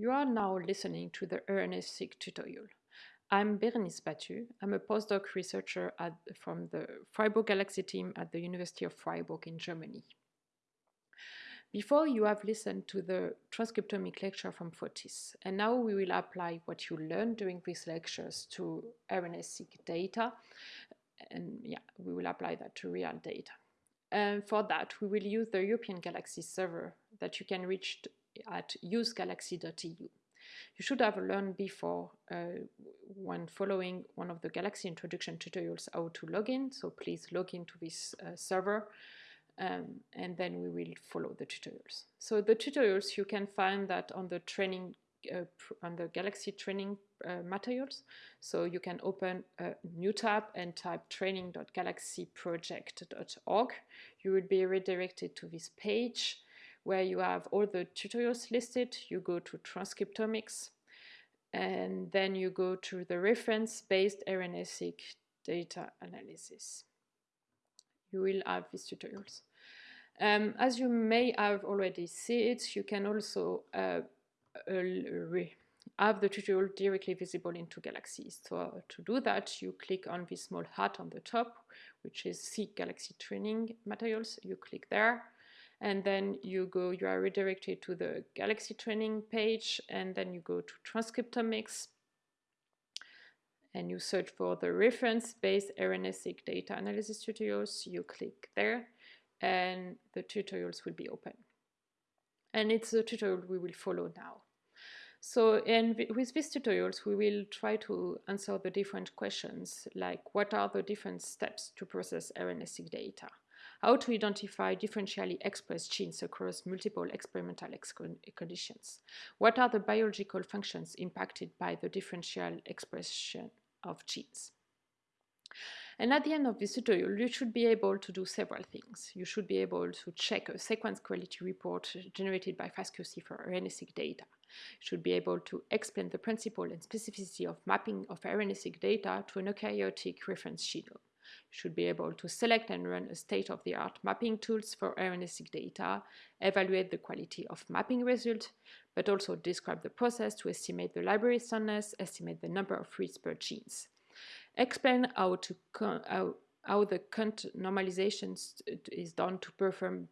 You are now listening to the RNA-seq tutorial. I'm Bérénice Batut. I'm a postdoc researcher at, from the Freiburg Galaxy team at the University of Freiburg in Germany. Before you have listened to the transcriptomic lecture from Fotis, and now we will apply what you learned during these lectures to RNA-seq data, and yeah, we will apply that to real data. And for that, we will use the European Galaxy server that you can reach at usegalaxy.eu. You should have learned before uh, when following one of the Galaxy introduction tutorials how to log in, so please log into this uh, server um, and then we will follow the tutorials. So the tutorials you can find that on the training uh, on the Galaxy training uh, materials. So you can open a new tab and type training.galaxyproject.org. You will be redirected to this page where you have all the tutorials listed. You go to transcriptomics and then you go to the reference-based RNA-seq data analysis. You will have these tutorials. Um, as you may have already seen you can also uh, uh, have the tutorial directly visible into Galaxy. So to do that, you click on this small hat on the top, which is See Galaxy Training Materials. You click there and then you go, you are redirected to the Galaxy training page, and then you go to transcriptomics, and you search for the reference-based RNA-seq data analysis tutorials, you click there, and the tutorials will be open. And it's a tutorial we will follow now. So and with these tutorials, we will try to answer the different questions, like what are the different steps to process RNA-seq data? How to identify differentially expressed genes across multiple experimental ex conditions. What are the biological functions impacted by the differential expression of genes? And at the end of this tutorial, you should be able to do several things. You should be able to check a sequence quality report generated by FastQC for RNA-seq data. You should be able to explain the principle and specificity of mapping of RNA-seq data to an eukaryotic reference genome should be able to select and run a state-of-the-art mapping tools for RNA-seq data, evaluate the quality of mapping results, but also describe the process to estimate the library strandness, estimate the number of reads per genes. Explain how, to how, how the count normalization is done to perform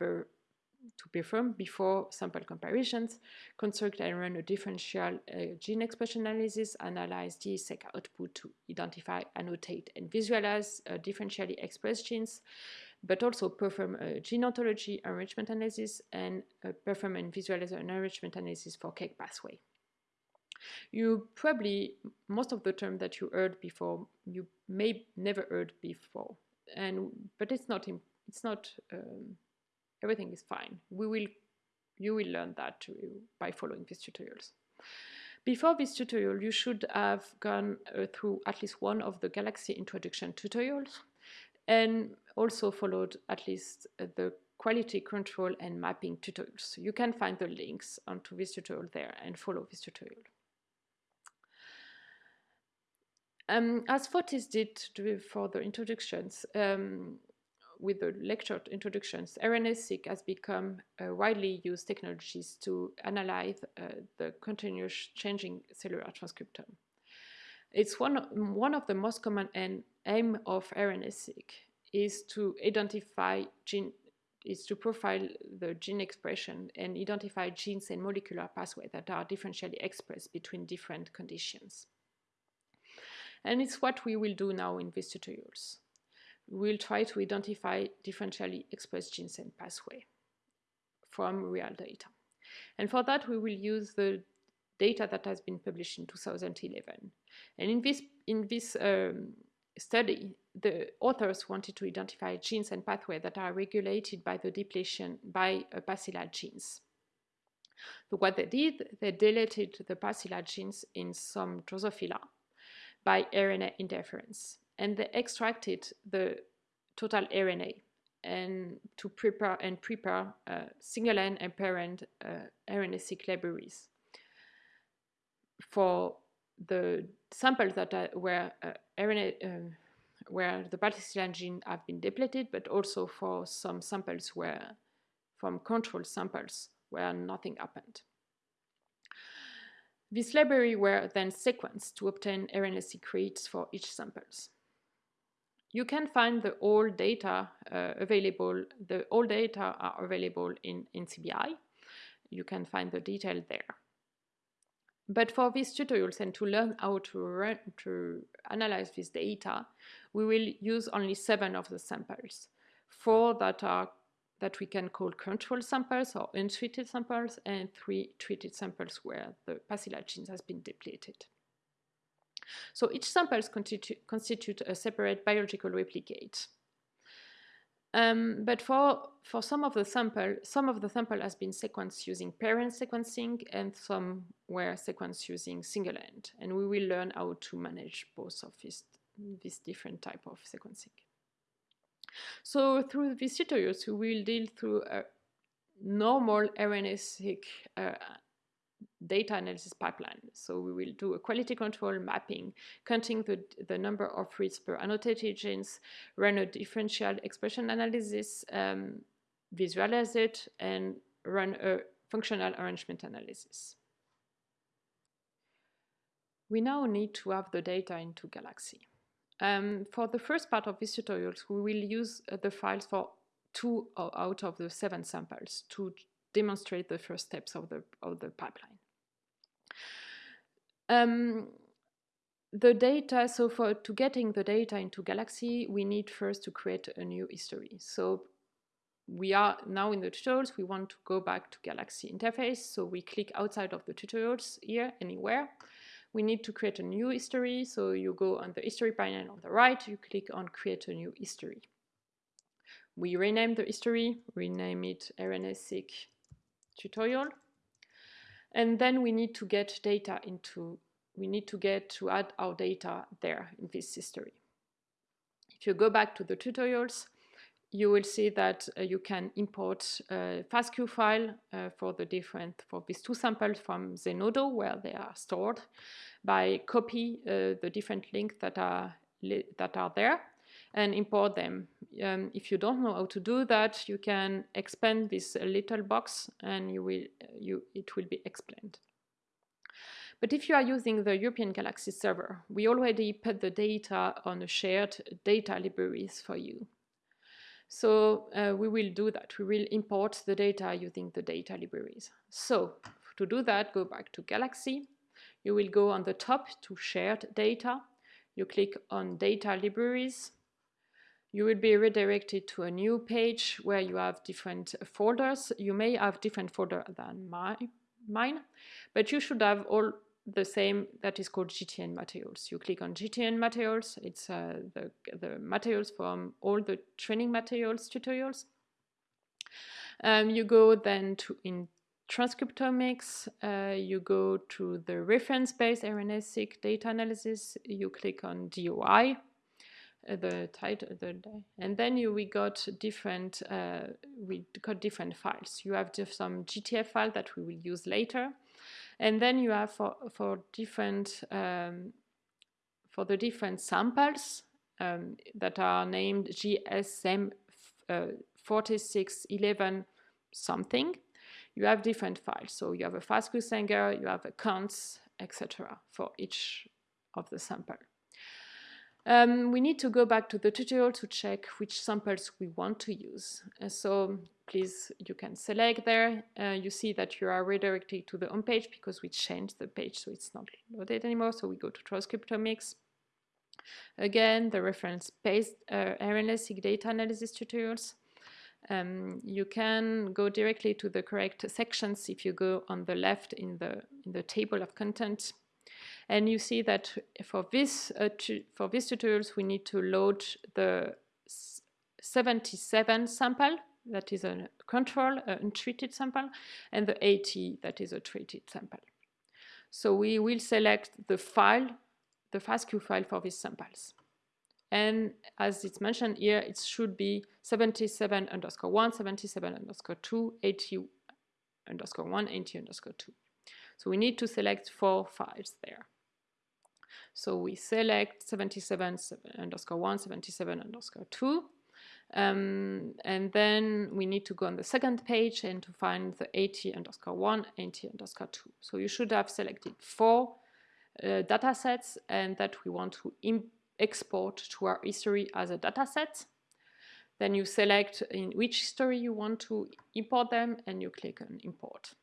to perform before sample comparisons, construct and run a differential uh, gene expression analysis, analyze DESeq output to identify, annotate, and visualize uh, differentially expressed genes, but also perform a gene ontology enrichment analysis and uh, perform and visualize an enrichment analysis for KEGG pathway. You probably, most of the term that you heard before, you may never heard before, and but it's not, it's not um, everything is fine. We will, you will learn that too by following these tutorials. Before this tutorial, you should have gone uh, through at least one of the Galaxy introduction tutorials and also followed at least uh, the quality control and mapping tutorials. You can find the links onto this tutorial there and follow this tutorial. Um, as Fotis did for the introductions, um, with the lecture introductions, RNA-seq has become uh, widely used technologies to analyze uh, the continuous changing cellular transcriptome. It's one, one of the most common aim of RNA-seq is to identify gene is to profile the gene expression and identify genes and molecular pathways that are differentially expressed between different conditions. And it's what we will do now in these tutorials we'll try to identify differentially expressed genes and pathway from real data. And for that, we will use the data that has been published in 2011. And in this, in this um, study, the authors wanted to identify genes and pathways that are regulated by the depletion by uh, pasilla genes. So what they did, they deleted the pasilla genes in some Drosophila by RNA interference and they extracted the total RNA and to prepare and prepare uh, single-end and paired-end uh, RNA-seq libraries for the samples that are, where uh, RNA uh, where the pasilla gene have been depleted, but also for some samples where from control samples where nothing happened. This library were then sequenced to obtain RNA-seq reads for each samples. You can find the all data uh, available, the all data are available in, in CBI. You can find the detail there. But for these tutorials and to learn how to, run, to analyze this data, we will use only seven of the samples. Four that are that we can call control samples or untreated samples, and three treated samples where the pasilla genes has been depleted. So each sample constitute, constitute a separate biological replicate. Um, but for, for some of the sample, some of the sample has been sequenced using paired-end sequencing and some were sequenced using single end. And we will learn how to manage both of these, this different type of sequencing. So through these tutorials, we will deal through a normal RNA-seq uh, data analysis pipeline. So we will do a quality control mapping, counting the, the number of reads per annotated genes, run a differential expression analysis, um, visualize it, and run a functional enrichment analysis. We now need to have the data into Galaxy. Um, for the first part of these tutorials, we will use uh, the files for two out of the seven samples to demonstrate the first steps of the, of the pipeline. Um, the data, so for to getting the data into Galaxy, we need first to create a new history. So we are now in the tutorials, we want to go back to Galaxy interface. So we click outside of the tutorials here, anywhere. We need to create a new history. So you go on the history panel on the right, you click on create a new history. We rename the history, rename it RNA-seq tutorial. And then we need to get data into, we need to get to add our data there in this history. If you go back to the tutorials, you will see that uh, you can import a FASTQ file uh, for the different, for these two samples from Zenodo where they are stored by copy uh, the different links that are, that are there and import them. Um, if you don't know how to do that, you can expand this little box and you will, you, it will be explained. But if you are using the European Galaxy server, we already put the data on a shared data libraries for you. So uh, we will do that. We will import the data using the data libraries. So to do that, go back to Galaxy. You will go on the top to shared data. You click on data libraries you will be redirected to a new page where you have different folders. You may have different folder than my, mine, but you should have all the same that is called GTN materials. You click on GTN materials, it's uh, the, the materials from all the training materials tutorials. Um, you go then to in transcriptomics, uh, you go to the reference-based RNA-seq data analysis, you click on DOI, the title the and then you we got different uh, we got different files. You have just some gtf file that we will use later. And then you have for for different um, for the different samples um, that are named gsm uh, 4611 something. You have different files. So you have a FASTQ Sanger, you have a etc for each of the sample um, we need to go back to the tutorial to check which samples we want to use. Uh, so please, you can select there. Uh, you see that you are redirected to the home page because we changed the page, so it's not loaded anymore. So we go to transcriptomics. Again, the reference-based uh, RNA-seq data analysis tutorials. Um, you can go directly to the correct sections if you go on the left in the, in the table of content and you see that for this, uh, for these tutorials, we need to load the 77 sample, that is a control, an untreated sample, and the 80, that is a treated sample. So we will select the file, the FASTQ file for these samples. And as it's mentioned here, it should be 77 underscore 1, 77 underscore 2, 80 underscore 1, 80 underscore 2. So we need to select four files there. So we select 77 underscore 1, 77 underscore 2, Um, and then we need to go on the second page and to find the 80 underscore 1, AT underscore 2. So you should have selected four uh, data sets and that we want to export to our history as a data set. Then you select in which history you want to import them and you click on import.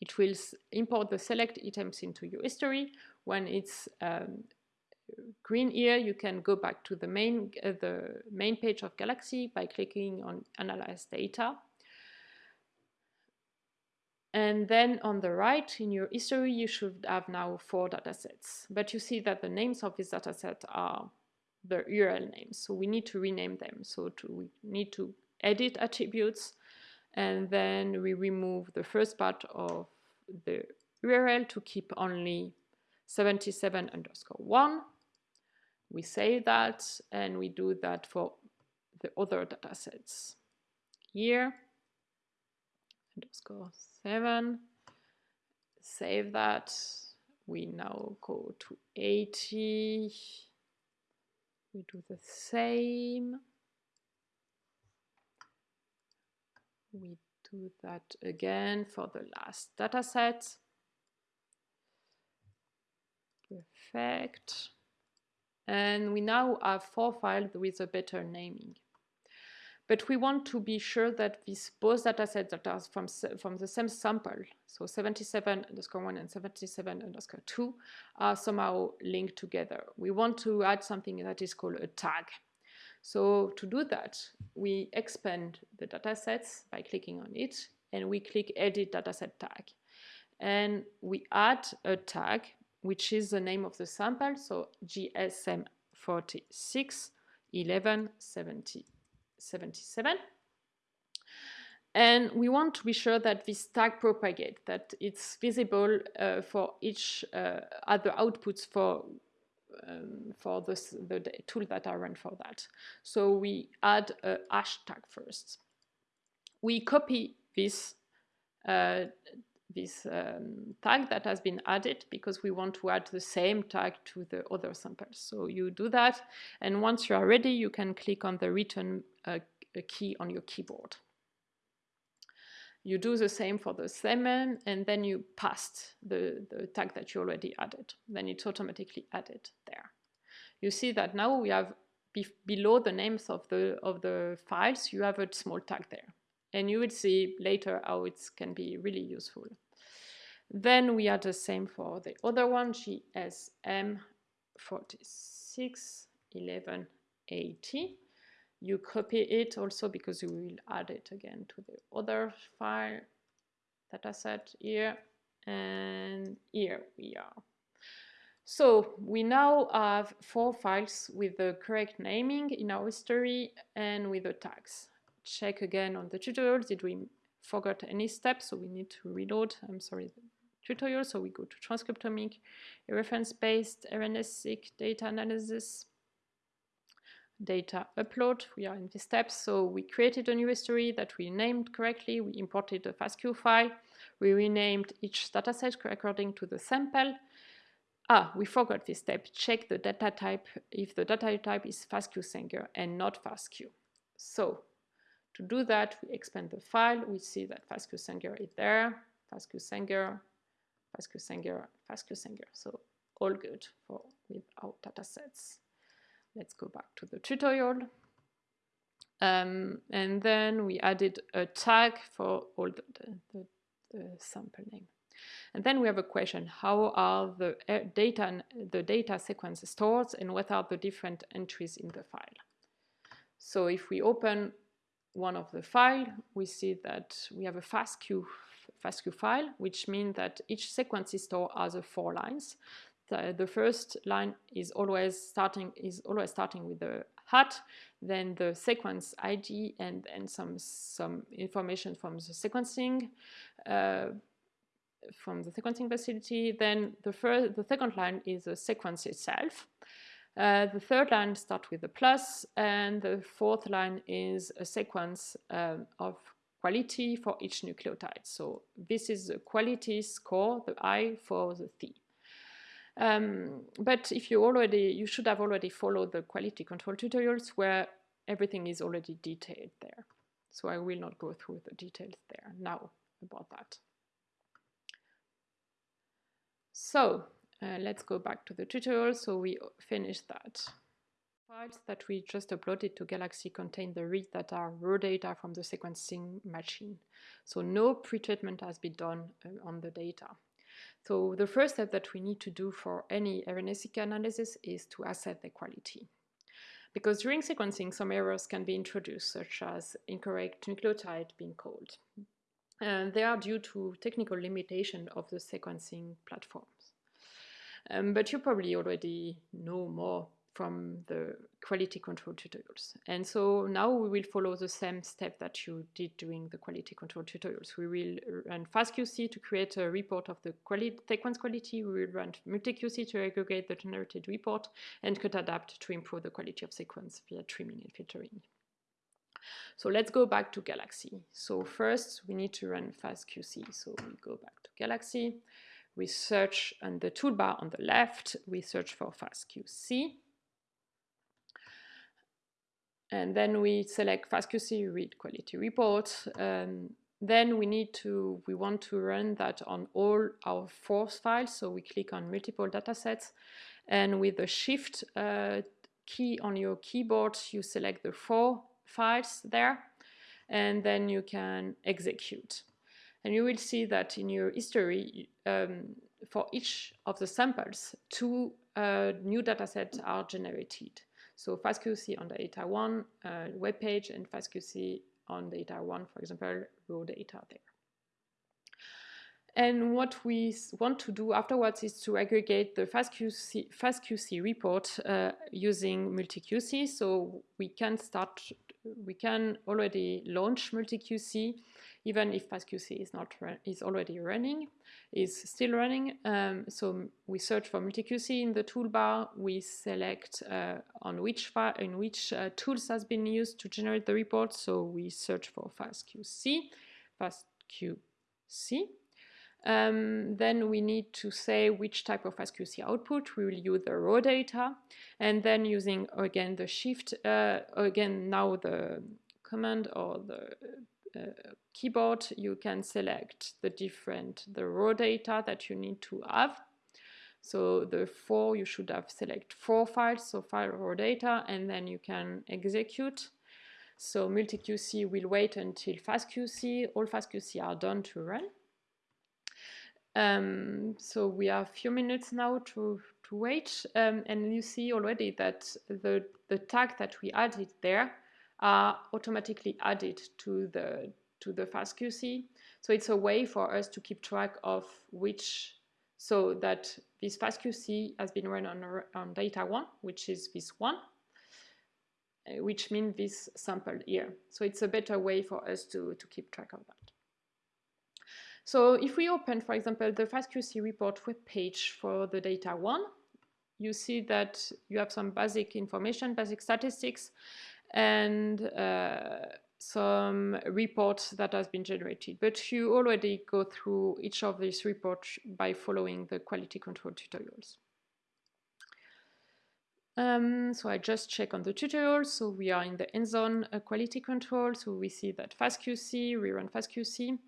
It will import the select items into your history. When it's um, green here, you can go back to the main, uh, the main page of Galaxy by clicking on Analyze Data. And then on the right in your history, you should have now four datasets. But you see that the names of this dataset are the URL names. So we need to rename them. So to, we need to edit attributes and then we remove the first part of the URL to keep only 77 underscore 1. We save that and we do that for the other datasets. Here, underscore 7, save that. We now go to 80 we do the same. We do that again for the last data set. Perfect. And we now have four files with a better naming. But we want to be sure that these both datasets that are from, from the same sample, so 77 underscore 1 and 77 underscore 2, are somehow linked together. We want to add something that is called a tag. So to do that, we expand the datasets by clicking on it, and we click Edit Dataset Tag. And we add a tag, which is the name of the sample, so GSM 46 11 70 77. And we want to be sure that this tag propagate, that it's visible uh, for each uh, other outputs for um, for this, the tool that I run for that. So we add a hashtag first. We copy this uh, this um, tag that has been added because we want to add the same tag to the other samples. So you do that, and once you are ready, you can click on the return uh, key on your keyboard. You do the same for the semen, and then you paste the, the tag that you already added. Then it's automatically added there. You see that now we have be below the names of the, of the files, you have a small tag there. And you will see later how it can be really useful. Then we are the same for the other one, GSM 461180. You copy it also because you will add it again to the other file dataset here and here we are. So we now have four files with the correct naming in our history and with the tags. Check again on the tutorials, did we forget any steps? So we need to reload, I'm sorry, tutorial. So we go to transcriptomic, reference-based, RNA-seq, data analysis, data upload. We are in this step. So we created a new history that we named correctly. We imported a FASTQ file. We renamed each dataset according to the sample. Ah, we forgot this step. Check the data type if the data type is FASTQ Sanger and not FASTQ. So to do that, we expand the file. We see that FASTQ Sanger is there. FASTQ Sanger FASTQ Sanger, FASTQ Sanger. So all good for with our data sets. Let's go back to the tutorial. Um, and then we added a tag for all the, the, the, the, sample name. And then we have a question, how are the uh, data, the data sequence stored and what are the different entries in the file? So if we open one of the file, we see that we have a FASTQ FASTQ file, which means that each sequence is stored as four lines. The, the, first line is always starting is always starting with the hat, then the sequence ID and and some some information from the sequencing uh, from the sequencing facility. Then the first the second line is the sequence itself. Uh, the third line starts with a plus, and the fourth line is a sequence um, of quality for each nucleotide. So this is the quality score, the I for the T. Um, but if you already, you should have already followed the quality control tutorials where everything is already detailed there. So I will not go through the details there now about that. So uh, let's go back to the tutorial. So we finished that. Files that we just uploaded to Galaxy contain the read that are raw data from the sequencing machine. So no pretreatment has been done uh, on the data. So the first step that we need to do for any RNA-seq analysis is to assess the quality. Because during sequencing, some errors can be introduced, such as incorrect nucleotide being called. And they are due to technical limitation of the sequencing platforms. Um, but you probably already know more from the quality control tutorials. And so now we will follow the same step that you did during the quality control tutorials. We will run FastQC to create a report of the sequence quality. We will run MultiQC to aggregate the generated report and Cutadapt to improve the quality of sequence via trimming and filtering. So let's go back to Galaxy. So first we need to run FastQC. So we go back to Galaxy. We search on the toolbar on the left, we search for FastQC. And then we select FastQC read quality report. Um, then we need to, we want to run that on all our force files. So we click on multiple datasets and with the shift uh, key on your keyboard, you select the four files there and then you can execute. And you will see that in your history, um, for each of the samples, two uh, new datasets are generated. So FastQC on the data one uh, web page and FastQC on the data one, for example, raw data there. And what we want to do afterwards is to aggregate the FastQC, FastQC report uh, using MultiQC. So we can start, we can already launch MultiQC even if FastQC is not is already running, is still running. Um, so we search for MultiQC in the toolbar. We select uh, on which in which uh, tools has been used to generate the report. So we search for FastQC, FastQC. Um, then we need to say which type of FastQC output. We will use the raw data. And then using, again, the shift, uh, again, now the command or the keyboard, you can select the different, the raw data that you need to have. So the four, you should have select four files, so file raw data, and then you can execute. So MultiQC will wait until FastQC, all FastQC are done to run. Um, so we have a few minutes now to, to wait, um, and you see already that the, the tag that we added there are automatically added to the to the FastQC. So it's a way for us to keep track of which, so that this FastQC has been run on, on data one, which is this one, uh, which means this sample here. So it's a better way for us to, to keep track of that. So if we open, for example, the FastQC report web page for the data one, you see that you have some basic information, basic statistics, and uh, some reports that has been generated. But you already go through each of these reports by following the quality control tutorials. Um, so I just check on the tutorial. So we are in the hands-on uh, quality control. So we see that FastQC, we run FastQC,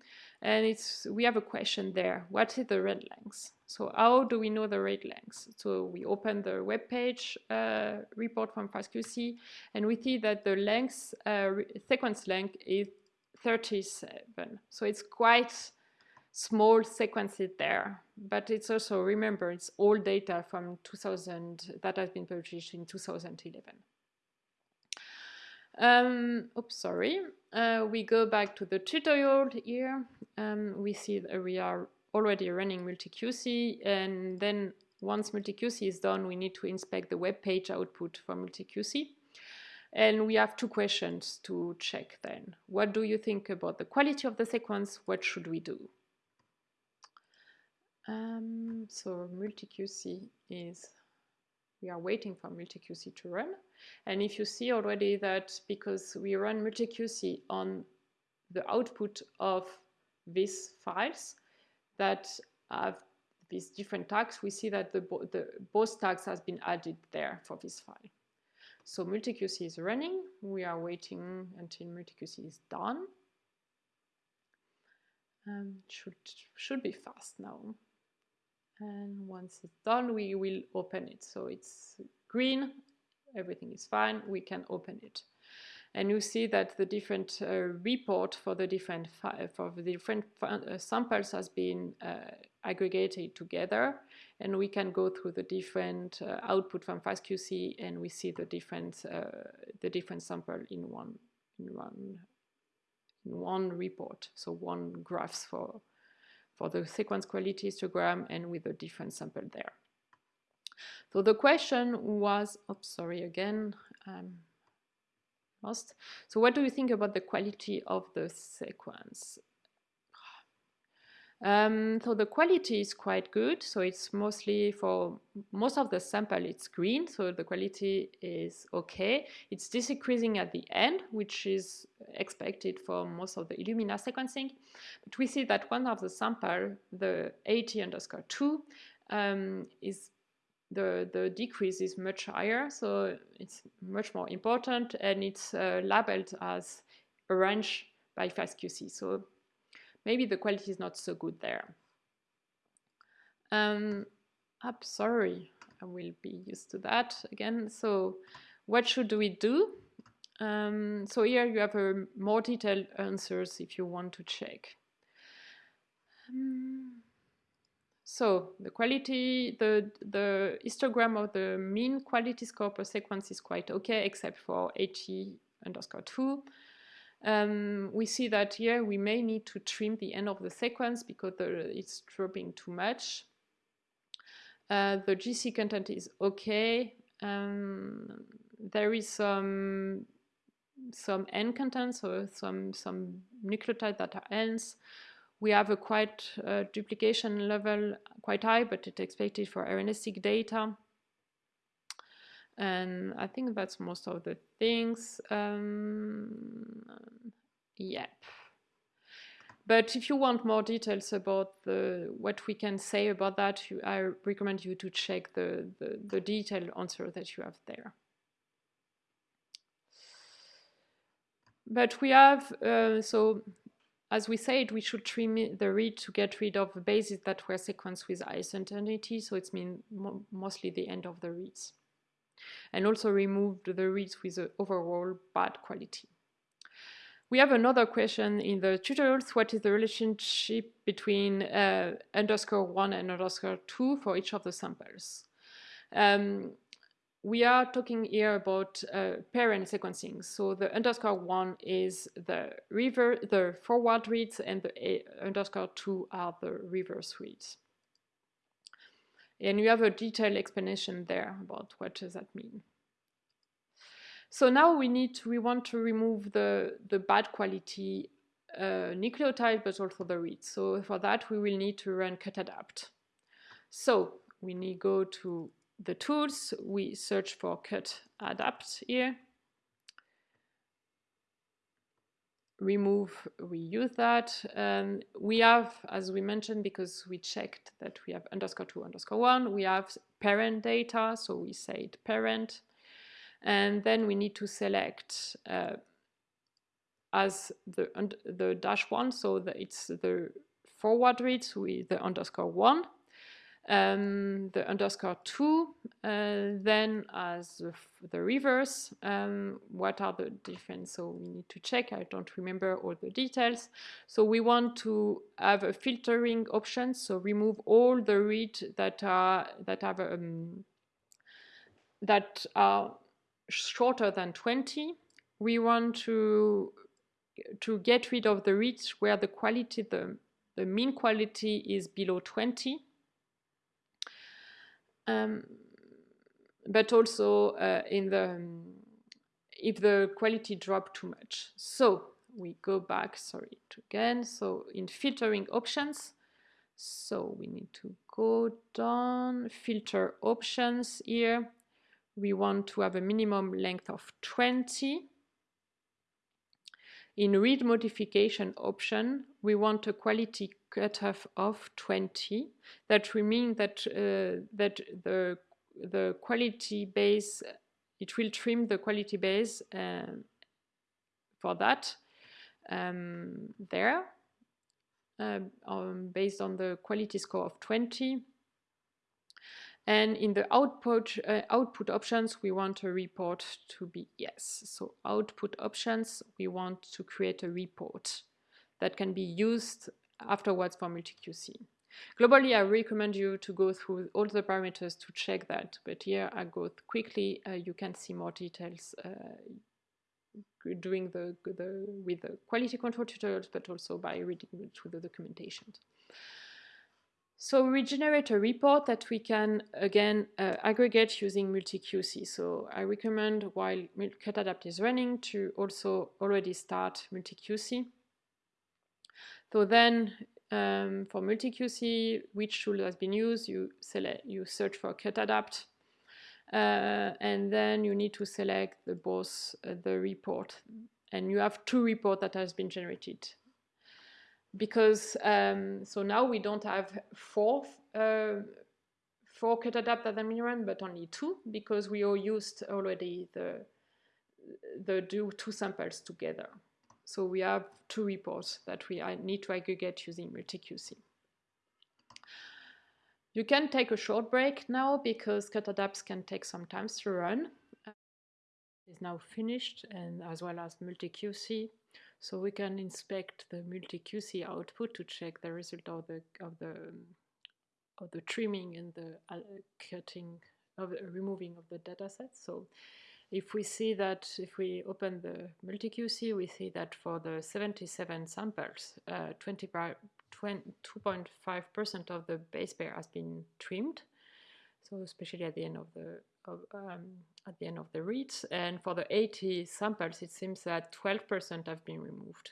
and it's we have a question there. What is the read length? So how do we know the read length? So we open the web page uh, report from FastQC, and we see that the length uh, sequence length is 37. So it's quite small sequences there, but it's also, remember, it's all data from 2000 that has been published in 2011. Um, oops, sorry. Uh, we go back to the tutorial here. Um, we see that we are already running MultiQC, and then once MultiQC is done, we need to inspect the web page output for MultiQC. And we have two questions to check then. What do you think about the quality of the sequence? What should we do? Um, so MultiQC is, we are waiting for MultiQC to run. And if you see already that because we run MultiQC on the output of these files that have these different tags, we see that the, the both tags has been added there for this file. So MultiQC is running. We are waiting until MultiQC is done. Um, should should be fast now. And once it's done, we will open it. So it's green, everything is fine. We can open it and you see that the different uh, report for the different for the different uh, samples has been uh, aggregated together and we can go through the different uh, output from FastQC and we see the different uh, the different sample in one in one in one report so one graphs for for the sequence quality histogram and with a different sample there so the question was oops sorry again lost. So what do you think about the quality of the sequence? Um, so the quality is quite good. So it's mostly for most of the sample, it's green. So the quality is okay. It's decreasing at the end, which is expected for most of the Illumina sequencing. But we see that one of the sample, the 80 underscore 2, um, is the, the decrease is much higher, so it's much more important, and it's uh, labeled as orange by FastQC. So maybe the quality is not so good there. Um, I'm sorry, I will be used to that again. So what should we do? Um, so here you have a more detailed answers if you want to check. Um, so the quality, the, the histogram of the mean quality score per sequence is quite okay, except for 80 underscore 2. Um, we see that here we may need to trim the end of the sequence because the, it's dropping too much. Uh, the GC content is okay. Um, there is some some N content, so some some nucleotides that are N's we have a quite uh, duplication level quite high, but it's expected for RNA-seq data. And I think that's most of the things. Um, yep. But if you want more details about the, what we can say about that, you, I recommend you to check the, the, the detailed answer that you have there. But we have, uh, so as we said, we should trim the read to get rid of the bases that were sequenced with high certainty, so it's mean mo mostly the end of the reads. And also removed the reads with the overall bad quality. We have another question in the tutorials. What is the relationship between uh, underscore 1 and underscore 2 for each of the samples? Um, we are talking here about uh, paired-end sequencing. So the underscore one is the reverse, the forward reads, and the A underscore two are the reverse reads. And you have a detailed explanation there about what does that mean. So now we need to, we want to remove the, the bad quality uh, nucleotide, but also the reads. So for that, we will need to run cutadapt. So we need go to the tools, we search for cut adapt here. Remove, we use that. Um, we have, as we mentioned, because we checked that we have underscore two, underscore one, we have paired-end data, so we say it paired-end. And then we need to select uh, as the, the dash one, so that it's the forward reads with the underscore one um, the underscore 2, uh, then as the, reverse, um, what are the different, so we need to check, I don't remember all the details. So we want to have a filtering option, so remove all the read that are, that have, um, that are shorter than 20. We want to, to get rid of the reads where the quality, the, the mean quality is below 20 um, but also uh, in the um, if the quality drop too much. So we go back, sorry, again. So in filtering options, so we need to go down, filter options here. We want to have a minimum length of 20. In read modification option, we want a quality cutoff of 20. That will mean that uh, that the the quality base it will trim the quality base uh, for that um, there um, um, based on the quality score of 20. And in the output, uh, output options, we want a report to be yes. So output options, we want to create a report that can be used afterwards for multi-QC. Globally, I recommend you to go through all the parameters to check that, but here I go quickly. Uh, you can see more details uh, doing the, the with the quality control tutorials, but also by reading through the documentation. So we generate a report that we can, again, uh, aggregate using multi-QC. So I recommend while Cutadapt is running to also already start multi-QC. So then um, for multi-QC, which tool has been used, you select, you search for Cutadapt, uh, and then you need to select the both uh, the report, and you have two reports that has been generated. Because um, so now we don't have four uh, four Cutadapt that have been run, but only two because we all used already the the two samples together. So we have two reports that we need to aggregate using multi-QC. You can take a short break now because Cutadapts can take some time to run. It's now finished and as well as multi-QC. So we can inspect the multi-QC output to check the result of the of the of the trimming and the uh, cutting of the removing of the data dataset. So if we see that, if we open the multi-QC, we see that for the 77 samples, 2.5% uh, of the base pair has been trimmed. So especially at the end of the of, um, at the end of the reads, and for the 80 samples, it seems that 12% have been removed.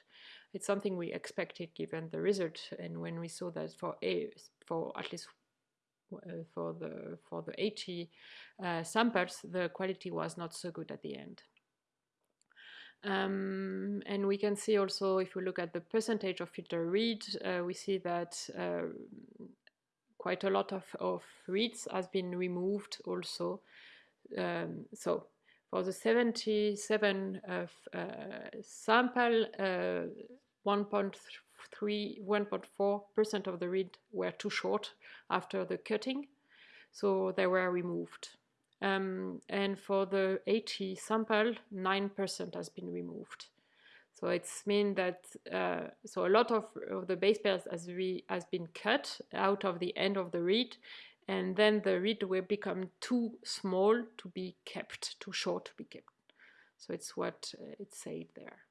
It's something we expected given the result, and when we saw that for a for at least for the for the 80 uh, samples, the quality was not so good at the end. Um, and we can see also, if we look at the percentage of filter read, uh, we see that uh, quite a lot of, of reads has been removed also. Um, so for the 77 uh, sample, uh, 1.3, 1.4% of the read were too short after the cutting, so they were removed. Um, and for the 80 sample, 9% has been removed. So it's mean that uh, so a lot of, of the base pairs has, re, has been cut out of the end of the read, and then the read will become too small to be kept, too short to be kept. So it's what uh, it said there.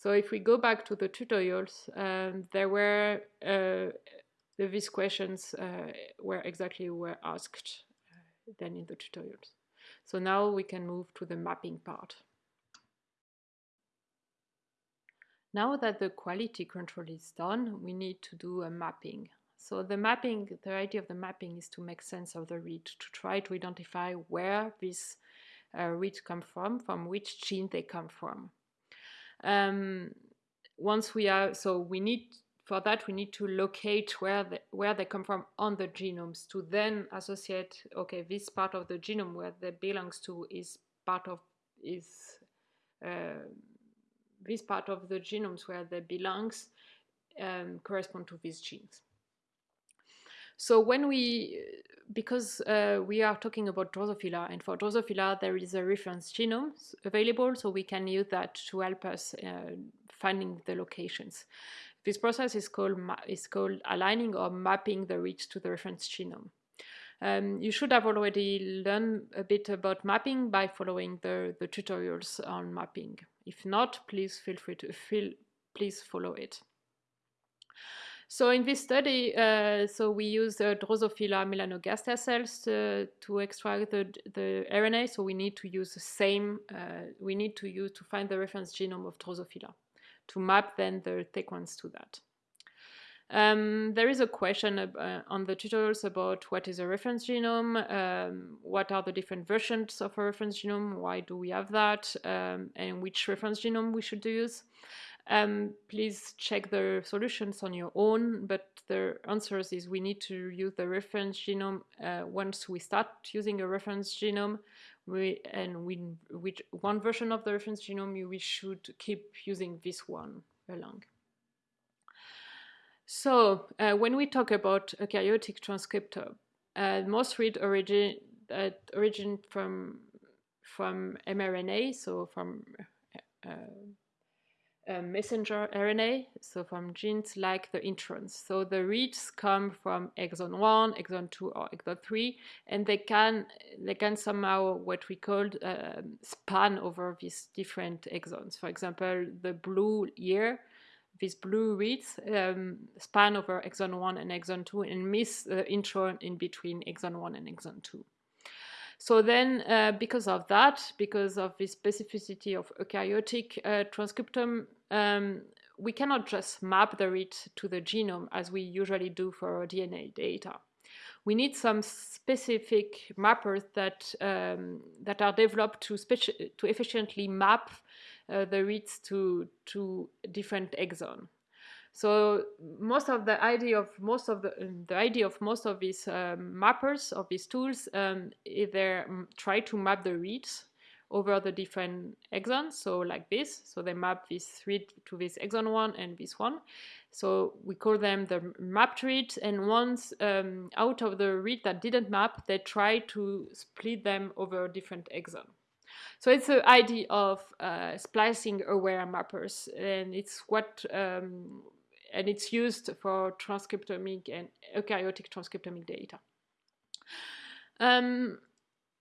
So if we go back to the tutorials, um, there were uh, these questions uh, were exactly were asked than in the tutorials. So now we can move to the mapping part. Now that the quality control is done, we need to do a mapping. So the mapping, the idea of the mapping is to make sense of the read, to try to identify where these uh, reads come from, from which gene they come from. Um, once we are, so we need for that, we need to locate where, the, where they come from on the genomes to then associate, okay, this part of the genome where they belongs to is part of, is uh, this part of the genomes where they belongs um, correspond to these genes. So when we, because uh, we are talking about Drosophila, and for Drosophila there is a reference genome available, so we can use that to help us uh, finding the locations. This process is called, is called aligning or mapping the reads to the reference genome. Um, you should have already learned a bit about mapping by following the, the tutorials on mapping. If not, please feel free to feel, please follow it. So in this study, uh, so we use uh, Drosophila melanogaster cells to, to extract the, the RNA. So we need to use the same, uh, we need to use to find the reference genome of Drosophila to map then the sequence to that. Um, there is a question uh, on the tutorials about what is a reference genome, um, what are the different versions of a reference genome, why do we have that, um, and which reference genome we should use. Um, please check the solutions on your own, but the answers is we need to use the reference genome uh, once we start using a reference genome. We, and we, one version of the reference genome, we should keep using this one along. So uh, when we talk about a eukaryotic transcriptome, uh, most read origin uh, origin from from mRNA, so from messenger RNA, so from genes like the introns. So the reads come from exon 1, exon 2, or exon 3, and they can they can somehow what we call uh, span over these different exons. For example, the blue here, these blue reads um, span over exon 1 and exon 2 and miss the intron in between exon 1 and exon 2. So then, uh, because of that, because of the specificity of eukaryotic uh, transcriptome, um, we cannot just map the read to the genome as we usually do for DNA data. We need some specific mappers that um, that are developed to to efficiently map uh, the reads to to different exon. So most of the idea of most of the um, the idea of most of these um, mappers of these tools um, they try to map the reads over the different exons. So like this, so they map this read to this exon one and this one. So we call them the mapped reads. And once um, out of the read that didn't map, they try to split them over different exon. So it's the idea of uh, splicing aware mappers, and it's what um, and it's used for transcriptomic and eukaryotic transcriptomic data. Um,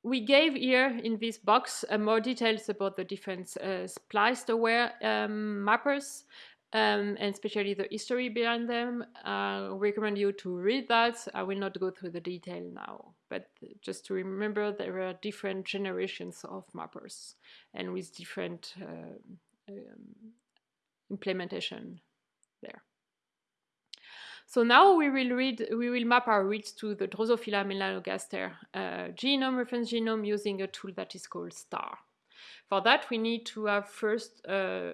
we gave here in this box uh, more details about the different uh, spliced aware um, mappers um, and especially the history behind them. I recommend you to read that. I will not go through the detail now, but just to remember there are different generations of mappers and with different uh, um, implementation there. So now we will read, we will map our reads to the Drosophila melanogaster uh, genome, reference genome, using a tool that is called STAR. For that, we need to have first uh,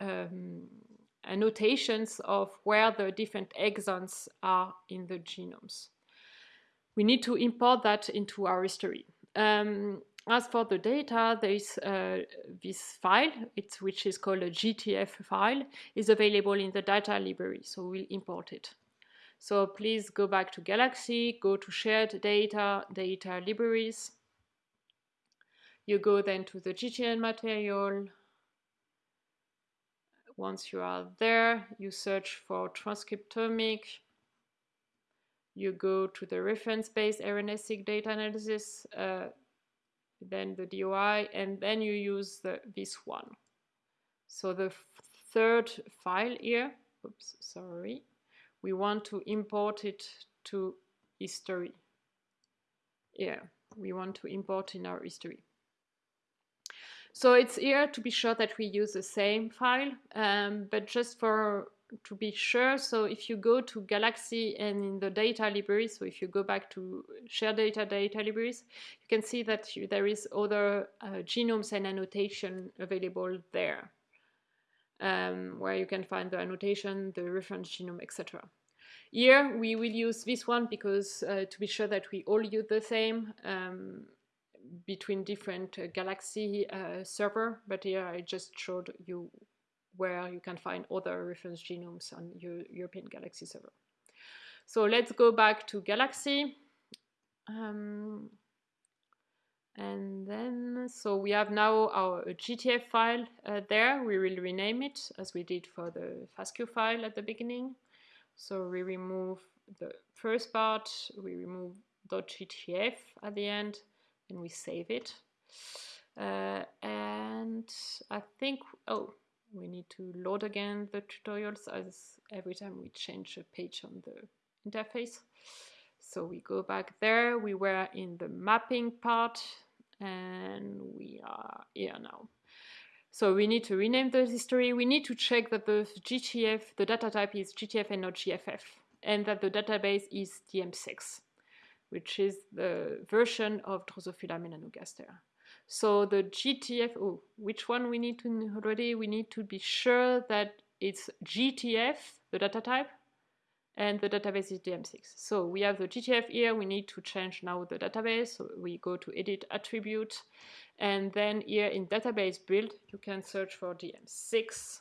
um, annotations of where the different exons are in the genomes. We need to import that into our history. Um, as for the data, there is uh, this file, which is called a GTF file, is available in the data library, so we'll import it. So please go back to Galaxy, go to shared data, data libraries. You go then to the GTN material. Once you are there, you search for transcriptomic. You go to the reference-based RNA-seq data analysis, uh, then the DOI, and then you use the, this one. So the third file here, oops, sorry, we want to import it to history. Yeah, we want to import in our history. So it's here to be sure that we use the same file, um, but just for to be sure, so if you go to Galaxy and in the data library, so if you go back to share data data libraries, you can see that you, there is other uh, genomes and annotation available there um, where you can find the annotation, the reference genome, etc. Here we will use this one because uh, to be sure that we all use the same um, between different uh, Galaxy uh, server, but here I just showed you where you can find other reference genomes on your European Galaxy server. So let's go back to Galaxy. Um, and then, so we have now our GTF file uh, there. We will rename it as we did for the FASTQ file at the beginning. So we remove the first part, we remove .gtf at the end, and we save it. Uh, and I think, oh, we need to load again the tutorials as every time we change a page on the interface. So we go back there, we were in the mapping part, and we are here now. So we need to rename the history. We need to check that the GTF, the data type is GTF and not GFF, and that the database is DM6, which is the version of Drosophila melanogaster. So the GTF, oh, which one we need to already? We need to be sure that it's GTF, the data type, and the database is DM6. So we have the GTF here, we need to change now the database. So we go to edit attribute, and then here in database build, you can search for DM6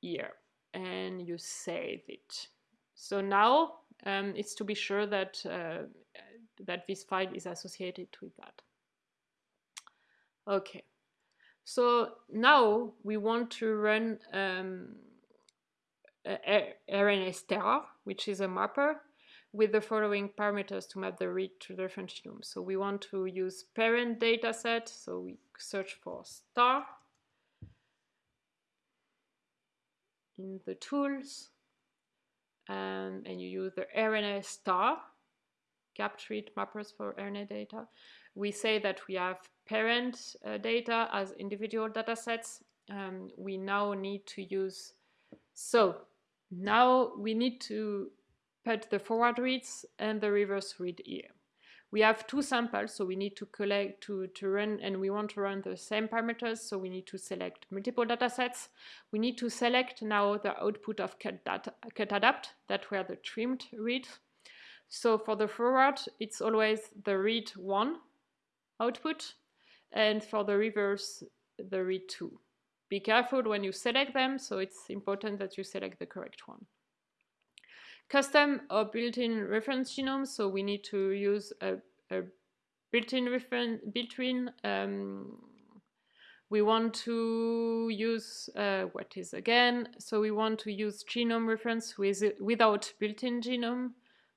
here, and you save it. So now um, it's to be sure that, uh, that this file is associated with that. Okay, so now we want to run um, RNA-STAR, which is a mapper, with the following parameters to map the read to the genome. So we want to use paired data set, so we search for star in the tools, um, and you use the RNA star, captured mappers for RNA data. We say that we have paired uh, data as individual datasets. Um, we now need to use, so now we need to put the forward reads and the reverse read here. We have two samples, so we need to collect, to, to run, and we want to run the same parameters, so we need to select multiple datasets. We need to select now the output of cut, data, Cutadapt, that were the trimmed read. So for the forward, it's always the read 1 output, and for the reverse, the read 2. Be careful when you select them, so it's important that you select the correct one. Custom or built-in reference genome, so we need to use a, a built-in reference, built-in, um, we want to use, uh, what is again, so we want to use genome reference with, without built-in genome.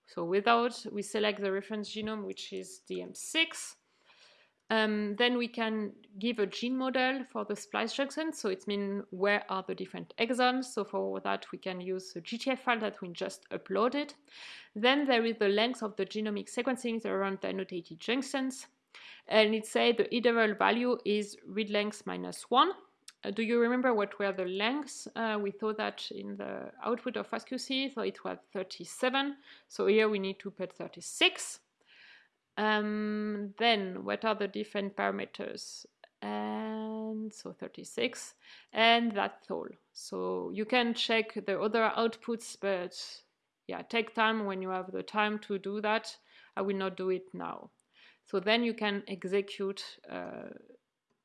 So without, we select the reference genome, which is DM6. Um, then we can give a gene model for the splice junction. So it means where are the different exons. So for that, we can use the GTF file that we just uploaded. Then there is the length of the genomic sequencing around the annotated junctions. And it says the iteral value is read length minus one. Uh, do you remember what were the lengths? Uh, we saw that in the output of FastQC, so it was 37. So here we need to put 36. Um, then what are the different parameters? And so 36, and that's all. So you can check the other outputs, but yeah, take time when you have the time to do that. I will not do it now. So then you can execute uh,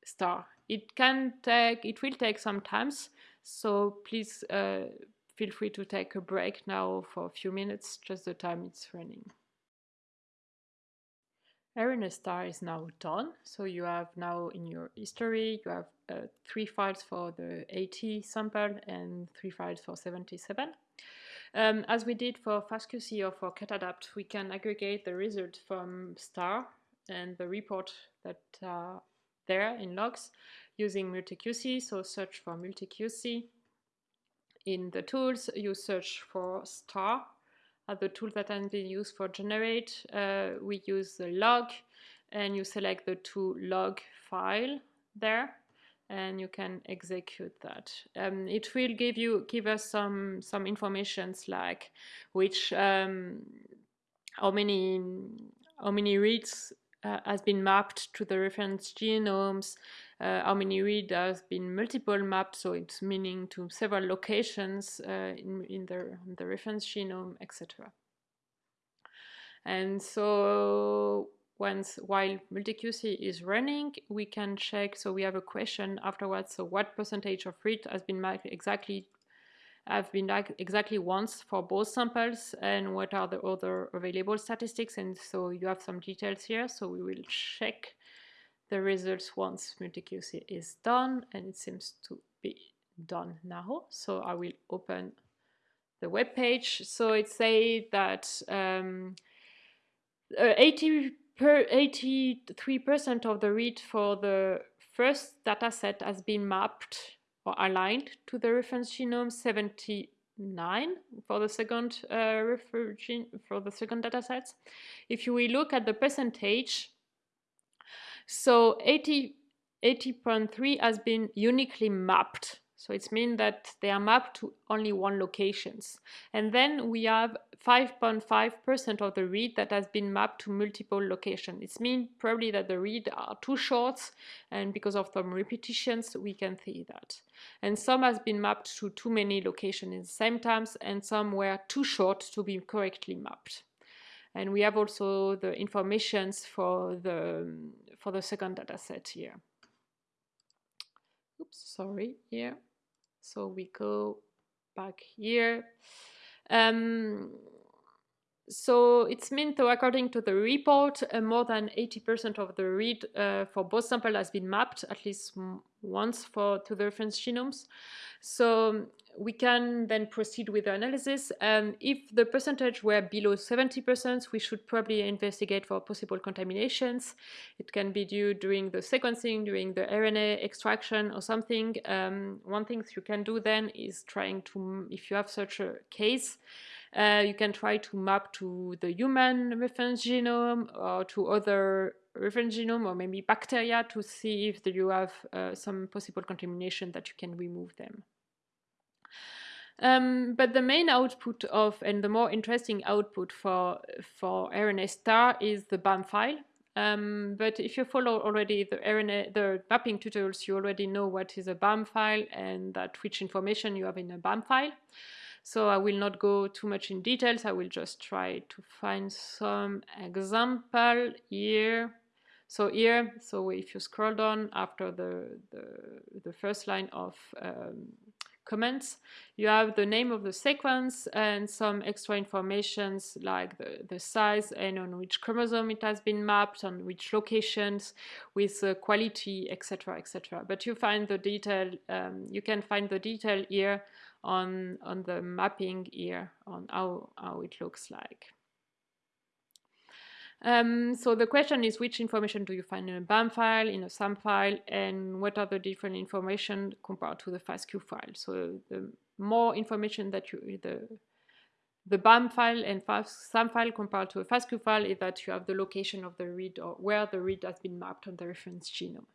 star. It can take, it will take some times, so please uh, feel free to take a break now for a few minutes, just the time it's running. RNA star is now done. So you have now in your history, you have uh, three files for the 80 sample and three files for 77. Um, as we did for FastQC or for Cutadapt, we can aggregate the result from star and the report that are there in logs using MultiQC. So search for MultiQC. In the tools, you search for star the tool that has been used for generate, uh, we use the log and you select the to log file there and you can execute that. Um, it will give you give us some some informations like which um, how many how many reads uh, has been mapped to the reference genomes, uh, how many read has been multiple mapped, so it's meaning to several locations uh, in, in the, the reference genome, etc. And so once while MultiQC is running, we can check, so we have a question afterwards, so what percentage of read has been mapped exactly have been exactly once for both samples and what are the other available statistics and so you have some details here so we will check the results once MultiQC is done and it seems to be done now. So I will open the web page. So it says that um, uh, 80 per 83% of the read for the first dataset has been mapped or aligned to the reference genome 79 for the second uh, for the second data dataset. If you look at the percentage, so 80, 80.3 has been uniquely mapped. So it means that they are mapped to only one locations. And then we have 5.5% of the read that has been mapped to multiple locations. It means probably that the read are too short and because of some repetitions we can see that. And some has been mapped to too many locations in the same times and some were too short to be correctly mapped. And we have also the informations for the, for the second data set here. Oops, sorry, here. So we go back here. Um, so it's meant to, according to the report, uh, more than 80% of the read uh, for both samples has been mapped at least once for to the reference genomes. So we can then proceed with the analysis. And if the percentage were below 70%, we should probably investigate for possible contaminations. It can be due during the sequencing, during the RNA extraction or something. Um, one thing you can do then is trying to, if you have such a case, uh, you can try to map to the human reference genome or to other reference genome or maybe bacteria to see if you have uh, some possible contamination that you can remove them. Um, but the main output of, and the more interesting output for, for RNA star is the BAM file. Um, but if you follow already the RNA, the mapping tutorials, you already know what is a BAM file and that which information you have in a BAM file. So I will not go too much in details. I will just try to find some example here. So here, so if you scroll down after the, the, the first line of um, comments. You have the name of the sequence and some extra informations like the, the size and on which chromosome it has been mapped, on which locations, with uh, quality, etc., etc. But you find the detail, um, you can find the detail here on, on the mapping here, on how, how it looks like. Um, so the question is which information do you find in a BAM file, in a SAM file, and what are the different information compared to the FASTQ file. So the more information that you, the, the BAM file and SAM file compared to a FASTQ file is that you have the location of the read or where the read has been mapped on the reference genome.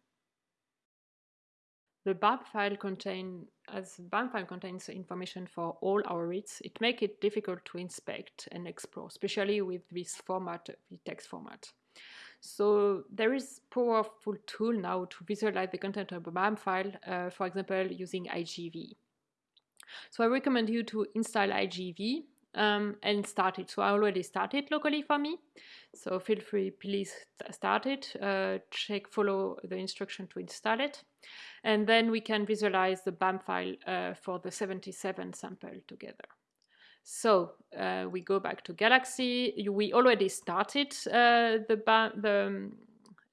The BAM file contain, as BAM file contains information for all our reads, it makes it difficult to inspect and explore, especially with this format, the text format. So there is powerful tool now to visualize the content of a BAM file, uh, for example, using IGV. So I recommend you to install IGV um, and start it. So I already started locally for me. So feel free, please start it, uh, check, follow the instruction to install it. And then we can visualize the BAM file uh, for the 77 sample together. So uh, we go back to Galaxy. We already started uh, the, BAM, the um,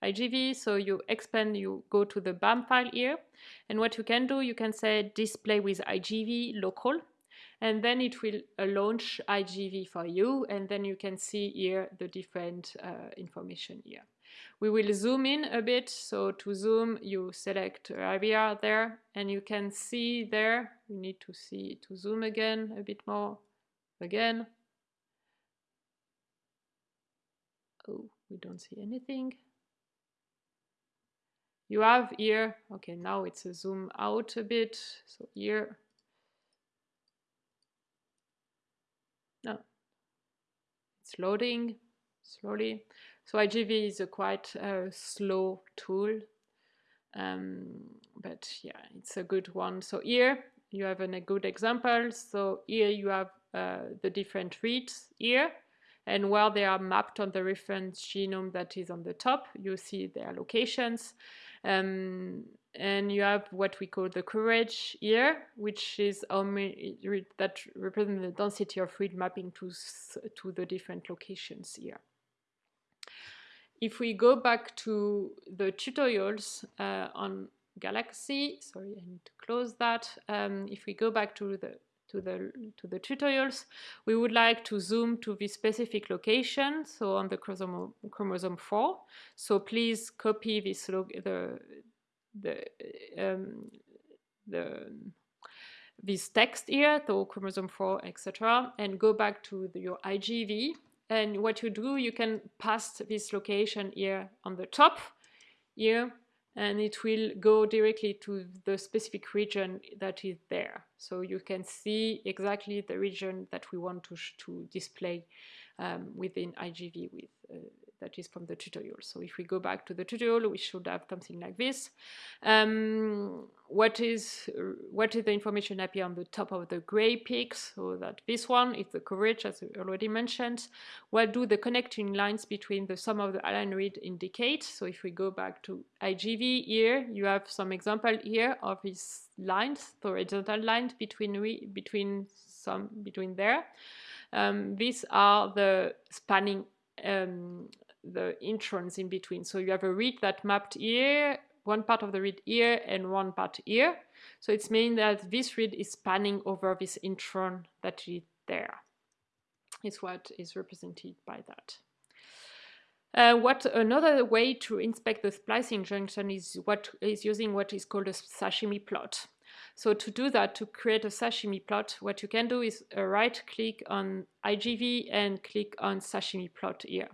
IGV. So you expand, you go to the BAM file here. And what you can do, you can say display with IGV local and then it will uh, launch IGV for you and then you can see here the different uh, information here. We will zoom in a bit, so to zoom you select IBR there and you can see there, we need to see to zoom again a bit more, again. Oh, we don't see anything. You have here, okay, now it's a zoom out a bit, so here No, it's loading slowly. So IGV is a quite uh, slow tool, um, but yeah, it's a good one. So here you have an, a good example. So here you have uh, the different reads here, and where they are mapped on the reference genome that is on the top, you see their locations. Um, and you have what we call the coverage here, which is that represents the density of read mapping to, to the different locations here. If we go back to the tutorials uh, on Galaxy, sorry, I need to close that. Um, if we go back to the to the to the tutorials, we would like to zoom to the specific location, so on the chromosome, chromosome 4. So please copy this the the um, the this text here, so chromosome 4, etc., and go back to the, your IGV. And what you do, you can pass this location here on the top, here, and it will go directly to the specific region that is there. So you can see exactly the region that we want to, to display um, within IGV with uh, that is from the tutorial. So if we go back to the tutorial, we should have something like this. Um, what is what is the information appear on the top of the gray peaks? So that this one is the coverage, as I already mentioned. What do the connecting lines between the sum of the align read indicate? So if we go back to IGV here, you have some example here of these lines, the horizontal lines between between some between there. Um, these are the spanning um, the introns in between. So you have a read that mapped here, one part of the read here and one part here. So it's mean that this read is spanning over this intron that is there. Is what is represented by that. Uh, what another way to inspect the splicing junction is what is using what is called a sashimi plot. So to do that, to create a sashimi plot, what you can do is uh, right click on IGV and click on sashimi plot here.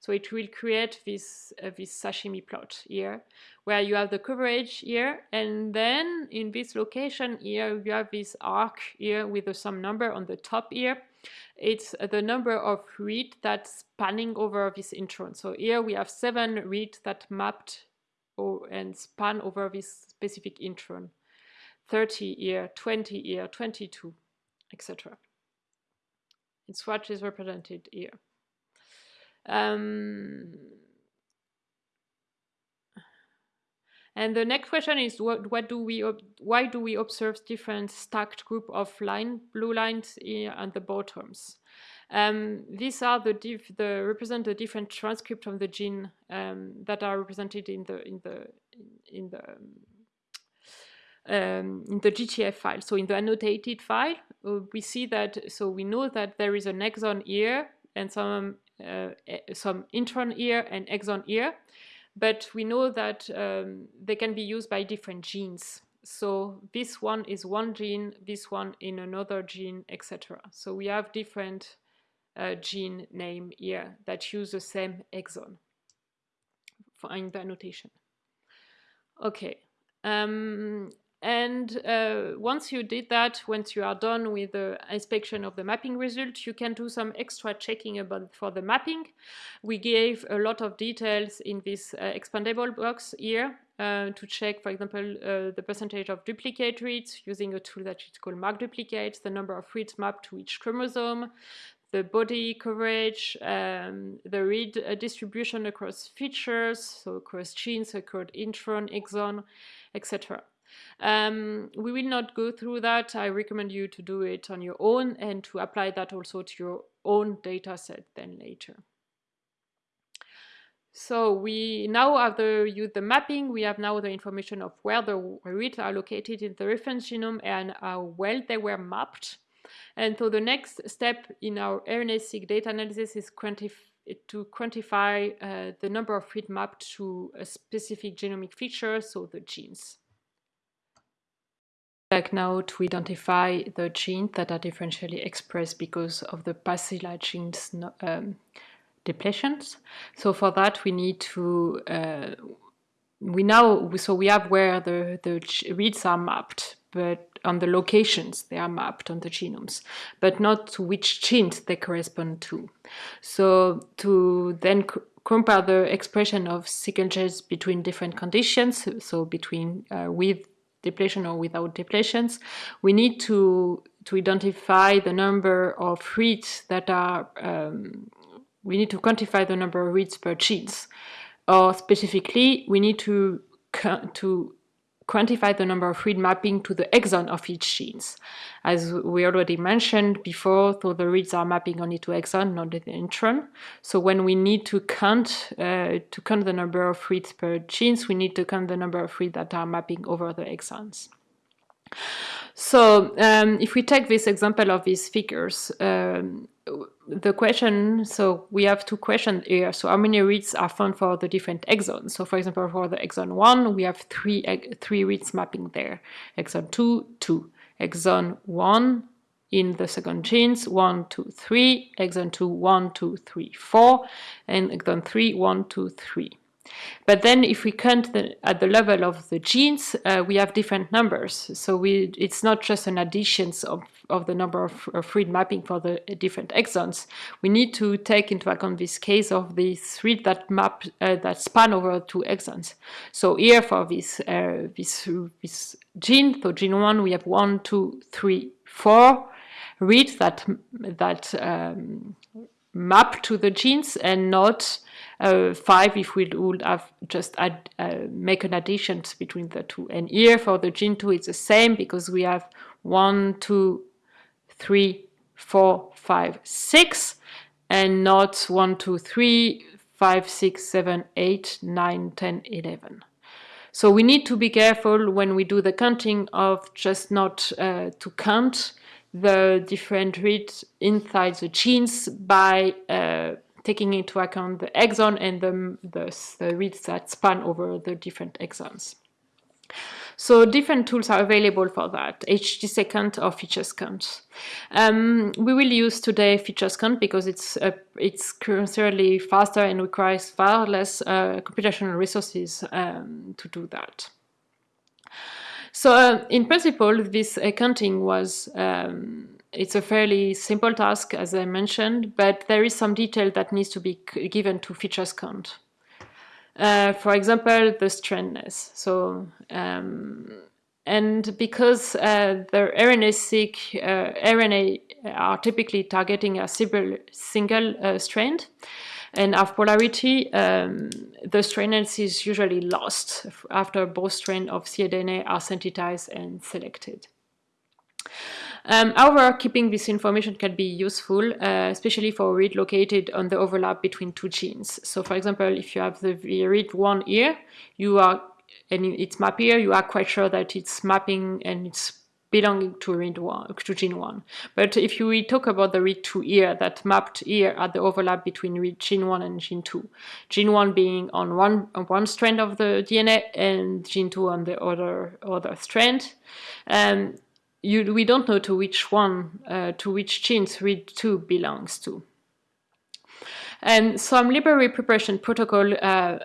So it will create this, uh, this sashimi plot here, where you have the coverage here, and then in this location here, you have this arc here with uh, some number on the top here. It's uh, the number of read that's spanning over this intron. So here we have seven read that mapped or, and span over this specific intron. 30 here, 20 here, 22, etc. It's what is represented here. Um, and the next question is what, what do we why do we observe different stacked group of line blue lines on the bottoms? Um, these are the, the represent the different transcript of the gene um, that are represented in the in the in the um, in the GTF file. So in the annotated file, uh, we see that so we know that there is an exon here and some some intron here and exon here, but we know that um, they can be used by different genes. So this one is one gene, this one in another gene, etc. So we have different uh, gene name here that use the same exon for in the annotation. Okay, um, and uh, once you did that, once you are done with the inspection of the mapping result, you can do some extra checking about for the mapping. We gave a lot of details in this uh, expandable box here uh, to check, for example, uh, the percentage of duplicate reads using a tool that is called mark duplicates, the number of reads mapped to each chromosome, the body coverage, um, the read uh, distribution across features, so across genes, across intron, exon, etc. Um, we will not go through that. I recommend you to do it on your own and to apply that also to your own data set then later. So we now have the use the mapping, we have now the information of where the reads are located in the reference genome and how well they were mapped. And so the next step in our RNA-seq data analysis is quantif to quantify uh, the number of reads mapped to a specific genomic feature, so the genes like now to identify the genes that are differentially expressed because of the pasilla genes um, depletions. So for that we need to uh, we now so we have where the the reads are mapped, but on the locations they are mapped on the genomes, but not to which genes they correspond to. So to then compare the expression of genes between different conditions, so between uh, with depletion or without depletions, we need to, to identify the number of reads that are, um, we need to quantify the number of reads per genes. Or specifically, we need to, to quantify the number of read mapping to the exon of each genes. As we already mentioned before, so the reads are mapping only to exon, not the intron. So when we need to count uh, to count the number of reads per genes, we need to count the number of reads that are mapping over the exons. So um, if we take this example of these figures, um, the question, so we have two questions here. So how many reads are found for the different exons? So for example, for the exon 1, we have three, three reads mapping there. Exon 2, 2. Exon 1 in the second genes, 1, 2, 3. Exon 2, 1, 2, 3, 4. And exon 3, 1, 2, 3. But then if we count the, at the level of the genes, uh, we have different numbers. So we, it's not just an addition of, of the number of, of read mapping for the different exons. We need to take into account this case of these read that map uh, that span over two exons. So here for this, uh, this, this gene, so gene one, we have one, two, three, four read that, that um, map to the genes and not uh, 5 if we would have just add, uh, make an addition between the two. And here for the gene 2 it's the same because we have 1, 2, 3, 4, 5, 6 and not 1, 2, 3, 5, 6, 7, 8, 9, 10, 11. So we need to be careful when we do the counting of just not uh, to count the different reads inside the genes by uh, taking into account the exon and the, the, the reads that span over the different exons. So different tools are available for that, HTSeq-count or featureCounts. Um, we will use today featureCounts because it's uh, it's currently faster and requires far less uh, computational resources um, to do that. So uh, in principle, this accounting was um, it's a fairly simple task, as I mentioned, but there is some detail that needs to be given to featureCounts. Uh, for example, the strandness. So, um, and because uh, the RNA-seq uh, RNA are typically targeting a single, uh, strand and have polarity, um, the strandness is usually lost after both strands of cDNA are sensitized and selected. Um, however, keeping this information can be useful, uh, especially for a read located on the overlap between two genes. So for example, if you have the read one here, you are, and it's map here, you are quite sure that it's mapping and it's belonging to read one, to gene one. But if you talk about the read two here, that mapped here at the overlap between read gene one and gene two, gene one being on one on one strand of the DNA and gene two on the other other strand, um, you, we don't know to which one, uh, to which genes read2 belongs to. And some library preparation protocol uh,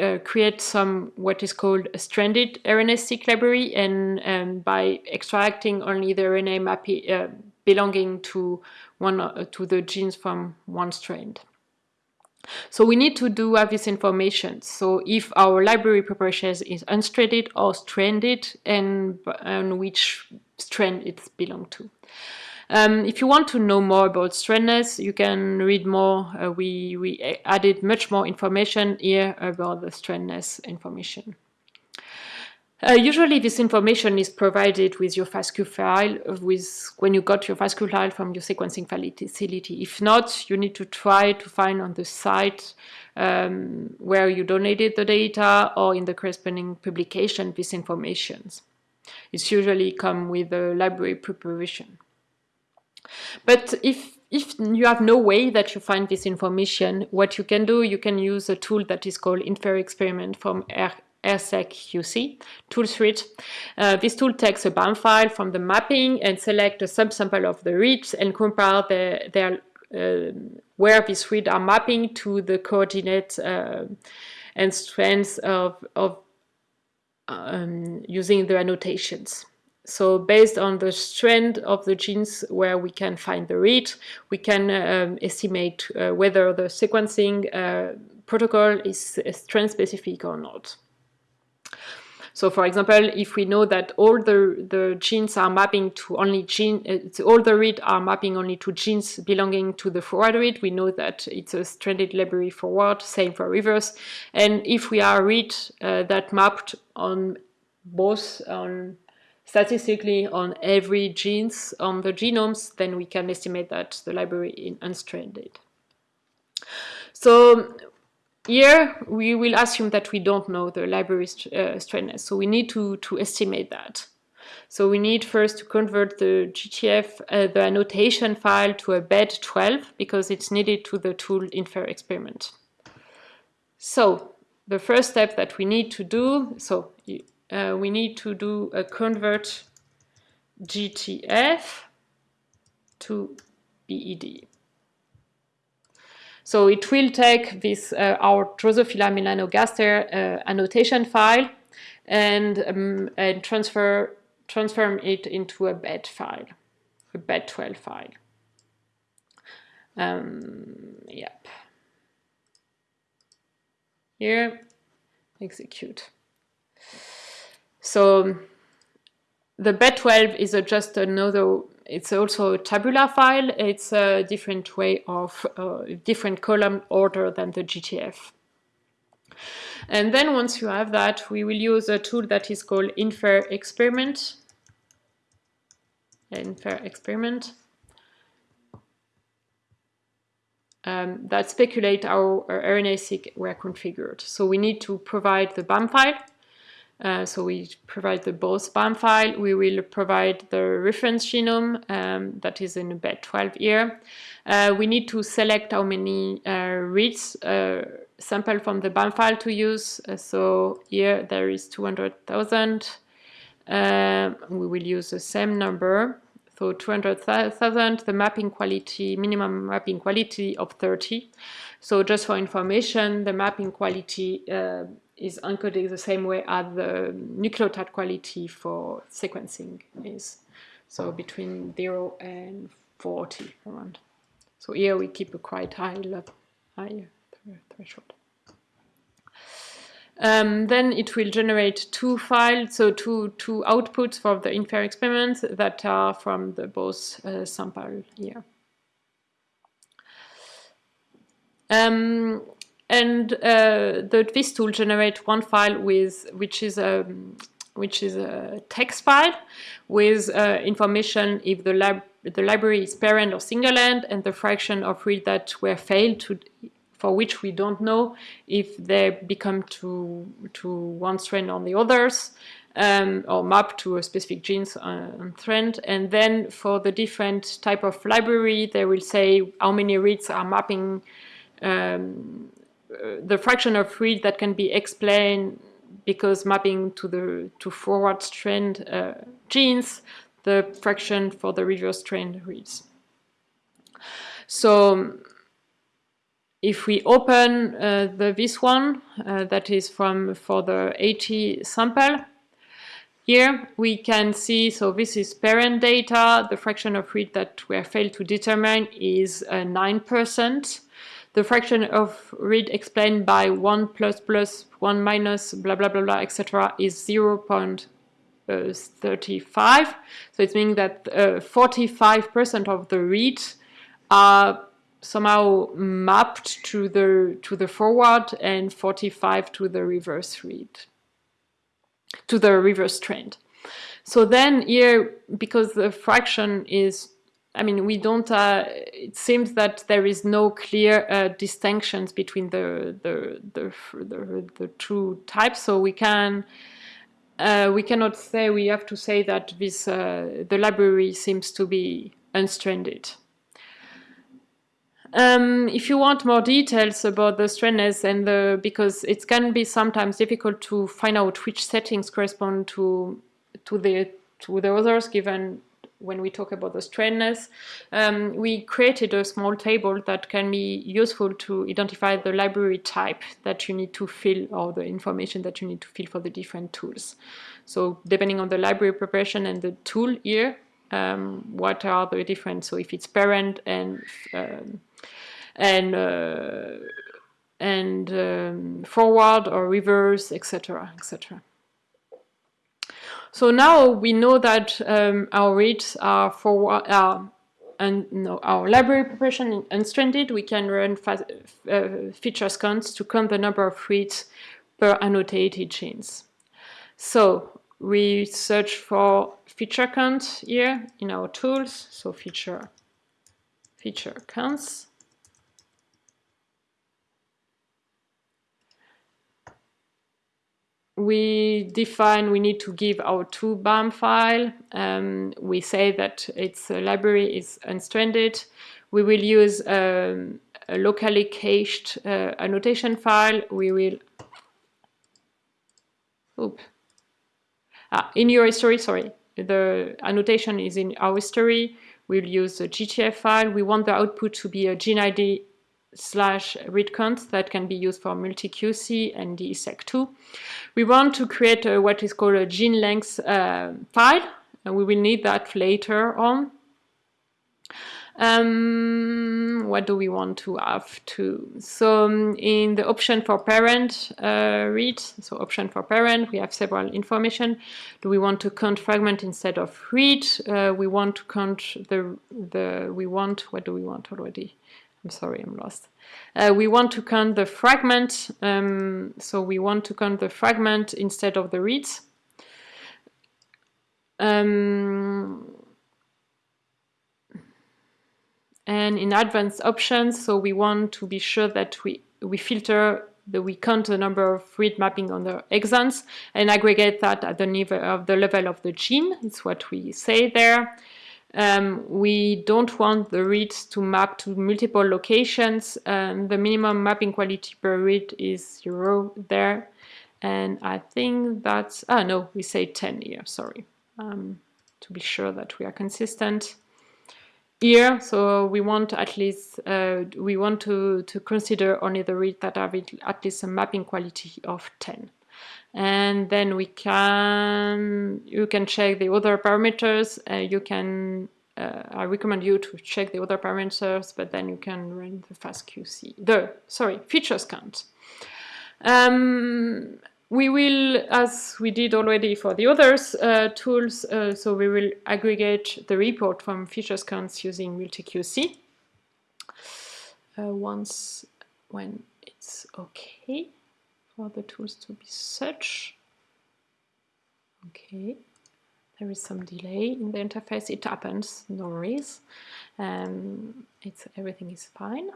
uh, create some what is called a stranded RNA-seq library, and um, by extracting only the RNA map uh, belonging to one uh, to the genes from one strand. So we need to do have this information. So if our library preparation is unstranded or stranded and, and which strand it belongs to. Um, if you want to know more about strandness, you can read more. Uh, we, we added much more information here about the strandness information. Uh, usually this information is provided with your FASTQ file with when you got your FASTQ file from your sequencing facility. If not, you need to try to find on the site um, where you donated the data or in the corresponding publication this information. It's usually come with a library preparation. But if if you have no way that you find this information, what you can do, you can use a tool that is called Infer Experiment from R RSeQC tool suite. Uh, this tool takes a BAM file from the mapping and select a subsample of the reads and compare the, their uh, where these reads are mapping to the coordinate uh, and strands of, of um, using the annotations. So based on the strand of the genes where we can find the read, we can um, estimate uh, whether the sequencing uh, protocol is strand specific or not. So for example, if we know that all the, the genes are mapping to only gene, uh, all the read are mapping only to genes belonging to the forward read, we know that it's a stranded library forward, same for reverse. And if we are read uh, that mapped on both on statistically on every genes on the genomes, then we can estimate that the library is unstranded. So here, we will assume that we don't know the library uh, so we need to, to estimate that. So we need first to convert the GTF, uh, the annotation file to a bed 12 because it's needed to the tool infer experiment. So the first step that we need to do, so uh, we need to do a convert GTF to BED. So it will take this uh, our Drosophila melanogaster uh, annotation file and, um, and transfer transform it into a bed file, a bed12 file. Um, yep. Here, execute. So the bed12 is a, just another, it's also a tabular file. It's a different way of, uh, different column order than the GTF. And then once you have that, we will use a tool that is called infer experiment. Infer experiment. Um, that speculate how our RNA-seq were configured. So we need to provide the BAM file uh, so we provide the both BAM file. We will provide the reference genome um, that is in bed 12 here. Uh, we need to select how many uh, reads uh, sample from the BAM file to use. Uh, so here there is 200,000. Um, we will use the same number. So 200,000, the mapping quality, minimum mapping quality of 30. So just for information, the mapping quality uh, is encoded the same way as the nucleotide quality for sequencing is. So between 0 and 40 around. So here we keep a quite high level, high threshold. Um, then it will generate two files, so two, two outputs for the infer experiments that are from the both uh, sample here. Um, and uh, the, this tool generates one file with which is a which is a text file with uh, information if the lab the library is paired or single end and the fraction of reads that were failed to for which we don't know if they become to to one strand on the others um, or map to a specific genes on strand and then for the different type of library they will say how many reads are mapping um, uh, the fraction of read that can be explained because mapping to the to forward strand uh, genes, the fraction for the reverse strand reads. So if we open uh, the this one uh, that is from for the 80 sample, here we can see, so this is paired data, the fraction of read that we failed to determine is 9%. Uh, the fraction of read explained by 1 plus plus 1 minus blah blah blah blah etc is 0 0.35 so it means that 45% uh, of the read are somehow mapped to the to the forward and 45 to the reverse read to the reverse trend. So then here because the fraction is I mean, we don't, uh, it seems that there is no clear uh, distinctions between the, the, the, the, the two types. So we can, uh, we cannot say, we have to say that this, uh, the library seems to be unstranded. Um, if you want more details about the strandness and the, because it can be sometimes difficult to find out which settings correspond to, to the, to the others given when we talk about the strandness, um, we created a small table that can be useful to identify the library type that you need to fill or the information that you need to fill for the different tools. So depending on the library preparation and the tool here, um, what are the different, so if it's paired and um, and uh, and um, forward or reverse, etc., etc. So now we know that um, our reads are for uh, and our library preparation unstranded. We can run uh, featureCounts to count the number of reads per annotated genes. So we search for feature count here in our tools. So feature featureCounts. We define we need to give our two BAM file. Um, we say that its library is unstranded. We will use um, a locally cached uh, annotation file. We will Oop. Ah, in your history, sorry, the annotation is in our history. We'll use a GTF file. We want the output to be a gene ID slash read count that can be used for MultiQC and DESeq2. We want to create a, what is called a gene length uh, file, and we will need that later on. Um, what do we want to have to? So um, in the option for paired uh, read, so option for paired, we have several information. Do we want to count fragment instead of read? Uh, we want to count the, the, we want, what do we want already? I'm sorry, I'm lost. Uh, we want to count the fragment, um, so we want to count the fragment instead of the reads. Um, and in advanced options, so we want to be sure that we, we filter that we count the number of read mapping on the exons and aggregate that at the level of the level of the gene. It's what we say there. Um, we don't want the reads to map to multiple locations. Um, the minimum mapping quality per read is zero there. And I think that's, ah no, we say 10 here, sorry, um, to be sure that we are consistent here. So we want at least, uh, we want to, to consider only the reads that have at least a mapping quality of 10 and then we can you can check the other parameters. Uh, you can uh, I recommend you to check the other parameters but then you can run the fastqc the sorry featureCounts. Um, we will as we did already for the others uh, tools uh, so we will aggregate the report from featureCounts using MultiQC uh, once when it's okay for the tools to be such. Okay, there is some delay in the interface. It happens, no worries. Um, it's everything is fine.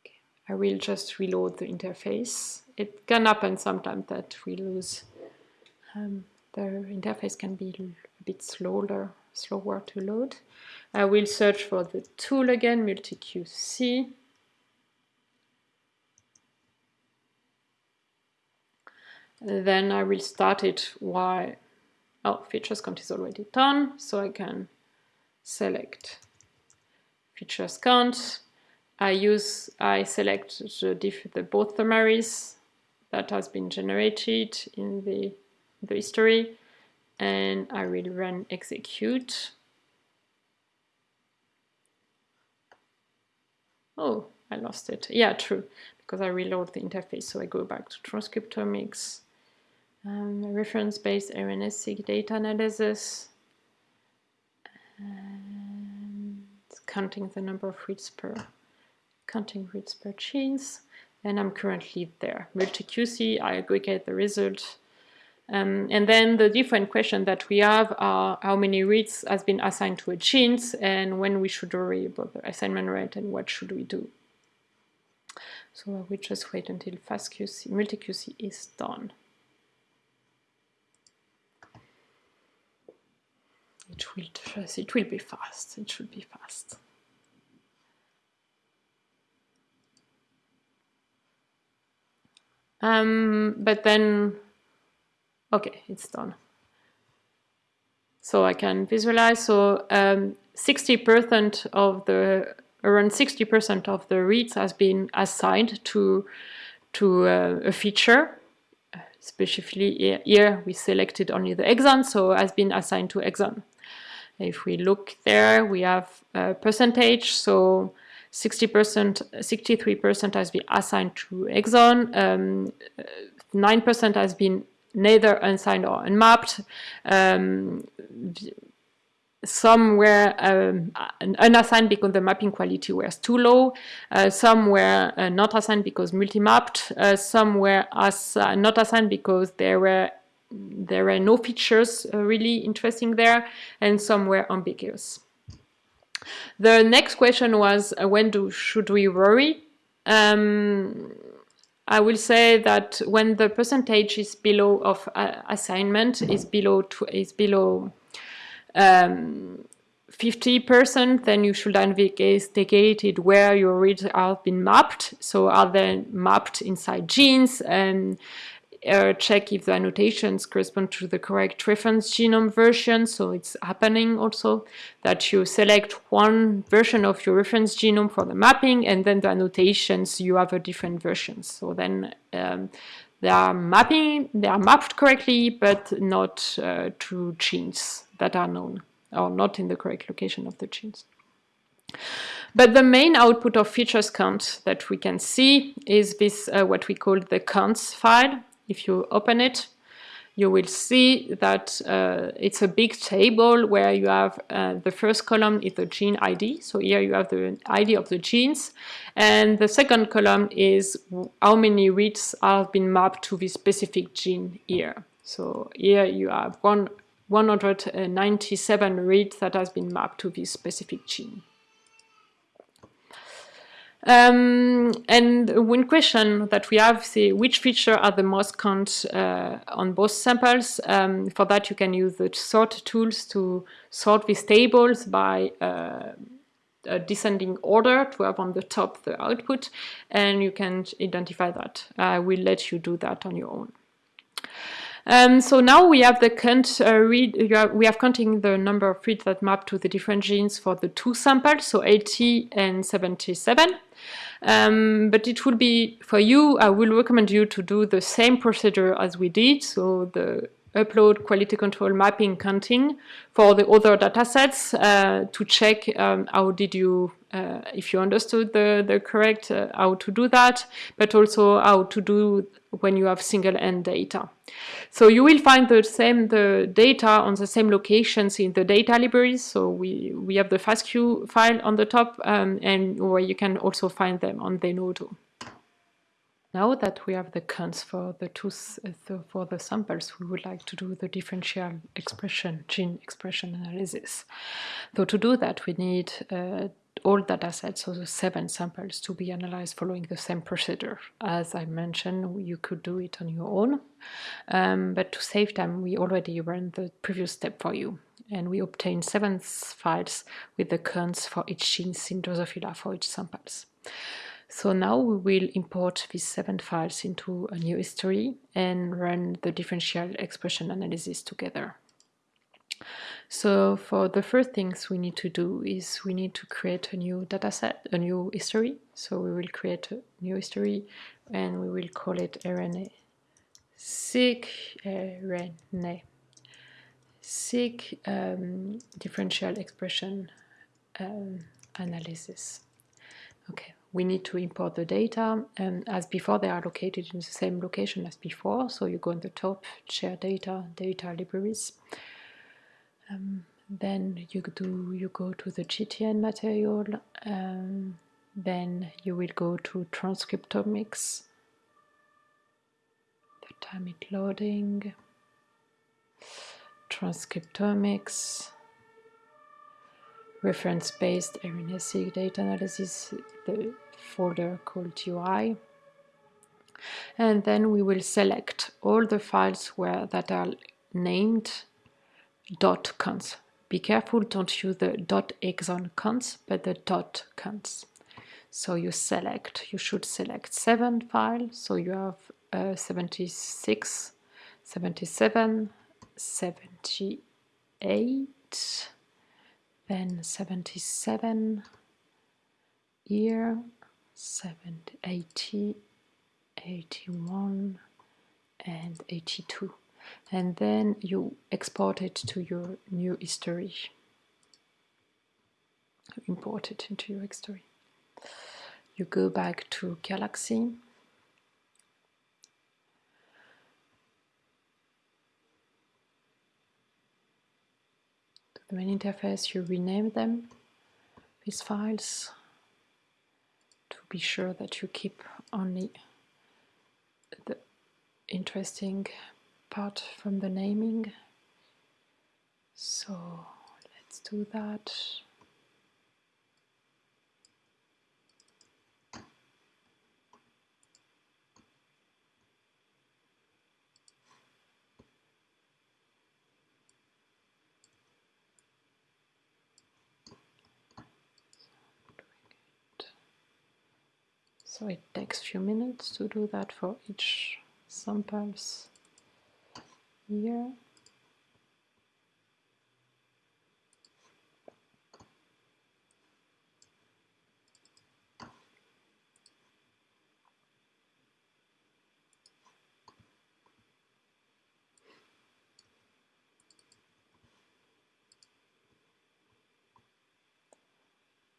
Okay. I will just reload the interface. It can happen sometimes that we lose um, the interface can be a bit slower, slower to load. I will search for the tool again, MultiQC. Then I will start it while, oh, featureCounts is already done. So I can select featureCounts. I use, I select the, the both summaries that has been generated in the, the history and I will run execute. Oh, I lost it. Yeah, true, because I reload the interface. So I go back to transcriptomics um, reference-based RNA-seq data analysis, and counting the number of reads per counting reads per genes, and I'm currently there. MultiQC, I aggregate the result. Um, and then the different question that we have are how many reads has been assigned to a genes and when we should worry about the assignment rate and what should we do. So will just wait until FastQC, MultiQC is done. It will just, it will be fast. It should be fast. Um, but then, okay, it's done. So I can visualize. So 60% um, of the around 60% of the reads has been assigned to to uh, a feature. Specifically here, we selected only the exon, so has been assigned to exon. If we look there, we have a percentage. So 60%, 63% has been assigned to exon, 9% um, has been neither unsigned or unmapped. Um, some were um, unassigned because the mapping quality was too low. Uh, some were uh, not assigned because multi-mapped. Uh, some were as, uh, not assigned because they were there were no features uh, really interesting there and some were ambiguous. The next question was uh, when do should we worry? Um, I will say that when the percentage is below of uh, assignment is below is below 50%, um, then you should investigate it where your reads have been mapped. So are they mapped inside genes and uh, check if the annotations correspond to the correct reference genome version. So it's happening also that you select one version of your reference genome for the mapping and then the annotations you have a different version. So then um, they are mapping, they are mapped correctly, but not uh, to genes that are known or not in the correct location of the genes. But the main output of featureCounts that we can see is this, uh, what we call the counts file. If you open it, you will see that uh, it's a big table where you have uh, the first column is the gene ID. So here you have the ID of the genes. And the second column is how many reads have been mapped to this specific gene here. So here you have one, 197 reads that has been mapped to this specific gene. Um, and one question that we have is which feature are the most count uh, on both samples. Um, for that you can use the sort tools to sort these tables by uh, a descending order to have on the top the output and you can identify that. I will let you do that on your own. Um, so now we have the count uh, read, have, we have counting the number of reads that map to the different genes for the two samples, so 80 and 77. Um, but it will be, for you, I will recommend you to do the same procedure as we did, so the upload quality control mapping counting for the other datasets uh, to check um, how did you, uh, if you understood the, the correct, uh, how to do that, but also how to do when you have single end data. So you will find the same the data on the same locations in the data libraries. So we, we have the FASTQ file on the top um, and where you can also find them on Zenodo. Now that we have the counts for the two uh, for the samples, we would like to do the differential expression, gene expression analysis. So to do that, we need uh, all data sets, so the seven samples, to be analyzed following the same procedure. As I mentioned, you could do it on your own, um, but to save time, we already ran the previous step for you. And we obtained seven files with the counts for each gene Drosophila for each samples. So now we will import these seven files into a new history and run the differential expression analysis together. So for the first things we need to do is we need to create a new dataset, a new history. So we will create a new history and we will call it RNA seq RNA seq um, differential expression um, analysis. Okay, we need to import the data and as before they are located in the same location as before. So you go on the top share data data libraries. Um, then you do you go to the GTN material um, then you will go to transcriptomics the time it loading transcriptomics reference-based RNA-seq data analysis, the folder called UI. And then we will select all the files where that are named dot cons. Be careful, don't use the dot exon cons, but the dot cons. So you select, you should select seven files. So you have uh, 76, 77, 78, then 77 here 70 80 81 and 82 and then you export it to your new history. Import it into your history. You go back to galaxy. To the main interface, you rename them, these files, be sure that you keep only the interesting part from the naming. So let's do that. So it takes a few minutes to do that for each samples. Here.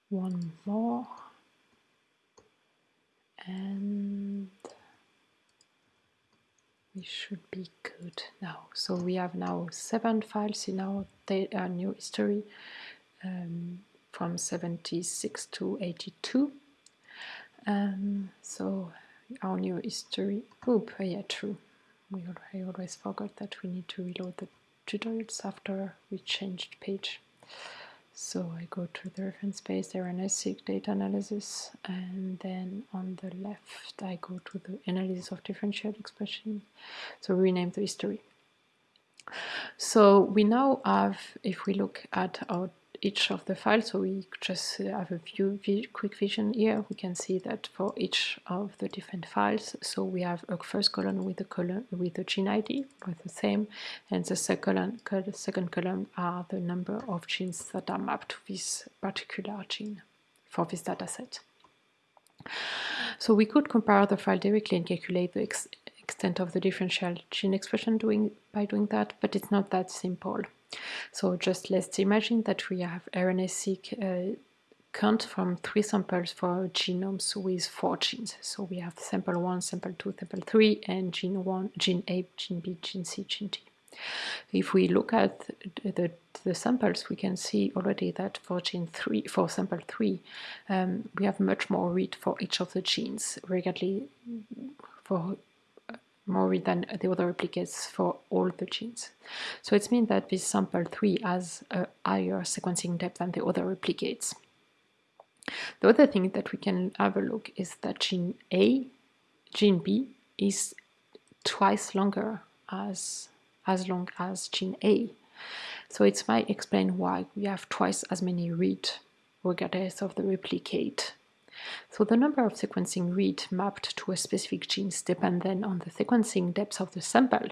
One more and we should be good now. So we have now seven files in our, our new history um, from 76 to 82 um, so our new history oop yeah true. We I always forgot that we need to reload the tutorials after we changed page so I go to the reference space, RNA-seq data analysis, and then on the left I go to the analysis of differential expression. So rename the history. So we now have, if we look at our each of the files, so we just uh, have a view, quick vision here, we can see that for each of the different files, so we have a first column with the column with the gene ID, with the same, and the second, the second column are the number of genes that are mapped to this particular gene for this dataset. So we could compare the file directly and calculate the extent of the differential gene expression doing by doing that, but it's not that simple. So just let's imagine that we have RNA-seq uh, count from three samples for genomes with four genes. So we have sample 1, sample 2, sample 3, and gene 1, gene A, gene B, gene C, gene D. If we look at the, the, samples, we can see already that for gene 3, for sample 3, um, we have much more read for each of the genes, regardless for more than the other replicates for all the genes. So it means that this sample 3 has a higher sequencing depth than the other replicates. The other thing that we can have a look is that gene A, gene B is twice longer as, as long as gene A. So it might explain why we have twice as many read regardless of the replicate so the number of sequencing read mapped to a specific genes depend then on the sequencing depth of the sample,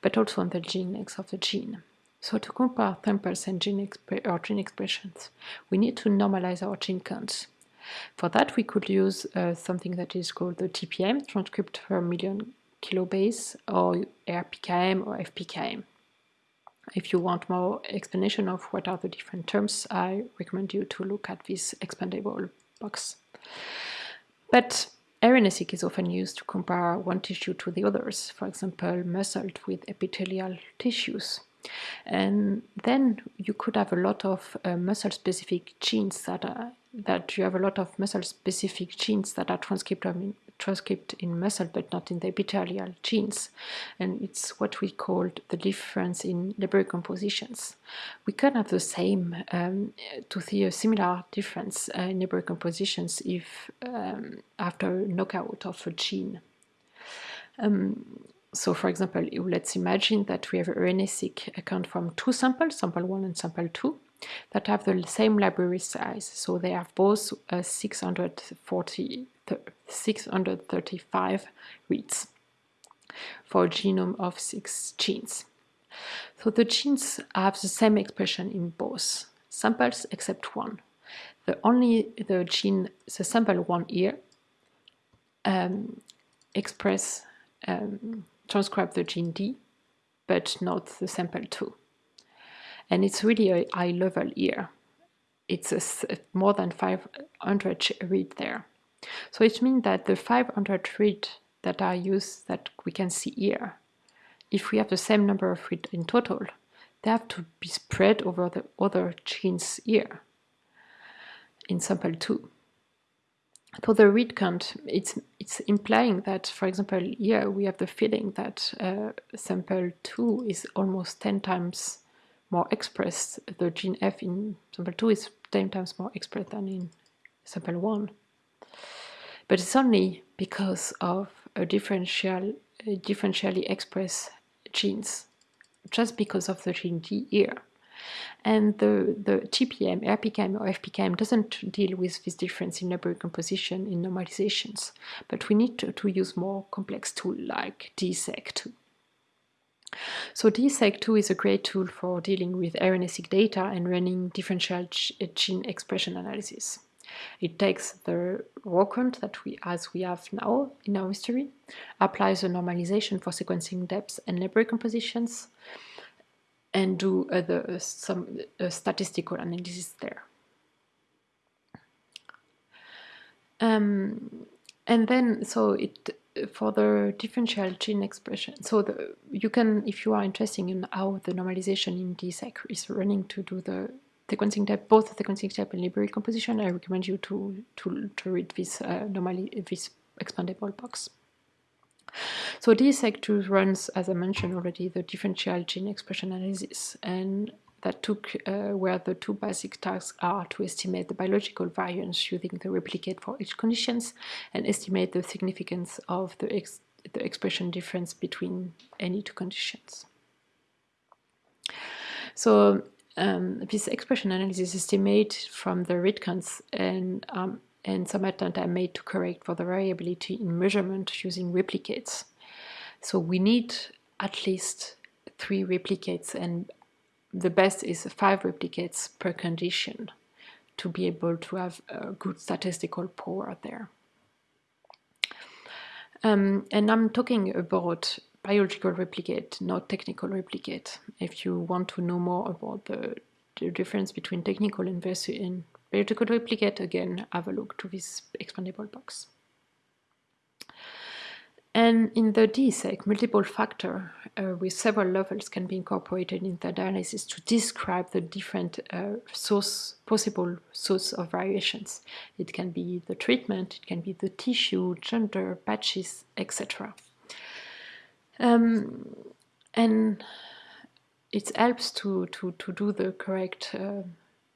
but also on the gene of the gene. So to compare samples and gene, or gene expressions, we need to normalize our gene counts. For that, we could use uh, something that is called the TPM, transcript per million kilobase, or RPKM or FPKM. If you want more explanation of what are the different terms, I recommend you to look at this expandable box. But RNA-seq is often used to compare one tissue to the others, for example, muscle with epithelial tissues. And then you could have a lot of uh, muscle-specific genes that are, that you have a lot of muscle-specific genes that are transcribed transcript in muscle but not in the epithelial genes. And it's what we call the difference in library compositions. We can have the same, um, to see a similar difference uh, in library compositions if um, after knockout of a gene. Um, so for example, let's imagine that we have RNA-seq account from two samples, sample 1 and sample 2, that have the same library size. So they have both uh, 640 635 reads for a genome of six genes. So the genes have the same expression in both samples except one. The only the gene, the sample one here, um, express um, transcribe the gene D, but not the sample two. And it's really a high level here. It's a, more than 500 read there. So it means that the 500 read that are used that we can see here, if we have the same number of read in total, they have to be spread over the other genes here in sample 2. So the read count, it's, it's implying that, for example, here we have the feeling that uh, sample 2 is almost 10 times more expressed. The gene F in sample 2 is 10 times more expressed than in sample 1 but it's only because of a differential, differentially expressed genes, just because of the gene D here. And the, the TPM, RPKM or FPKM doesn't deal with this difference in library composition in normalizations, but we need to, to use more complex tool like DESeq2. So DESeq2 is a great tool for dealing with RNA-seq data and running differential gene expression analysis. It takes the raw count that we, as we have now in our history, applies a normalization for sequencing depths and library compositions, and do other some uh, statistical analysis there. Um, and then, so it for the differential gene expression. So the, you can, if you are interested in how the normalization in DESeq is running to do the sequencing type, both the sequencing type and library composition, I recommend you to to, to read this uh, normally this expandable box. So DESeq2 runs, as I mentioned already, the differential gene expression analysis, and that took uh, where the two basic tasks are to estimate the biological variance using the replicate for each conditions and estimate the significance of the, ex the expression difference between any two conditions. So um, this expression analysis is estimated from the read counts and um, and some attempts are made to correct for the variability in measurement using replicates. So we need at least three replicates and the best is five replicates per condition to be able to have a good statistical power there. Um, and I'm talking about biological replicate, not technical replicate. If you want to know more about the, the difference between technical and biological replicate, again, have a look to this expandable box. And in the DESeq, multiple factor uh, with several levels can be incorporated in the analysis to describe the different uh, source, possible source of variations. It can be the treatment, it can be the tissue, gender, patches, etc. Um, and it helps to, to, to do the correct uh,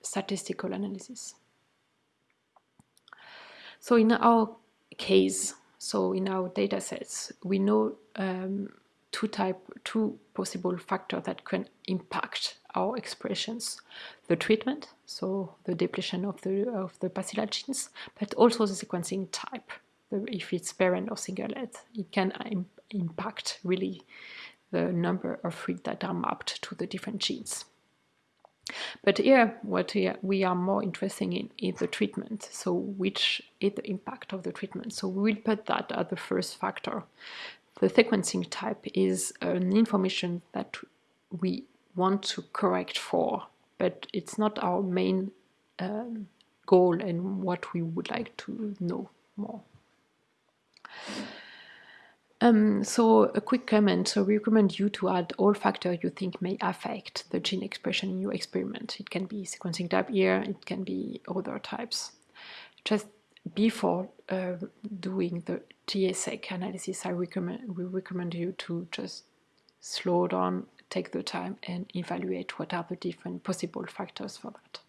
statistical analysis. So in our case, so in our data sets, we know um, two type, two possible factors that can impact our expressions. The treatment, so the depletion of the, of the pasilla genes, but also the sequencing type. If it's paired-end or single singlet, it can impact really the number of reads that are mapped to the different genes. But here, what we are more interested in is the treatment. So which is the impact of the treatment? So we will put that as the first factor. The sequencing type is an information that we want to correct for, but it's not our main um, goal and what we would like to know more. Um, so a quick comment, so we recommend you to add all factors you think may affect the gene expression in your experiment. It can be sequencing type here, it can be other types. Just before uh, doing the DESeq analysis, I recommend, we recommend you to just slow down, take the time and evaluate what are the different possible factors for that.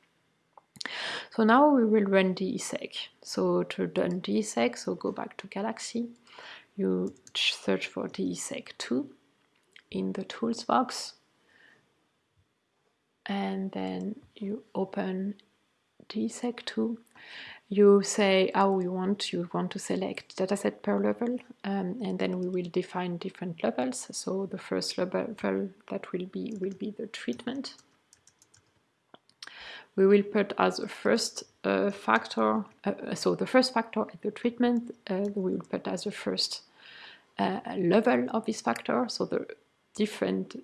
So now we will run DESeq. So to run DESeq, so go back to Galaxy you search for DESeq2 in the tools box. And then you open DESeq2 you say how we want you want to select dataset per level um, and then we will define different levels. So the first level that will be will be the treatment. We will put as a first uh, factor, uh, so the first factor at the treatment, uh, we will put as the first uh, level of this factor, so the different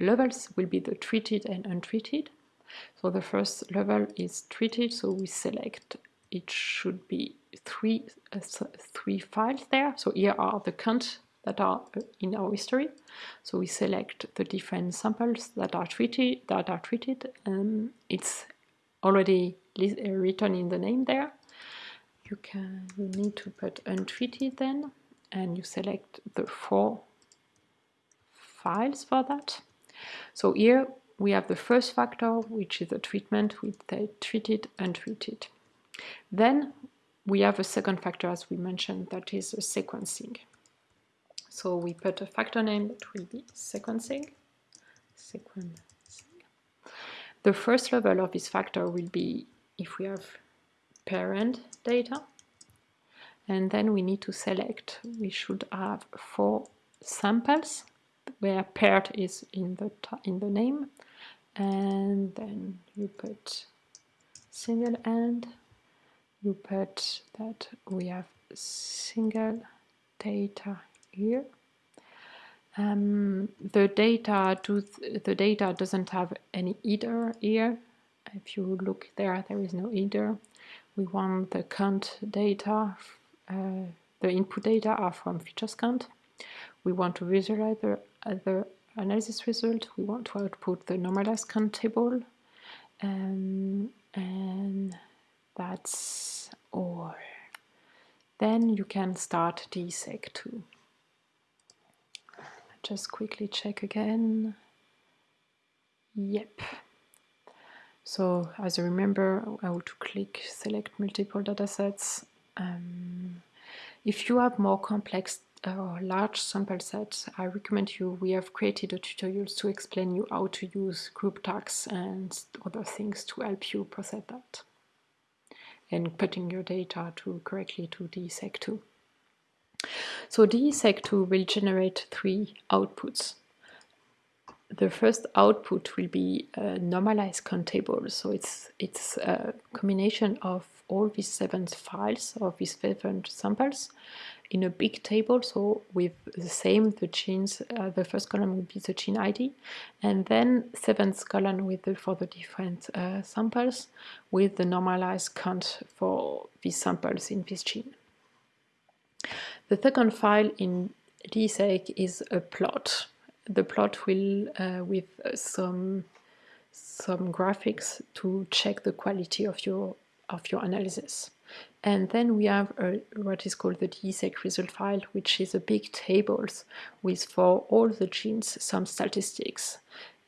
levels will be the treated and untreated. So the first level is treated, so we select it should be three uh, three files there. So here are the counts that are in our history. So we select the different samples that are treated that are treated. Um, it's already uh, written in the name there. You can you need to put untreated then, and you select the four files for that. So here we have the first factor, which is the treatment with the treated, untreated. Then we have a second factor, as we mentioned, that is a sequencing. So we put a factor name that will be sequencing, sequencing. The first level of this factor will be if we have paired-end data. And then we need to select, we should have four samples where paired is in the, in the name. And then you put single end, you put that we have single data here. Um, the data th the data doesn't have any header here. If you look there, there is no header. We want the count data. Uh, the input data are from featureCounts. We want to visualize the, the analysis result. We want to output the normalized count table. Um, and that's all. Then you can start DESeq2. Just quickly check again. Yep. So as you remember, I want to click select multiple datasets. Um, if you have more complex or uh, large sample sets, I recommend you, we have created a tutorial to explain you how to use group tags and other things to help you process that and putting your data to correctly to DESeq2. So DESeq2 will generate three outputs. The first output will be a normalized count table. So it's, it's a combination of all these seven files of these seven samples in a big table so with the same the genes uh, the first column will be the gene ID and then seventh column with the, for the different uh, samples with the normalized count for these samples in this gene. The second file in DESeq is a plot. The plot will uh, with some some graphics to check the quality of your of your analysis. And then we have a, what is called the DESeq result file, which is a big tables with for all the genes some statistics.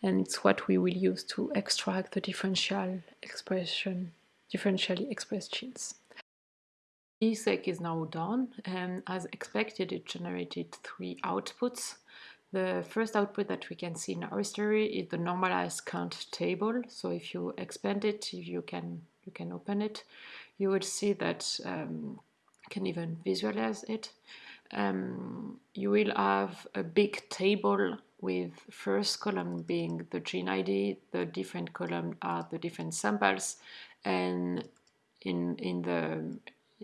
And it's what we will use to extract the differential expression, differentially expressed genes. DESeq is now done and as expected it generated three outputs. The first output that we can see in our history is the normalized count table. So if you expand it, you can you can open it you would see that um, can even visualize it. Um, you will have a big table with first column being the gene ID, the different column are the different samples, and in in the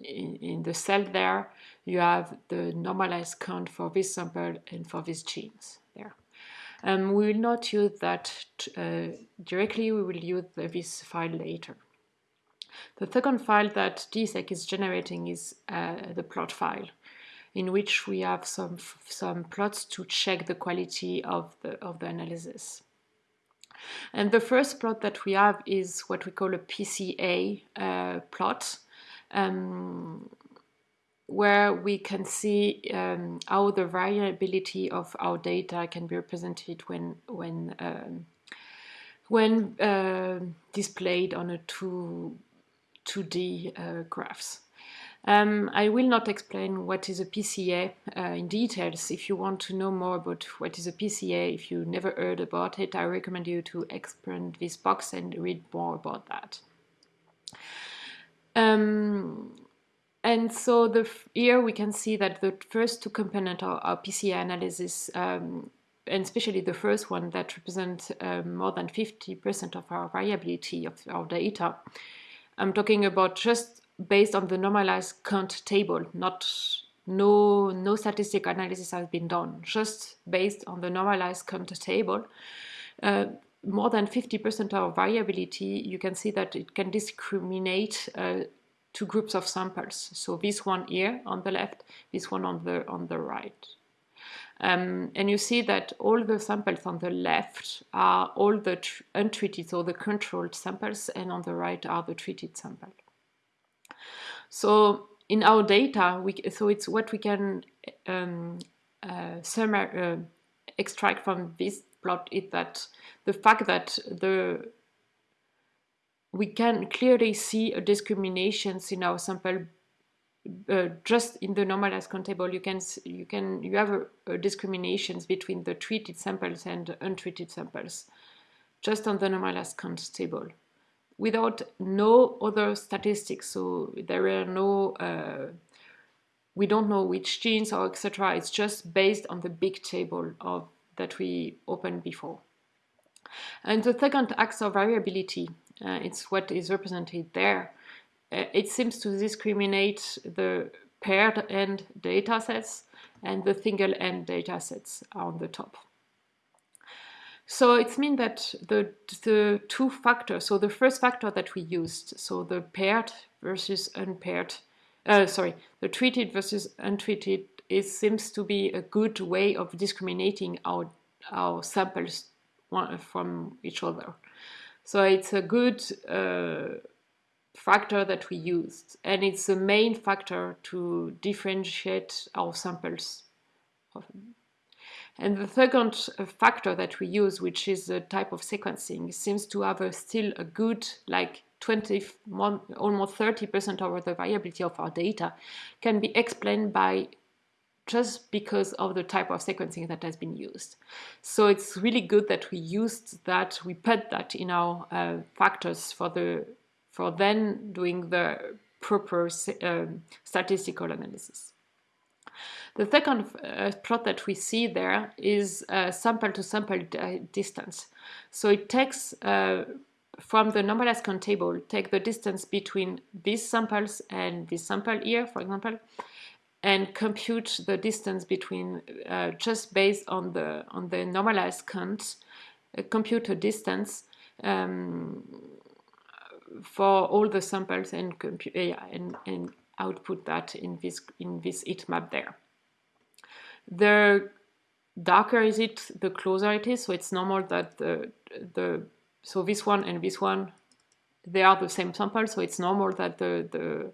in, in the cell there you have the normalized count for this sample and for these genes there. Um, we will not use that uh, directly, we will use this file later. The second file that DESeq is generating is uh, the plot file, in which we have some, some plots to check the quality of the, of the analysis. And the first plot that we have is what we call a PCA uh, plot, um, where we can see um, how the variability of our data can be represented when, when, um, when uh, displayed on a two 2D uh, graphs. Um, I will not explain what is a PCA uh, in details. If you want to know more about what is a PCA, if you never heard about it, I recommend you to expand this box and read more about that. Um, and so the, here we can see that the first two components are, PCA analysis, um, and especially the first one that represents um, more than 50% of our variability of our data. I'm talking about just based on the normalized count table, not no no statistical analysis has been done, just based on the normalized count table. Uh, more than 50% of variability, you can see that it can discriminate uh, two groups of samples. So this one here on the left, this one on the on the right. Um, and you see that all the samples on the left are all the untreated, so the controlled samples, and on the right are the treated samples. So in our data, we, so it's what we can um, uh, uh, extract from this plot is that the fact that the we can clearly see a discriminations in our sample uh, just in the normalized count table, you can you can you have a, a discriminations between the treated samples and untreated samples. just on the normalized count table without no other statistics. So there are no, uh, we don't know which genes or etc. It's just based on the big table of that we opened before. And the second axis of variability, uh, it's what is represented there. Uh, it seems to discriminate the paired end data sets and the single end data sets on the top. So it means that the, the two factors, so the first factor that we used, so the paired versus unpaired, uh, sorry, the treated versus untreated, it seems to be a good way of discriminating our, our samples from each other. So it's a good uh, factor that we used, and it's the main factor to differentiate our samples and the second uh, factor that we use, which is the type of sequencing, seems to have a still a good, like 20, almost 30% of the variability of our data can be explained by just because of the type of sequencing that has been used. So it's really good that we used that, we put that in our uh, factors for the for then doing the proper uh, statistical analysis. The second uh, plot that we see there is uh, sample to sample distance. So it takes uh, from the normalized count table, take the distance between these samples and this sample here, for example, and compute the distance between uh, just based on the on the normalized count, uh, compute a distance um, for all the samples and, yeah, and, and output that in this in this heat map there. The darker is it, the closer it is. So it's normal that the, the so this one and this one, they are the same sample. So it's normal that the the uh,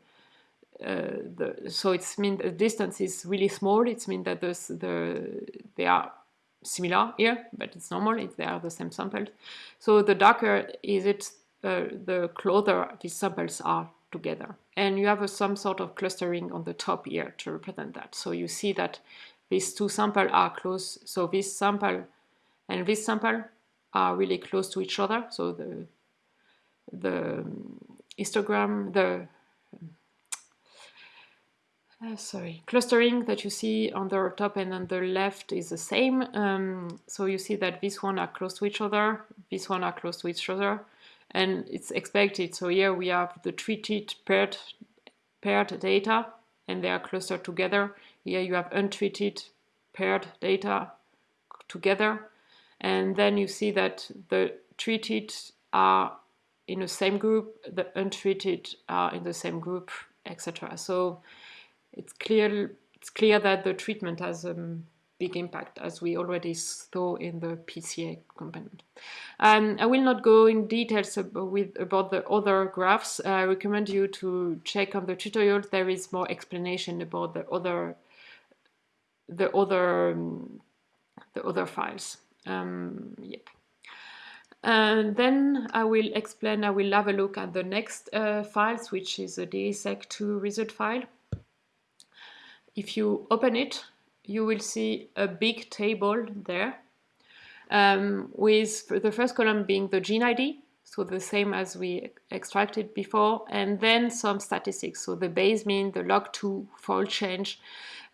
the, so it's mean the distance is really small. It's mean that the, the they are similar here, but it's normal if they are the same samples. So the darker is it, uh, the closer these samples are together. And you have a, some sort of clustering on the top here to represent that. So you see that these two samples are close. So this sample and this sample are really close to each other. So the the histogram, the uh, sorry, clustering that you see on the top and on the left is the same. Um, so you see that this one are close to each other, this one are close to each other, and it's expected. So here we have the treated paired paired data, and they are clustered together. Here you have untreated paired data together. And then you see that the treated are in the same group, the untreated are in the same group, etc. So it's clear it's clear that the treatment has a big impact, as we already saw in the PCA component. Um, I will not go in details with, about the other graphs. I recommend you to check on the tutorial. There is more explanation about the other the other um, the other files. Um, yep. And then I will explain, I will have a look at the next uh, files, which is a DESeq2 result file. If you open it, you will see a big table there um, with the first column being the gene ID, so the same as we extracted before, and then some statistics, so the base mean, the log2 fold change,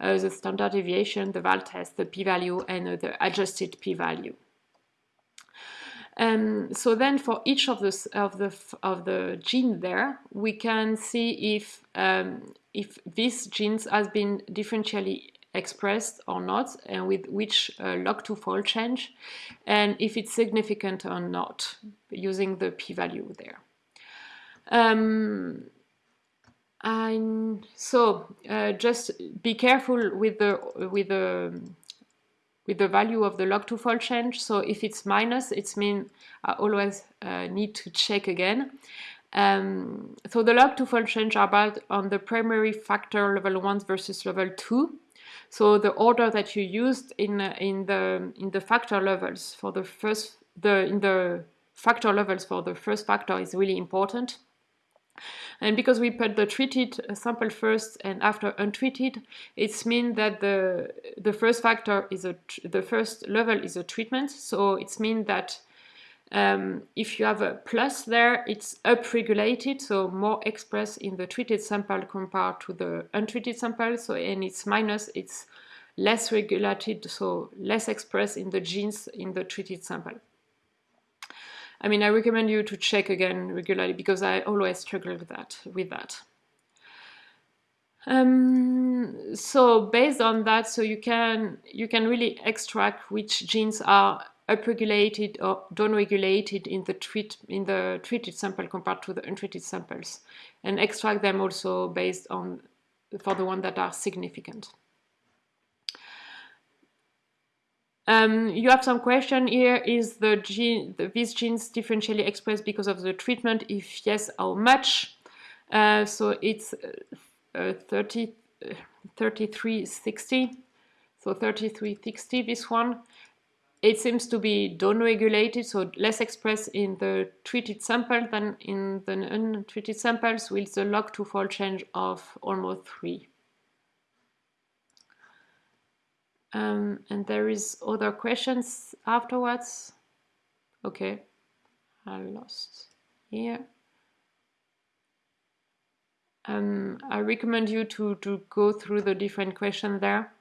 uh, the standard deviation, the Wald test, the p-value, and uh, the adjusted p-value. Um, so then for each of the, of the, of the gene there, we can see if, um, if this genes has been differentially expressed or not, and with which uh, log2 fold change, and if it's significant or not, using the p-value there. Um, and so uh, just be careful with the with the with the value of the log2 fold change. So if it's minus, it's mean I always uh, need to check again. Um, so the log2 fold change are about on the primary factor level one versus level two. So the order that you used in uh, in the in the factor levels for the first the in the factor levels for the first factor is really important. And because we put the treated sample first and after untreated, it's mean that the the first factor is a the first level is a treatment. So it's mean that Um, if you have a plus there, it's upregulated, so more expressed in the treated sample compared to the untreated sample. So, and it's minus, it's less regulated, so less expressed in the genes in the treated sample. I mean, I recommend you to check again regularly because I always struggle with that. With that. Um, so based on that, so you can you can really extract which genes are upregulated or downregulated in the treat in the treated sample compared to the untreated samples, and extract them also based on for the ones that are significant. Um, you have some question here, is the gene, the, these genes differentially expressed because of the treatment? If yes, how much? Uh, so it's uh, 30, uh, 3360, so 3360 this one. It seems to be downregulated, so less expressed in the treated sample than in the untreated samples with the log2 fold change of almost 3. Um, and there is other questions afterwards. Okay, I lost here. Um, I recommend you to, to go through the different questions there.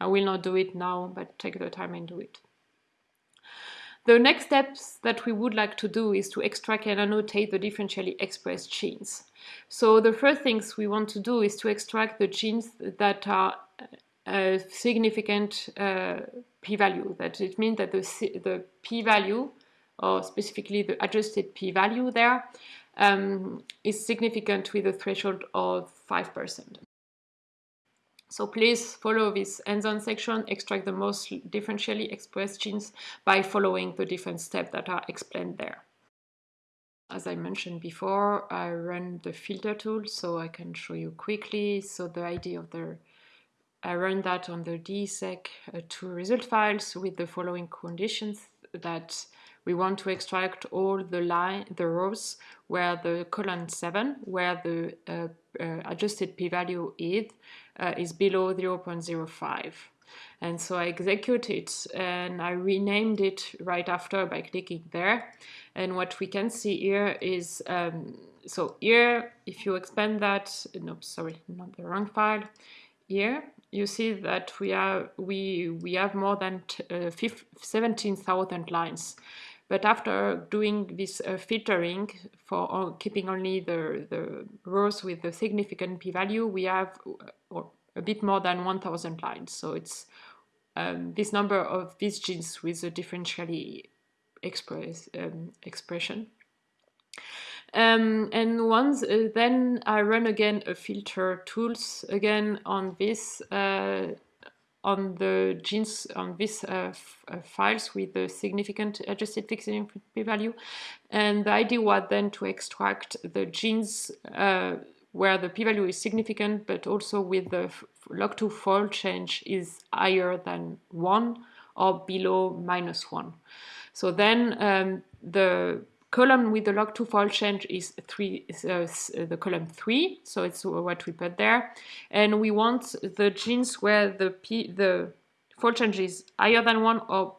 I will not do it now, but take the time and do it. The next steps that we would like to do is to extract and annotate the differentially expressed genes. So the first things we want to do is to extract the genes that are a significant uh, p-value. That it means that the, the p-value, or specifically the adjusted p-value there, um, is significant with a threshold of 5%. So please follow this hands-on section, extract the most differentially expressed genes by following the different steps that are explained there. As I mentioned before, I run the filter tool so I can show you quickly. So the idea of the I run that on the DESeq uh, two result files with the following conditions that we want to extract all the line, the rows where the column 7, where the uh, uh, adjusted p-value is, uh, is below 0.05. And so I execute it and I renamed it right after by clicking there. And what we can see here is, um, so here, if you expand that, no, sorry, not the wrong file, here you see that we are we we have more than uh, 17,000 lines. But after doing this uh, filtering for uh, keeping only the, the rows with the significant p-value, we have uh, a bit more than 1,000 lines. So it's um, this number of these genes with a differentially express, um, expression. Um, and once uh, then I run again a filter tools again on this uh, on the genes on these uh, uh, files with the significant adjusted fixed p-value and the idea was then to extract the genes uh, where the p-value is significant but also with the log2 fold change is higher than 1 or below minus 1. So then um, the column with the log2 fold change is three, uh, the column 3, so it's what we put there. And we want the genes where the, P, the fold change is higher than 1 or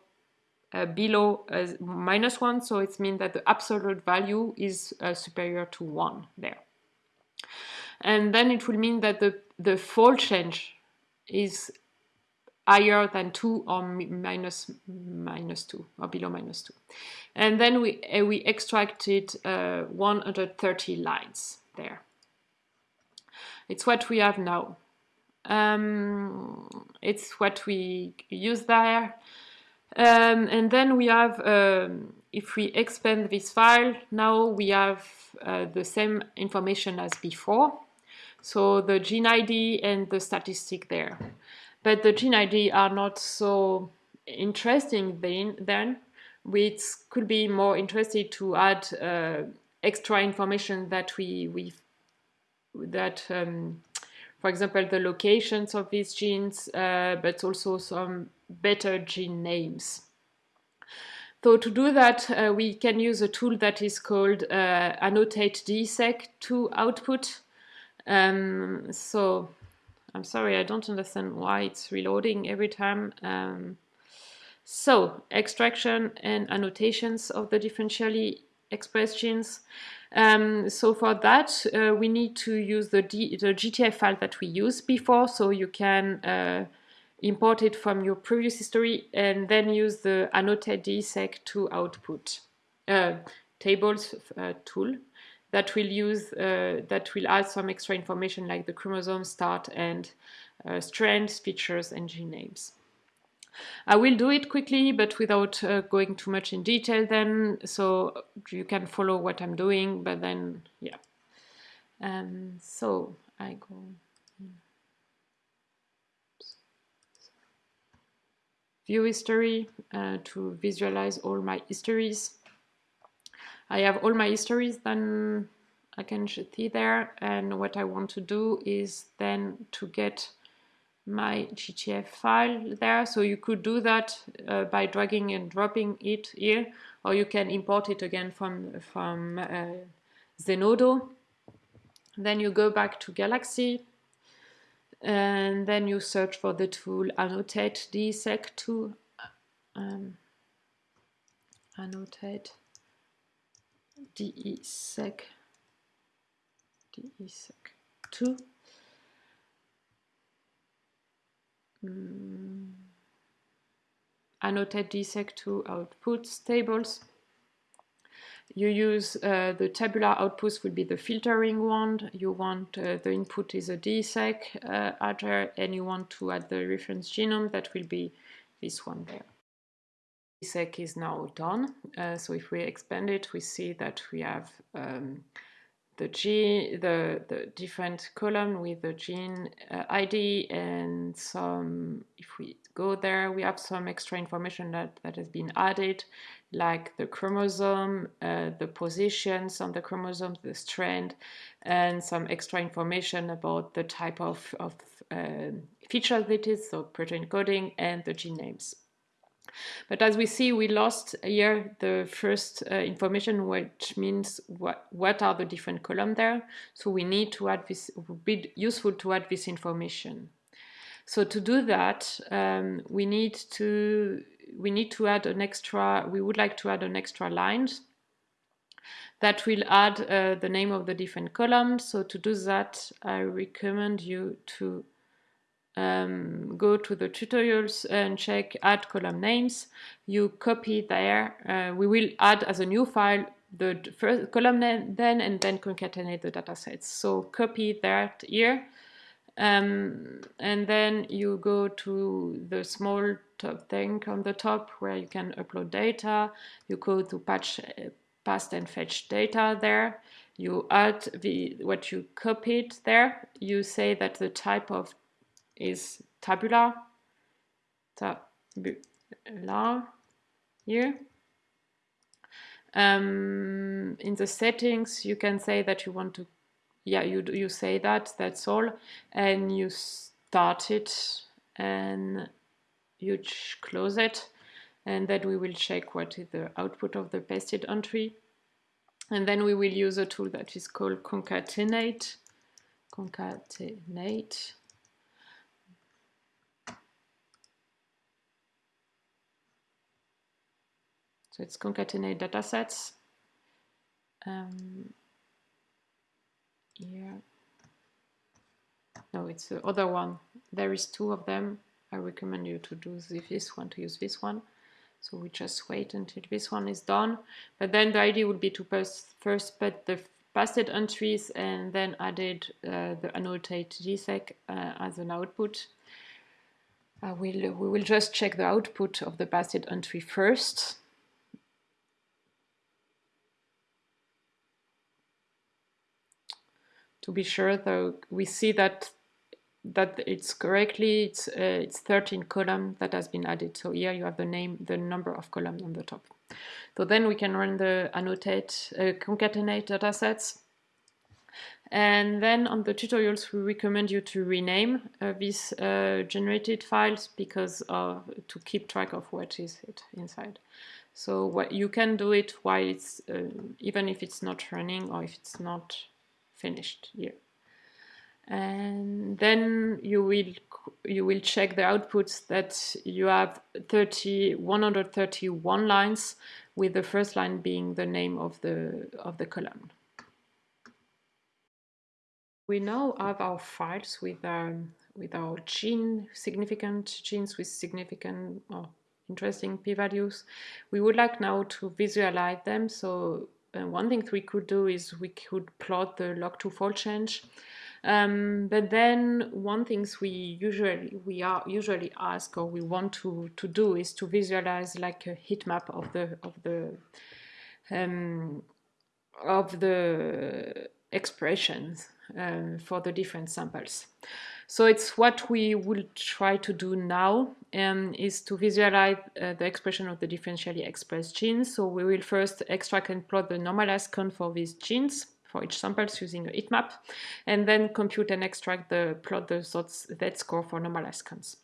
uh, below uh, minus 1, so it means that the absolute value is uh, superior to 1 there. And then it will mean that the, the fold change is higher than 2 or minus, minus 2 or below minus 2. And then we, uh, we extracted uh, 130 lines there. It's what we have now. Um, it's what we use there. Um, and then we have, um, if we expand this file, now we have uh, the same information as before. So the gene ID and the statistic there. But the gene ID are not so interesting then, then which could be more interested to add uh, extra information that we, we that um, for example the locations of these genes uh, but also some better gene names. So to do that uh, we can use a tool that is called uh, annotate dsec to output. Um, so I'm sorry, I don't understand why it's reloading every time. Um, So, extraction and annotations of the differentially expressed genes. Um, so for that, uh, we need to use the, D the GTF file that we used before, so you can uh, import it from your previous history and then use the annotate DESeq2 output uh, tables uh, tool that will use uh, that will add some extra information like the chromosome start and uh, strands, features, and gene names. I will do it quickly, but without uh, going too much in detail then, so you can follow what I'm doing, but then, yeah. Um, so I go view history uh, to visualize all my histories. I have all my histories then I can see there and what I want to do is then to get my GTF file there. So you could do that uh, by dragging and dropping it here, or you can import it again from, from uh, Zenodo. Then you go back to Galaxy, and then you search for the tool annotate DESeq2 um, annotate DESeq DESeq2 mm. annotate DESeq2 outputs tables you use uh, the tabular outputs will be the filtering one. You want uh, the input is a DESeq uh, adder and you want to add the reference genome that will be this one there. DESeq is now done. Uh, so if we expand it, we see that we have um, the G, the, the different column with the gene uh, ID and some, if we go there, we have some extra information that, that has been added, like the chromosome, uh, the positions on the chromosome, the strand, and some extra information about the type of, of uh, feature it is, so protein coding and the gene names. But as we see, we lost here the first uh, information, which means what, what are the different columns there. So we need to add this, it would be useful to add this information. So to do that, um, we need to we need to add an extra, we would like to add an extra line that will add uh, the name of the different columns. So to do that, I recommend you to um, go to the tutorials and check add column names. You copy there. Uh, we will add as a new file the first column name then and then concatenate the datasets. So copy that here. Um, and then you go to the small top thing on the top where you can upload data. You go to patch, uh, past and fetch data there. You add the what you copied there. You say that the type of is tabular, tabular here. Um, in the settings, you can say that you want to, yeah, you, you say that, that's all, and you start it and you close it, and then we will check what is the output of the pasted entry. And then we will use a tool that is called concatenate, concatenate, So it's concatenate datasets. Um. No, it's the other one. There is two of them. I recommend you to do this one, to use this one. So we just wait until this one is done. But then the idea would be to first, first put the pasted entries and then added uh, the annotate DESeq uh, as an output. Uh, we'll, we will just check the output of the pasted entry first. To be sure though we see that that it's correctly it's uh, it's 13 column that has been added. So here you have the name the number of columns on the top. So then we can run the annotate uh, concatenate datasets and then on the tutorials we recommend you to rename uh, these uh, generated files because of, to keep track of what is it inside. So what you can do it while it's uh, even if it's not running or if it's not finished here. and then you will you will check the outputs that you have 30 131 lines with the first line being the name of the of the column we now have our files with um, with our gene significant genes with significant or interesting p-values we would like now to visualize them so uh, one thing we could do is we could plot the log2 fold change um, but then one things we usually we are usually ask or we want to to do is to visualize like a heat map of the of the um, of the expressions um, for the different samples. So it's what we will try to do now um, is to visualize uh, the expression of the differentially expressed genes. So we will first extract and plot the normalized count for these genes for each sample using a heat map, and then compute and extract the plot the z score for normalized counts.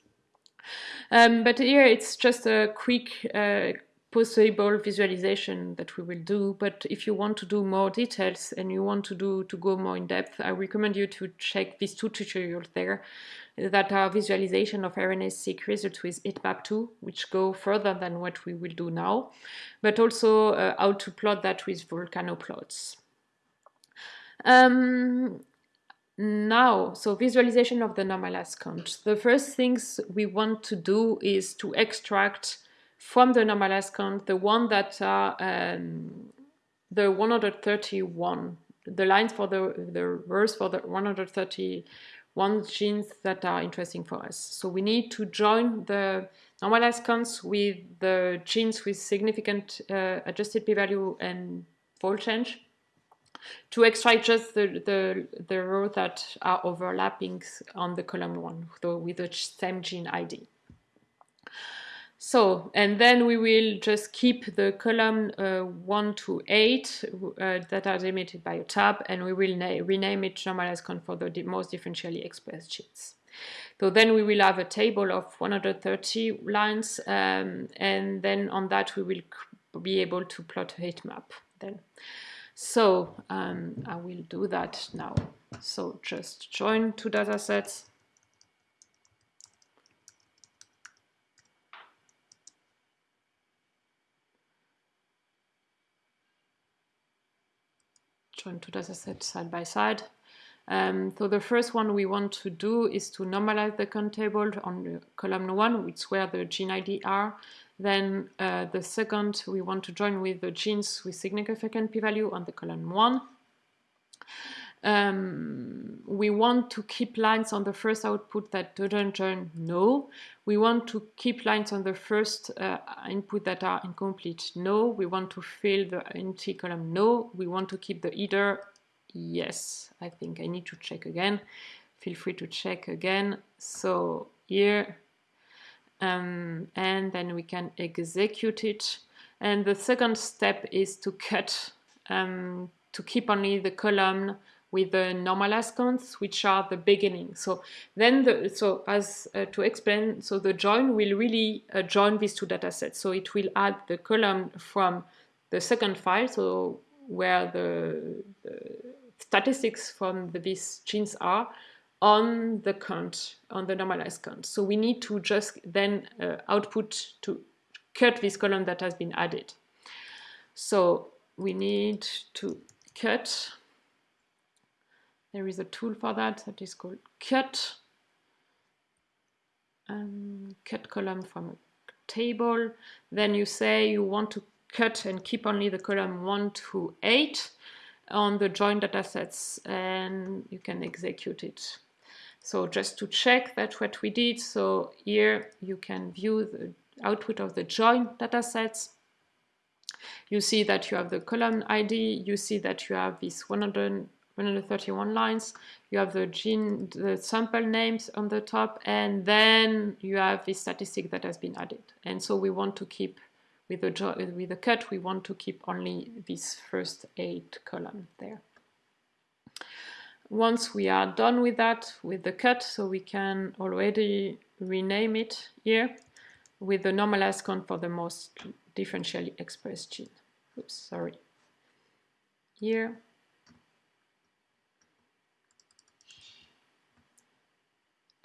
Um, but here it's just a quick uh, possible visualization that we will do. But if you want to do more details and you want to do to go more in depth, I recommend you to check these two tutorials there that are visualization of RNA-seq results with HeatMap2, which go further than what we will do now, but also uh, how to plot that with volcano plots. Um, now, so visualization of the normalized count. The first things we want to do is to extract from the normalized count the one that are um, the 131, the lines for the, the rows for the 131 genes that are interesting for us. So we need to join the normalized counts with the genes with significant uh, adjusted p-value and fold change to extract just the, the, the rows that are overlapping on the column one, so with the same gene ID. So, and then we will just keep the column uh, 1 to 8 uh, that are delimited by a tab, and we will rename it normalized for the most differentially expressed genes. So then we will have a table of 130 lines, um, and then on that we will be able to plot a heat map then. So um, I will do that now. So just join two datasets. Join two datasets side by side. Um, so the first one we want to do is to normalize the count table on column one, which is where the gene ID are. Then uh, the second, we want to join with the genes with significant p-value on the column 1. Um, we want to keep lines on the first output that don't join no. We want to keep lines on the first uh, input that are incomplete no. We want to fill the empty column no. We want to keep the either yes. I think I need to check again. Feel free to check again. So here um, and then we can execute it. And the second step is to cut, um, to keep only the column with the normalized counts, which are the beginning. So then, the, so as uh, to explain, so the join will really uh, join these two data sets. So it will add the column from the second file, so where the, the statistics from the, these genes are, on the count, on the normalized count. So we need to just then uh, output to cut this column that has been added. So we need to cut. There is a tool for that that is called cut. Um, cut column from a table. Then you say you want to cut and keep only the column 1 to 8 on the joint datasets and you can execute it. So just to check that what we did, so here you can view the output of the join datasets. You see that you have the column ID, you see that you have these 100, 131 lines, you have the gene, the sample names on the top, and then you have the statistic that has been added. And so we want to keep, with the, with the cut, we want to keep only this first eight column there. Once we are done with that, with the cut, so we can already rename it here with the normalized count for the most differentially expressed gene. Oops, sorry. Here.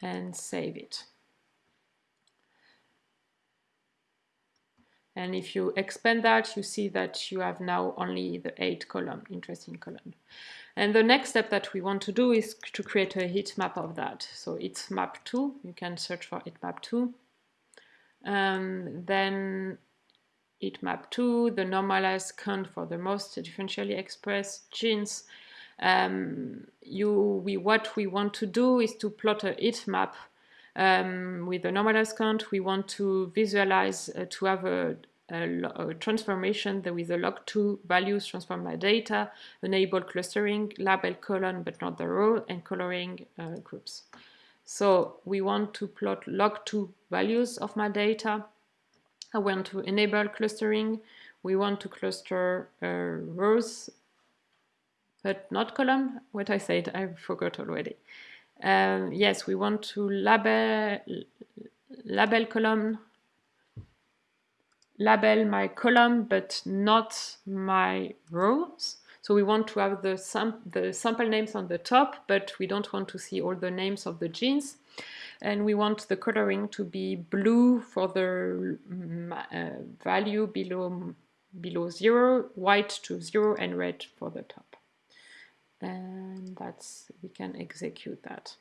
And save it. And if you expand that, you see that you have now only the eight column, interesting column. And the next step that we want to do is to create a heat map of that. So it's map 2, you can search for heatmap2. Um, then heatmap2, the normalized count for the most differentially expressed genes. Um, you, we, what we want to do is to plot a heat map um, with the normalized count, we want to visualize uh, to have a, a, a, transformation that with the log2 values transform my data, enable clustering, label column but not the row, and coloring uh, groups. So we want to plot log2 values of my data. I want to enable clustering. We want to cluster uh, rows, but not column. What I said, I forgot already. Um, yes, we want to label, label column, label my column, but not my rows. So we want to have the, sam the sample names on the top, but we don't want to see all the names of the genes. And we want the coloring to be blue for the uh, value below, below zero, white to zero, and red for the top and that's we can execute that.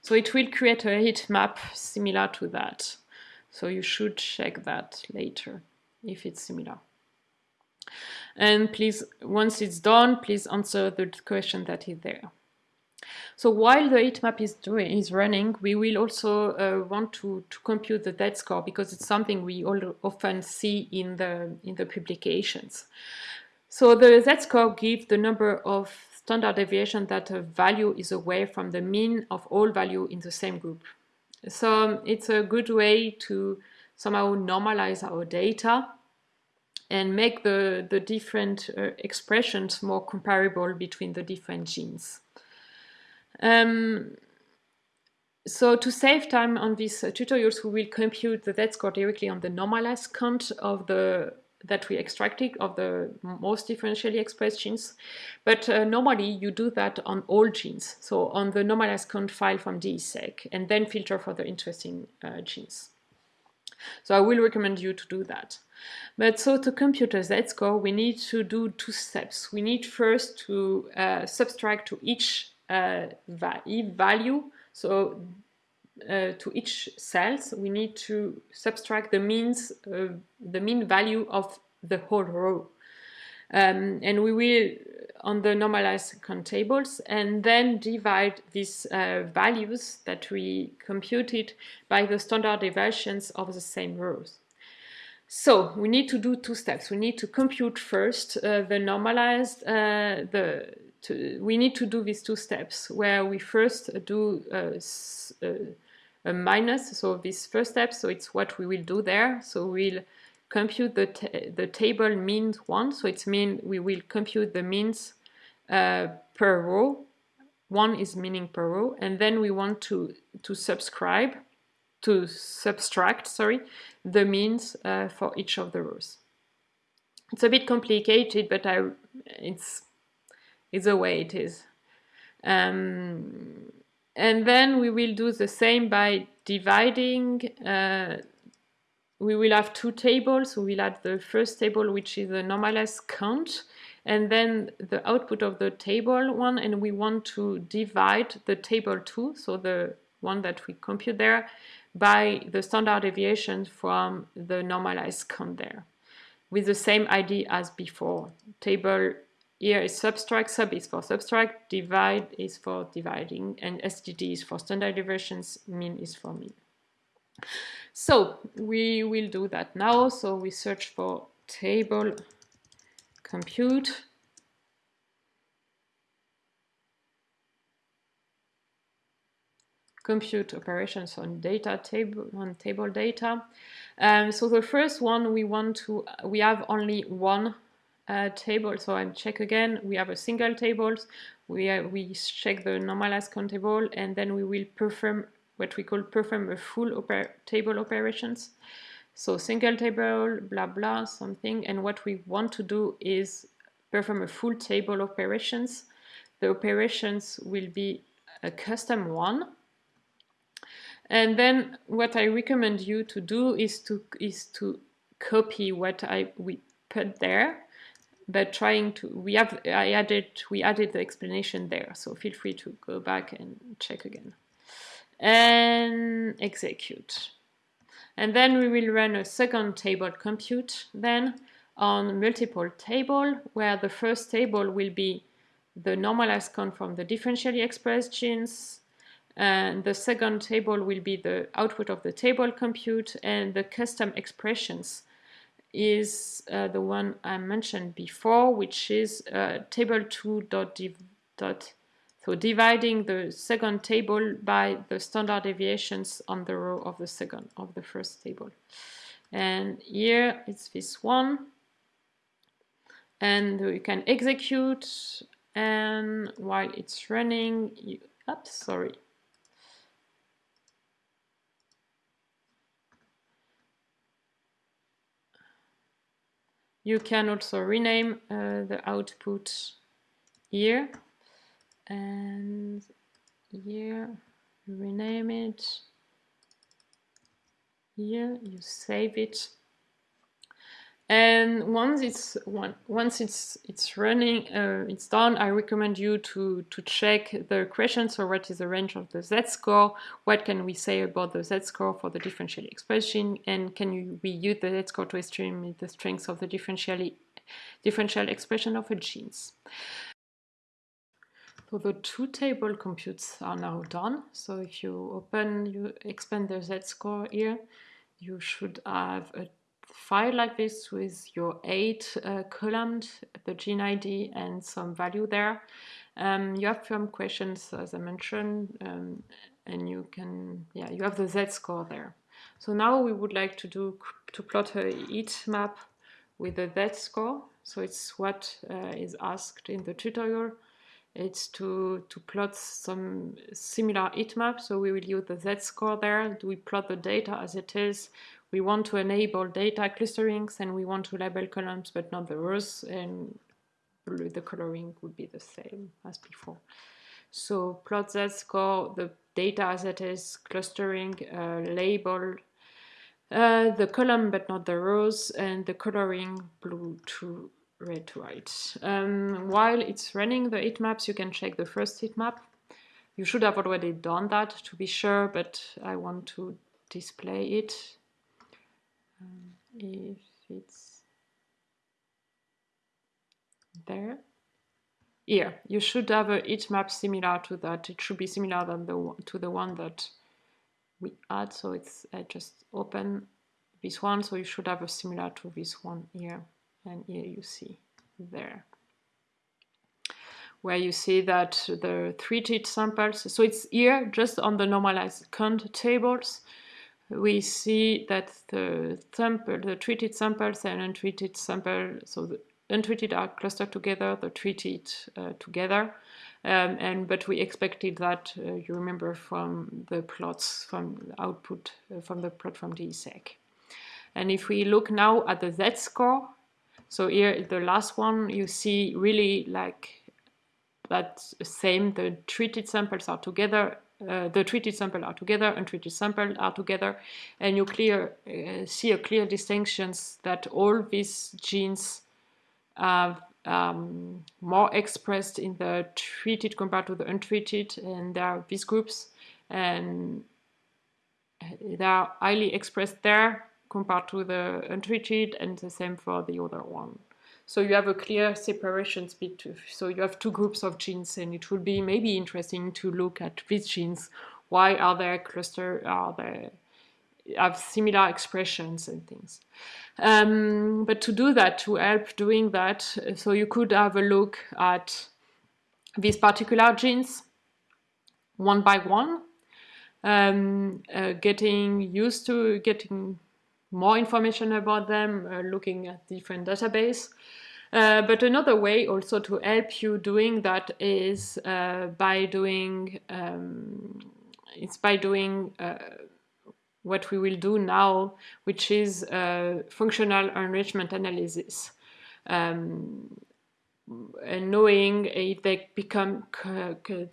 So it will create a heat map similar to that. So you should check that later if it's similar. And please, once it's done, please answer the question that is there. So while the heat map is doing is running, we will also uh, want to, to compute the z score because it's something we all often see in the in the publications. So the z-score gives the number of standard deviation that a value is away from the mean of all value in the same group. So it's a good way to somehow normalize our data and make the, the different uh, expressions more comparable between the different genes. Um, so to save time on these uh, tutorials, we will compute the z-score directly on the normalized count of the that we extracted of the most differentially expressed genes. But uh, normally you do that on all genes, so on the normalized count file from DESeq, and then filter for the interesting uh, genes. So I will recommend you to do that. But so to compute a z-score, we need to do two steps. We need first to uh, subtract to each uh, va value, so uh, to each cells, we need to subtract the means, uh, the mean value of the whole row. Um, and we will on the normalized count tables and then divide these uh, values that we computed by the standard deviations of the same rows. So we need to do two steps. We need to compute first uh, the normalized, uh, the to, we need to do these two steps where we first do uh, uh, a minus, so this first step, so it's what we will do there. So we'll compute the, the table means one, so it's mean we will compute the means uh, per row. One is meaning per row, and then we want to, to subscribe, to subtract, sorry, the means uh, for each of the rows. It's a bit complicated, but I, it's, it's the way it is. Um, and then we will do the same by dividing. Uh, we will have two tables. We will add the first table, which is the normalized count, and then the output of the table one, and we want to divide the table two, so the one that we compute there, by the standard deviation from the normalized count there, with the same ID as before. Table here is subtract, sub is for subtract, divide is for dividing, and STD is for standard deviations, mean is for mean. So we will do that now. So we search for table compute. compute operations on data table on table data. Um, so the first one we want to we have only one uh, table. So I check again, we have a single table, we, uh, we check the normalized count table, and then we will perform what we call perform a full oper table operations. So single table, blah, blah, something. And what we want to do is perform a full table operations. The operations will be a custom one. And then what I recommend you to do is to is to copy what I we put there, but trying to we have I added we added the explanation there. So feel free to go back and check again. And execute. And then we will run a second table compute then on multiple table where the first table will be the normalized count from the differentially expressed genes and the second table will be the output of the table compute and the custom expressions is uh, the one I mentioned before which is uh, table2 dot, div dot so dividing the second table by the standard deviations on the row of the second of the first table. And here it's this one. And you can execute and while it's running, you, oops, sorry. You can also rename uh, the output here and here rename it. Here you save it and once it's once it's it's running uh, it's done I recommend you to to check the question so what is the range of the z-score? What can we say about the z-score for the differential expression? And can you, we use the z-score to estimate the strength of the differentially differential expression of a genes so the two table computes are now done. So if you open, you expand the z-score here, you should have a file like this with your eight uh, columns, the gene ID and some value there. Um, you have some questions, as I mentioned, um, and you can, yeah, you have the z-score there. So now we would like to do to plot a heat map with the z-score. So it's what uh, is asked in the tutorial it's to, to plot some similar heat map. So we will use the z-score there. Do We plot the data as it is. We want to enable data clusterings and we want to label columns but not the rows and the coloring would be the same as before. So plot z-score, the data as it is, clustering, uh, label, uh, the column but not the rows and the coloring blue to red to white. Um, while it's running the heat maps, you can check the first heat map. You should have already done that to be sure, but I want to display it. Um, if it's there. Here, you should have a heat map similar to that. It should be similar than the to the one that we had. So it's I just open this one, so you should have a similar to this one here and here you see there where you see that the treated samples, so it's here just on the normalized count tables, we see that the sample, the treated samples and untreated sample, so the untreated are clustered together, the treated uh, together, um, and but we expected that, uh, you remember from the plots from output, uh, from the plot from DESeq. And if we look now at the Z-score, so here, the last one, you see really like that same, the treated samples are together, uh, the treated sample are together, untreated sample are together, and you clear uh, see a clear distinctions that all these genes are um, more expressed in the treated compared to the untreated, and there are these groups, and they are highly expressed there, compared to the untreated and the same for the other one. So you have a clear separation so you have two groups of genes and it would be maybe interesting to look at these genes. Why are they cluster, are they have similar expressions and things. Um, but to do that, to help doing that, so you could have a look at these particular genes one by one, um, uh, getting used to getting more information about them, uh, looking at different database. Uh, but another way also to help you doing that is uh, by doing um, it's by doing uh, what we will do now, which is uh, functional enrichment analysis. Um, and knowing if they become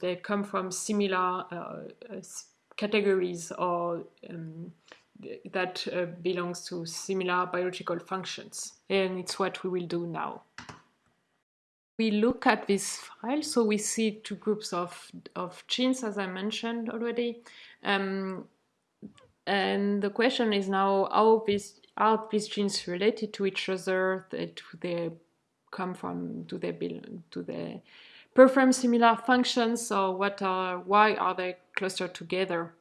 they come from similar uh, categories or um, that uh, belongs to similar biological functions. And it's what we will do now. We look at this file, so we see two groups of, of genes, as I mentioned already. Um, and the question is now how these are these genes related to each other? Do they come from? Do they belong? Do they perform similar functions, or what are? Why are they clustered together?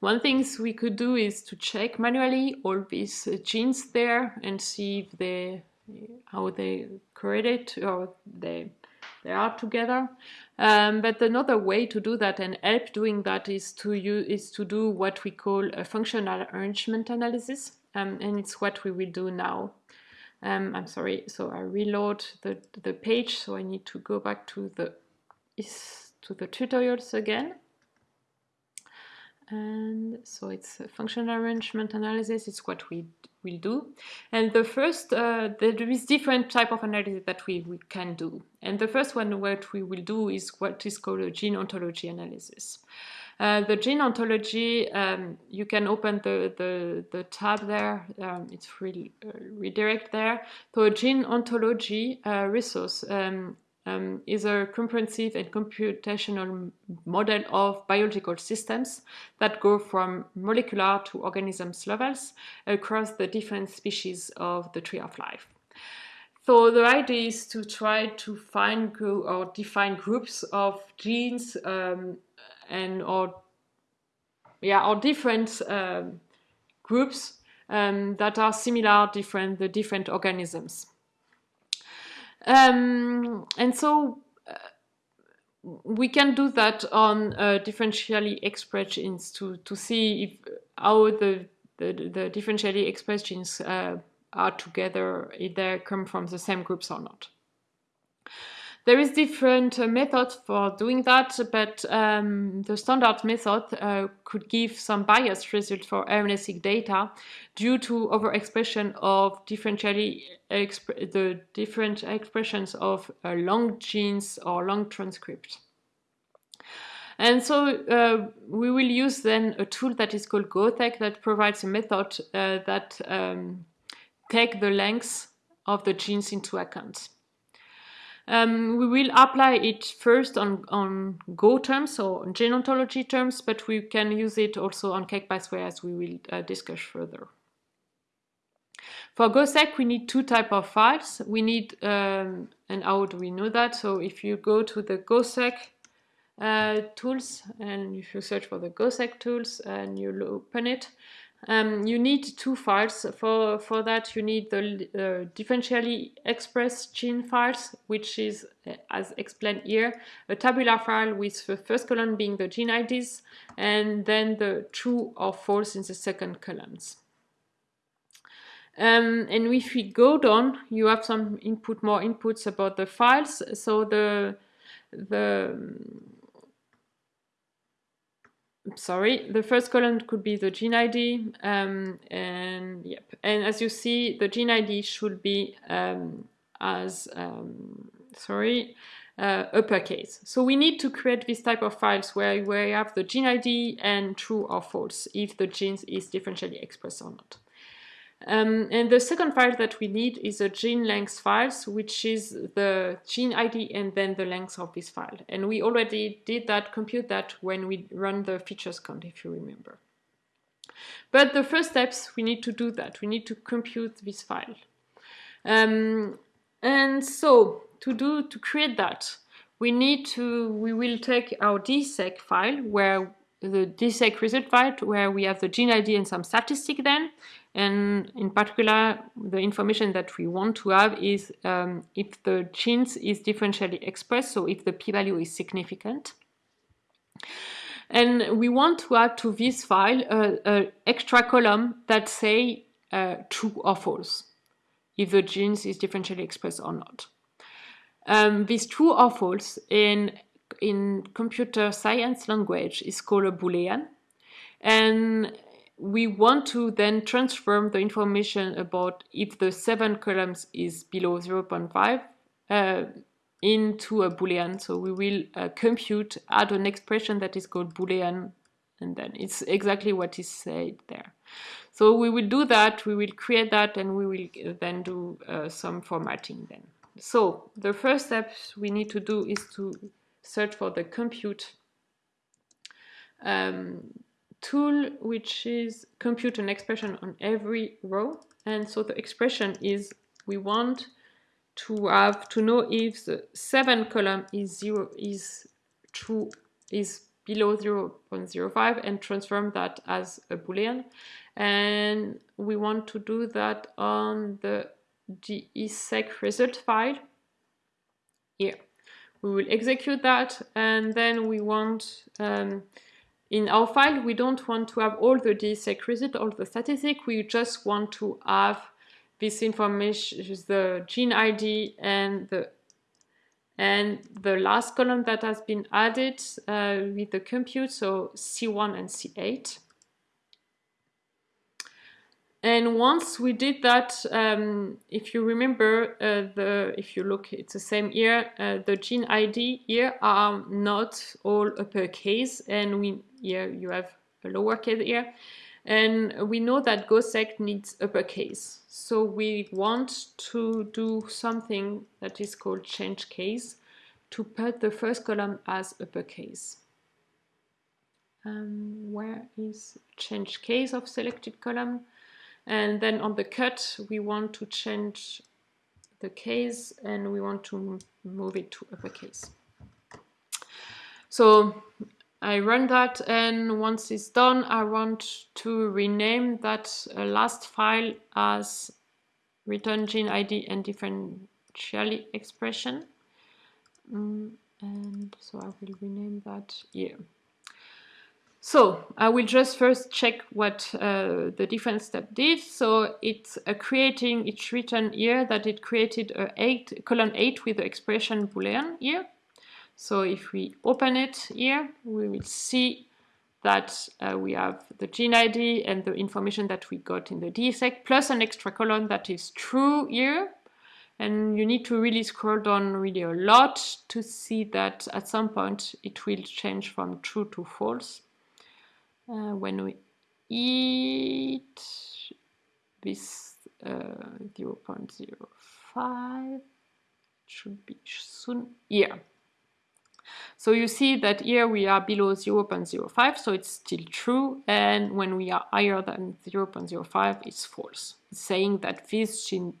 One thing we could do is to check manually all these genes there and see if they how they correlate or they they are together. Um, but another way to do that and help doing that is to use, is to do what we call a functional enrichment analysis, um, and it's what we will do now. Um, I'm sorry, so I reload the the page, so I need to go back to the to the tutorials again. And so it's a functional enrichment analysis. It's what we will do. And the first, uh, there is different type of analysis that we, we can do. And the first one what we will do is what is called a gene ontology analysis. Uh, the gene ontology, um, you can open the, the, the tab there, um, it's re uh, redirect there. So a gene ontology uh, resource um, um, is a comprehensive and computational model of biological systems that go from molecular to organisms levels across the different species of the tree of life. So the idea is to try to find or define groups of genes um, and or yeah or different um, groups um, that are similar different the different organisms. Um, and so uh, we can do that on uh, differentially expressed genes to, to see if how the, the, the differentially expressed genes uh, are together, if they come from the same groups or not. There is different uh, methods for doing that, but um, the standard method uh, could give some biased result for RNA-seq data due to overexpression of differentially the different expressions of uh, long genes or long transcripts. And so uh, we will use then a tool that is called goseq that provides a method uh, that um, take the lengths of the genes into account. Um, we will apply it first on, on Go terms, or on gene ontology terms, but we can use it also on KEGG pathway as we will uh, discuss further. For goseq, we need two type of files. We need, um, and how do we know that? So if you go to the goseq uh, tools, and if you search for the goseq tools and you open it, um, you need two files. For, for that, you need the uh, differentially expressed gene files, which is, uh, as explained here, a tabular file with the first column being the gene IDs, and then the true or false in the second columns. Um, and if we go down, you have some input, more inputs about the files. So the the sorry, the first column could be the gene ID, um, and yep, and as you see, the gene ID should be um, as um, sorry uh, uppercase. So we need to create this type of files where you have the gene ID and true or false if the gene is differentially expressed or not. Um, and the second file that we need is a gene length files, which is the gene ID and then the length of this file. And we already did that, compute that when we run the featureCounts, if you remember. But the first steps, we need to do that. We need to compute this file. Um, and so to do, to create that, we need to, we will take our DESeq file where the DESeq result file where we have the gene ID and some statistic then, and in particular, the information that we want to have is um, if the genes is differentially expressed, so if the p-value is significant. And we want to add to this file an extra column that say uh, true or false, if the genes is differentially expressed or not. Um, this true or false in, in computer science language is called a Boolean. And we want to then transform the information about if the seven columns is below 0.5 uh, into a boolean. So we will uh, compute, add an expression that is called boolean and then it's exactly what is said there. So we will do that, we will create that, and we will then do uh, some formatting then. So the first step we need to do is to search for the compute um, tool, which is compute an expression on every row. And so the expression is we want to have to know if the seven column is zero is true is below 0 0.05 and transform that as a boolean and we want to do that on the DESeq result file here we will execute that and then we want um, in our file we don't want to have all the DESeq result all the statistic we just want to have this information is the gene id and the and the last column that has been added uh, with the compute, so C1 and C8. And once we did that, um, if you remember, uh, the if you look, it's the same here. Uh, the gene ID here are not all uppercase, and we here you have a lowercase here. And we know that goseq needs uppercase. So we want to do something that is called change case to put the first column as uppercase. Um, where is change case of selected column? And then on the cut, we want to change the case and we want to move it to uppercase. So I run that and once it's done, I want to rename that uh, last file as return gene ID and differentially expression. Mm, and so I will rename that here. So I will just first check what uh, the different step did. So it's creating, it's written here that it created a eight, column 8 with the expression boolean here. So if we open it here, we will see that uh, we have the gene ID and the information that we got in the DESeq plus an extra column that is true here. And you need to really scroll down really a lot to see that at some point it will change from true to false. Uh, when we eat this uh, 0 0.05, should be soon here. So you see that here we are below 0.05, so it's still true. And when we are higher than 0.05, it's false. It's saying that this gene,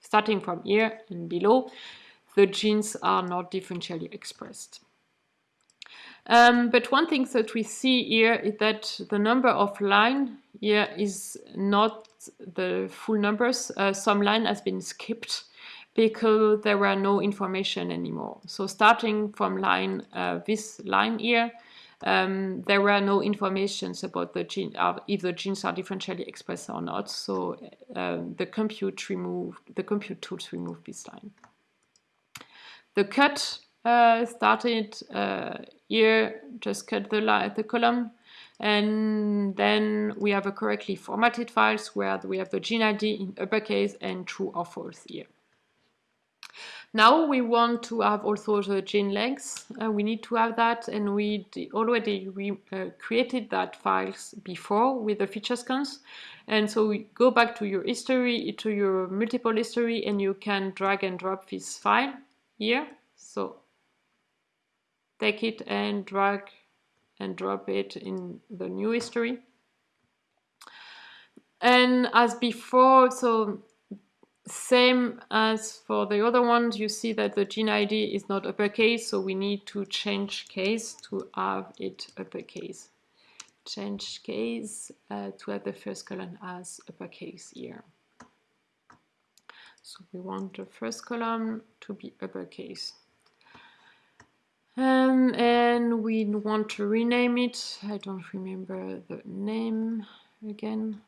starting from here and below, the genes are not differentially expressed. Um, but one thing that we see here is that the number of line here is not the full numbers. Uh, some line has been skipped because there were no information anymore. So starting from line, uh, this line here, um, there were no informations about the gene, uh, if the genes are differentially expressed or not. So um, the compute removed, the compute tools removed this line. The cut uh, started uh, here, just cut the line, the column, and then we have a correctly formatted files where we have the gene ID in uppercase and true or false here. Now we want to have also the gene length. Uh, we need to have that and we already re uh, created that files before with the featureCounts. And so we go back to your history, to your multiple history, and you can drag and drop this file here. So take it and drag and drop it in the new history. And as before, so same as for the other ones, you see that the gene ID is not uppercase, so we need to change case to have it uppercase. Change case uh, to have the first column as uppercase here. So we want the first column to be uppercase. Um, and we want to rename it. I don't remember the name again.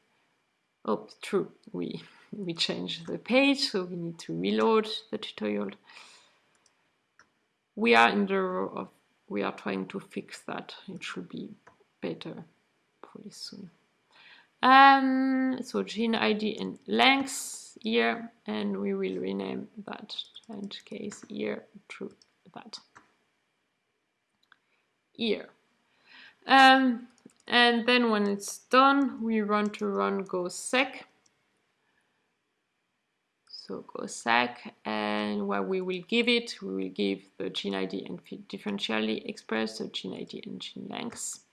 Oh, true. We we change the page, so we need to reload the tutorial. We are in the row of, we are trying to fix that. It should be better pretty soon. Um, so gene ID and length here, and we will rename that and case here to that here. Um, and then when it's done, we run to run goseq. So goseq, and what we will give it, we will give the gene ID and differentially expressed, the gene ID and gene length.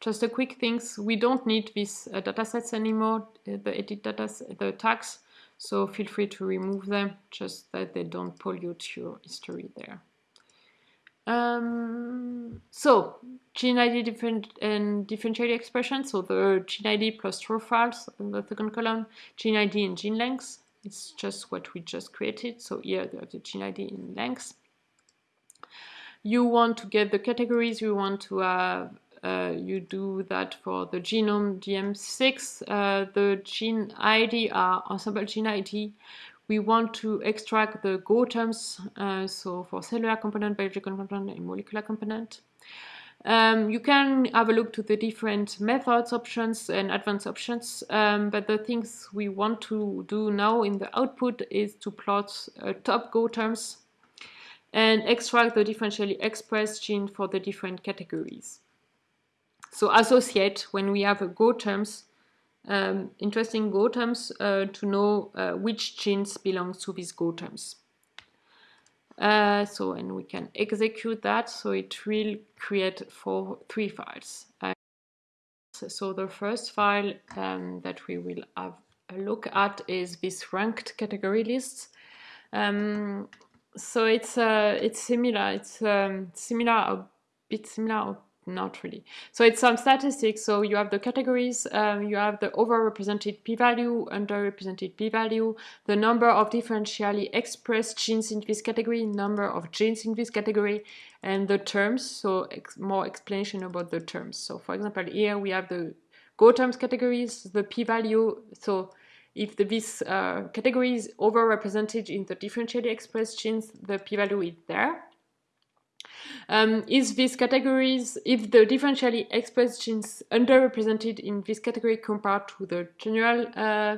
Just a quick things, we don't need these uh, datasets anymore, uh, the edit data, the tags, so feel free to remove them, just that they don't pollute your history there. Um, so gene ID different and differential expression. So the gene ID plus true files in the second column, gene ID and gene length. It's just what we just created. So here you have the gene ID in length. You want to get the categories. You want to have. Uh, you do that for the genome DM6. Uh, the gene ID are Ensembl gene ID we want to extract the Go terms, uh, so for cellular component, biological component, and molecular component. Um, you can have a look to the different methods options and advanced options, um, but the things we want to do now in the output is to plot uh, top Go terms and extract the differentially expressed gene for the different categories. So associate, when we have a Go terms, um, interesting Go terms uh, to know uh, which genes belongs to these Go terms. Uh, so, and we can execute that. So it will create four, three files. Uh, so the first file um, that we will have a look at is this ranked category list. Um, so it's uh, it's similar. It's um, similar, a bit similar, not really. So it's some statistics. So you have the categories, um, you have the overrepresented p-value, underrepresented p-value, the number of differentially expressed genes in this category, number of genes in this category, and the terms. So ex more explanation about the terms. So for example, here we have the Go terms categories, the p-value. So if the, this uh, category is overrepresented in the differentially expressed genes, the p-value is there. Um, is these categories, if the differentially expressed genes underrepresented in this category compared to the general, uh,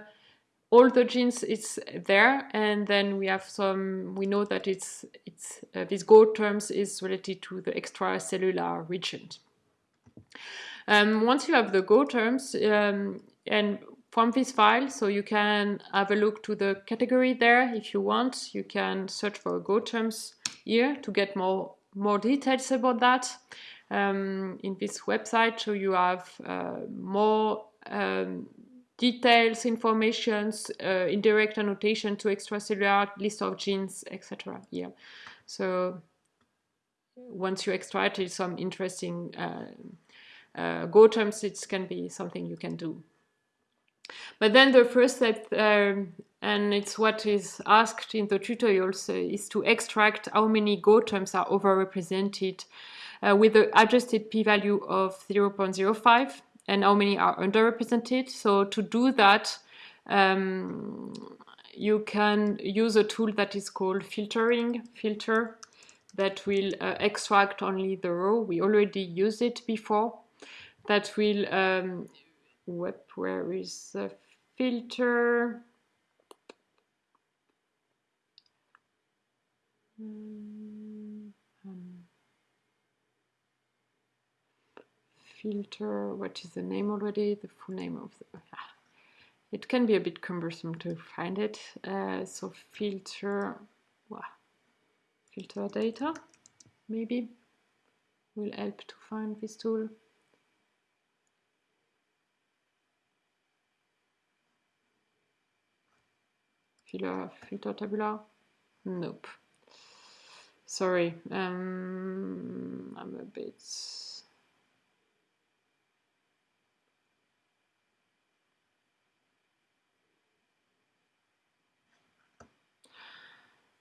all the genes it's there, and then we have some, we know that it's, it's uh, this Go terms is related to the extracellular region. Um, once you have the Go terms, um, and from this file, so you can have a look to the category there if you want. You can search for Go terms here to get more more details about that um, in this website. So you have uh, more um, details, informations, uh, indirect annotation to extracellular list of genes, etc. Yeah. So once you extract it, some interesting uh, uh, Go terms, it can be something you can do. But then the first step, um, and it's what is asked in the tutorials, uh, is to extract how many Go terms are overrepresented uh, with the adjusted p-value of 0.05 and how many are underrepresented. So to do that, um, you can use a tool that is called filtering filter that will uh, extract only the row. We already used it before. That will um, where is the filter? Um, filter, what is the name already? The full name of the, ah, it can be a bit cumbersome to find it. Uh, so filter, filter data, maybe will help to find this tool. filter, filter tabular? Nope. Sorry, um, I'm a bit...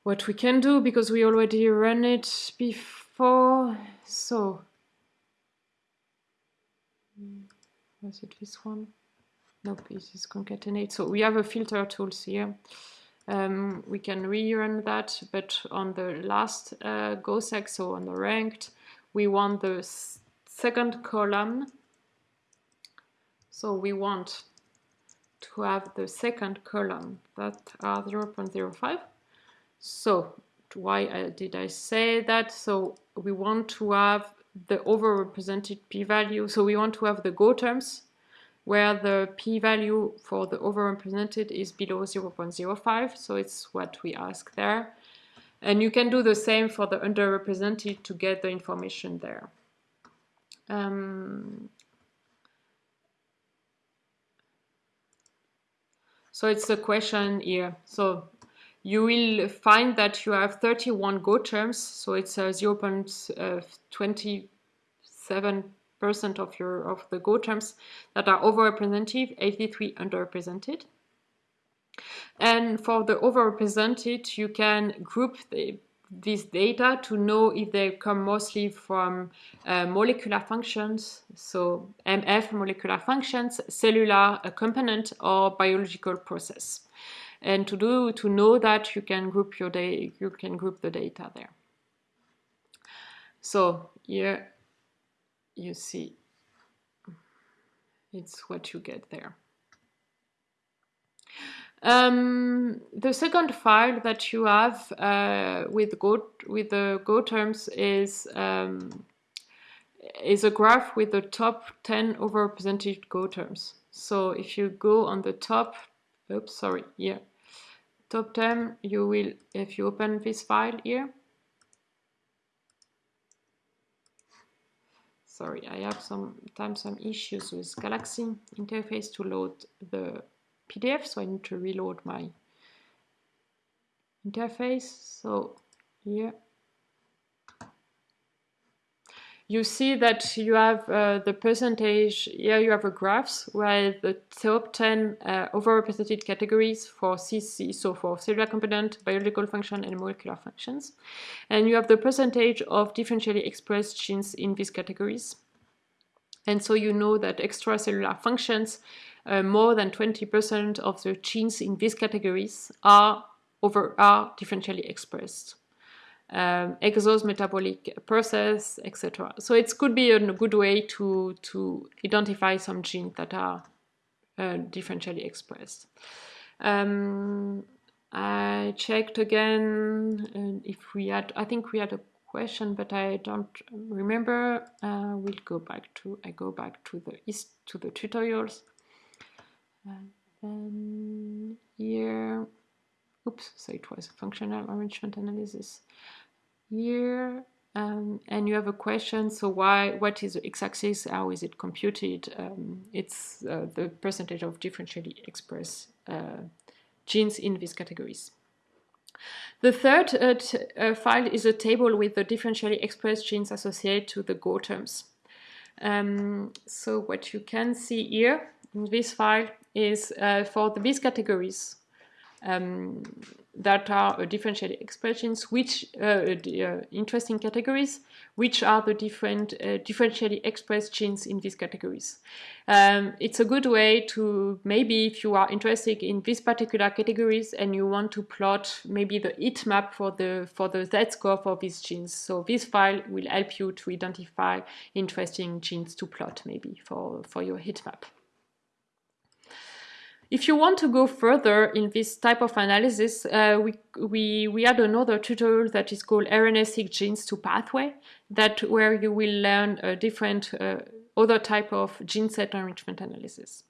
What we can do, because we already ran it before, so... Was it this one? Nope, it is concatenate. So we have a filter tools here. Um, we can rerun that, but on the last uh, goseq, so on the ranked, we want the second column. So we want to have the second column that are 0.05. So why uh, did I say that? So we want to have the overrepresented p-value. So we want to have the Go terms where the p-value for the overrepresented is below 0.05, so it's what we ask there. And you can do the same for the underrepresented to get the information there. Um, so it's a question here. So you will find that you have 31 Go terms, so it's uh, 0.27 percent of your of the Go terms that are overrepresented, 83 underrepresented. And for the overrepresented, you can group the, this data to know if they come mostly from uh, molecular functions, so MF molecular functions, cellular component, or biological process. And to do to know that, you can group your day, you can group the data there. So here you see it's what you get there. Um, the second file that you have uh, with Go with the Go terms is um, is a graph with the top 10 overrepresented Go terms. So if you go on the top, oops, sorry, yeah, top 10, you will, if you open this file here, sorry, I have some sometimes some issues with Galaxy interface to load the PDF, so I need to reload my interface. So here you see that you have uh, the percentage, here you have a graphs where the top 10 uh, overrepresented categories for CC, so for cellular component, biological function, and molecular functions. And you have the percentage of differentially expressed genes in these categories. And so you know that extracellular functions uh, more than 20% of the genes in these categories are over are differentially expressed. Um, exos metabolic process, etc. So it could be a good way to, to identify some genes that are uh, differentially expressed. Um, I checked again if we had, I think we had a question, but I don't remember. Uh, we'll go back to, I go back to the, to the tutorials. And then here, oops, so it was functional enrichment analysis here. Um, and you have a question, so why, what is the x-axis, how is it computed? Um, it's uh, the percentage of differentially expressed uh, genes in these categories. The third uh, uh, file is a table with the differentially expressed genes associated to the Go terms. Um, so what you can see here in this file is uh, for the, these categories um, that are uh, differential expressions, which uh, uh, interesting categories, which are the different differentially expressed genes in these categories. Um, it's a good way to maybe if you are interested in these particular categories and you want to plot maybe the heat map for the for the z-score for these genes. So this file will help you to identify interesting genes to plot maybe for, for your heat map. If you want to go further in this type of analysis, uh, we, we, we had another tutorial that is called RNA-seq genes to pathway, that where you will learn a different uh, other type of gene set enrichment analysis.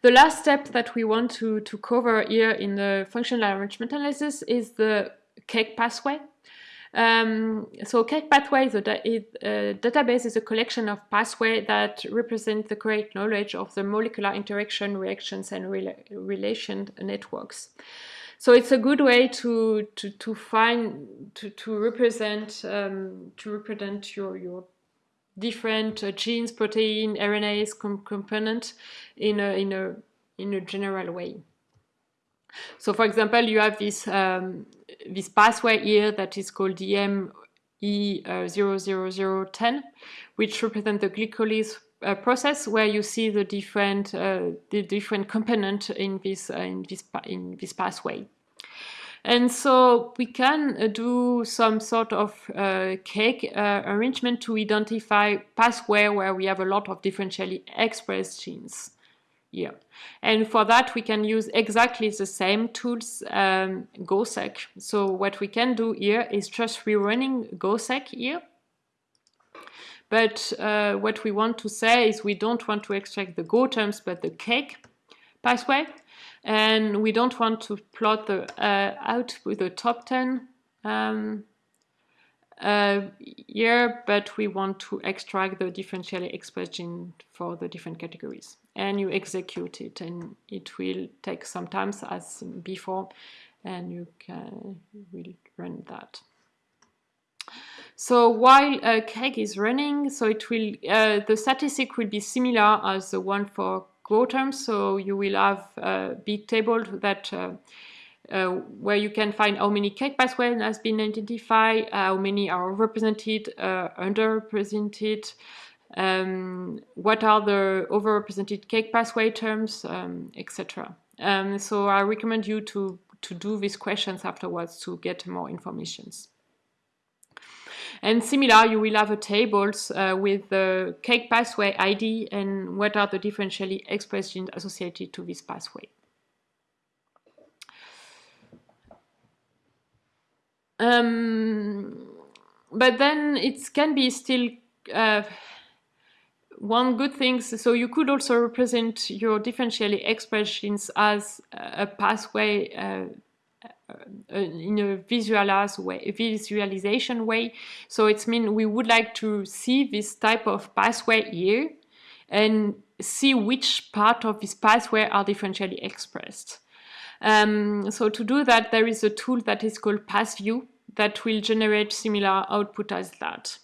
The last step that we want to, to cover here in the functional enrichment analysis is the KEGG pathway. Um, so KEGG pathway is a, da is a, database is a collection of pathways that represent the correct knowledge of the molecular interaction, reactions, and rela relation networks. So it's a good way to to, to find to, to represent um, to represent your your different uh, genes, protein, RNAs com component in a in a in a general way. So for example, you have this, um, this pathway here that is called DME00010, uh, which represent the glycolysis uh, process where you see the different, uh, the different component in this, uh, in, this, in this pathway. And so we can uh, do some sort of uh, KEGG enrichment to identify pathway where we have a lot of differentially expressed genes here. And for that, we can use exactly the same tools, um, GoSeq. So what we can do here is just rerunning GoSeq here. but uh, what we want to say is we don't want to extract the Go terms, but the KEGG pathway. And we don't want to plot the uh, out with the top 10 um, uh, year, but we want to extract the differentially expressed gene for the different categories. And you execute it, and it will take some time as before, and you can will run that. So while uh, KEGG is running, so it will uh, the statistic will be similar as the one for Go terms. So you will have a big table that uh, uh, where you can find how many KEGG pathways has been identified, how many are represented, uh, underrepresented, um, what are the overrepresented KEGG pathway terms, um, etc. Um, so I recommend you to, to do these questions afterwards to get more informations. And similar, you will have a tables uh, with the KEGG pathway ID and what are the differentially expressed genes associated to this pathway. Um, but then it can be still uh, one good thing. So you could also represent your differentially expressed genes as a pathway uh, uh, in a way, visualization way. So it's mean we would like to see this type of pathway here and see which part of this pathway are differentially expressed. Um, so to do that, there is a tool that is called PathView that will generate similar output as that.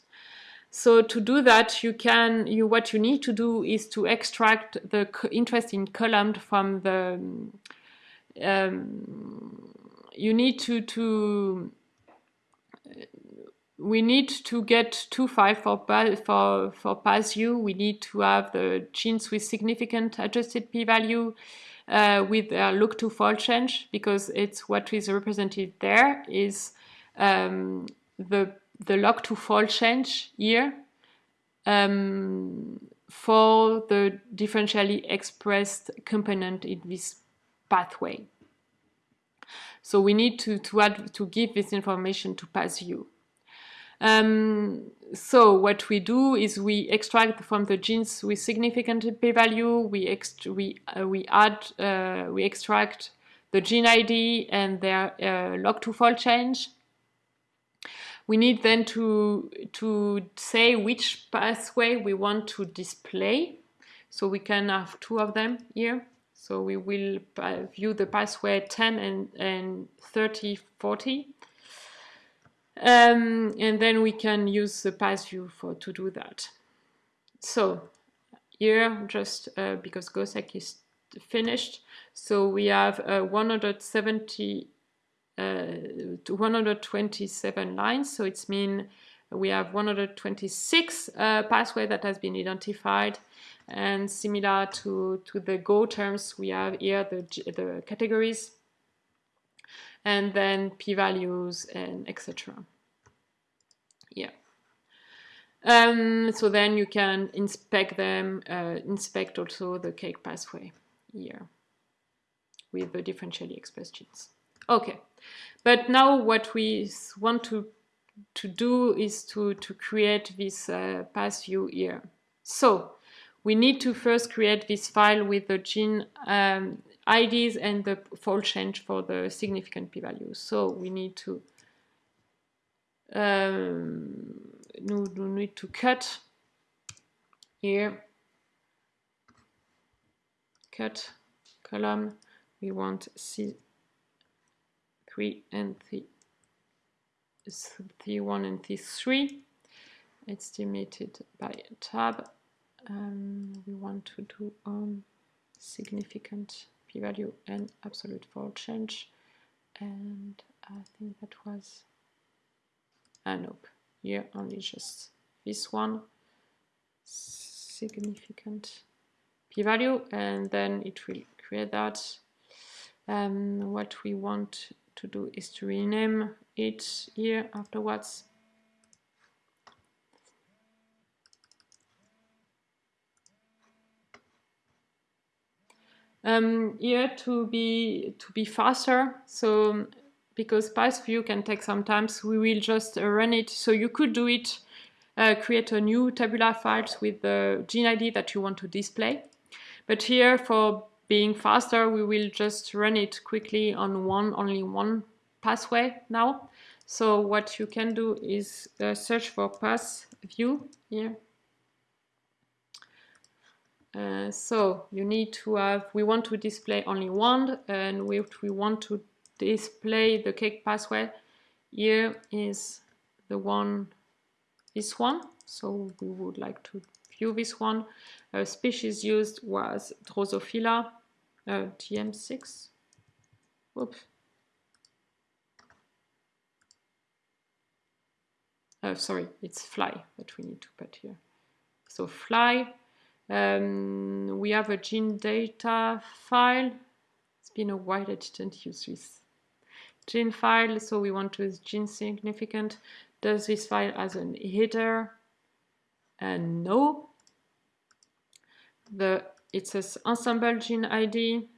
So to do that, you can, you what you need to do is to extract the interesting column from the um, you need to to we need to get two files for for for PathView. We need to have the genes with significant adjusted p-value uh, with a log2 fold change because it's what is represented there is um, the the log2 fold change here um, for the differentially expressed component in this pathway. So we need to, to, add, to give this information to PathView. Um, so what we do is we extract from the genes with significant p-value, we, we, uh, we add, uh, we extract the gene ID and their uh, log2 fold change. We need then to, to say which pathway we want to display. So we can have two of them here. So we will view the pathway 10 and, and 30, 40. Um, and then we can use the PathView for to do that. So here, just uh, because goseq is finished, so we have uh, 170 uh, 127 lines. So it's mean we have 126 uh, pathway that has been identified and similar to, to the Go terms, we have here the, the categories and then p-values and etc. Yeah. Um, so then you can inspect them, uh, inspect also the KEGG pathway here with the differentially expressed genes. Okay, but now what we want to to do is to, to create this uh, PathView here. So we need to first create this file with the gene um, IDs and the fold change for the significant p-values. So we need to um, we need to cut here, cut column. We want C3 and T, T1 and T3 It's estimated by a tab. Um, we want to do on significant p-value and absolute fold change. And I think that was uh, nope here only just this one. Significant p-value and then it will create that. Um, what we want to do is to rename it here afterwards um, here to be to be faster. So because PathView can take some time, so we will just run it. So you could do it uh, create a new tabular files with the gene ID that you want to display. But here, for being faster, we will just run it quickly on one, only one pathway now. So what you can do is uh, search for path view here. Uh, so you need to have, we want to display only one and we, we want to display the KEGG pathway. Here is the one, this one. So we would like to view this one. A species used was Drosophila uh, TM6. Oops. uh, sorry, it's fly that we need to put here. So fly, um, we have a gene data file. It's been a while I didn't use this gene file, so we want to use gene significant. Does this file as an header? And no. The it says Ensembl gene ID.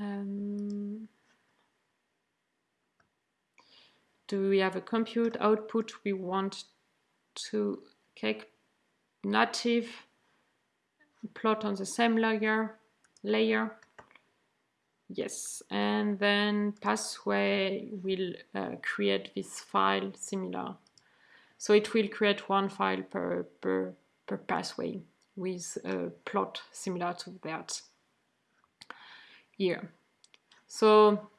Um, do we have a compute output we want to take native plot on the same layer layer. Yes and then pathway will uh, create this file similar. So it will create one file per per, per pathway with a plot similar to that here so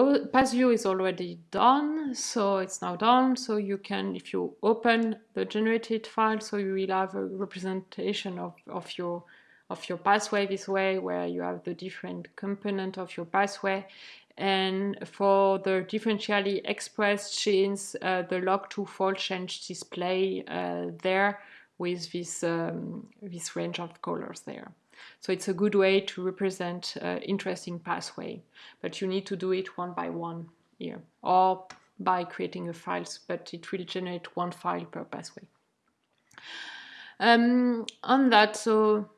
PathView is already done so it's now done. So you can if you open the generated file so you will have a representation of, of your of your pathway this way where you have the different component of your pathway. And for the differentially expressed genes uh, the log2 fold change display uh, there with this um, this range of colors there so it's a good way to represent uh, interesting pathway, but you need to do it one by one here or by creating a file, but it will generate one file per pathway. Um, on that, so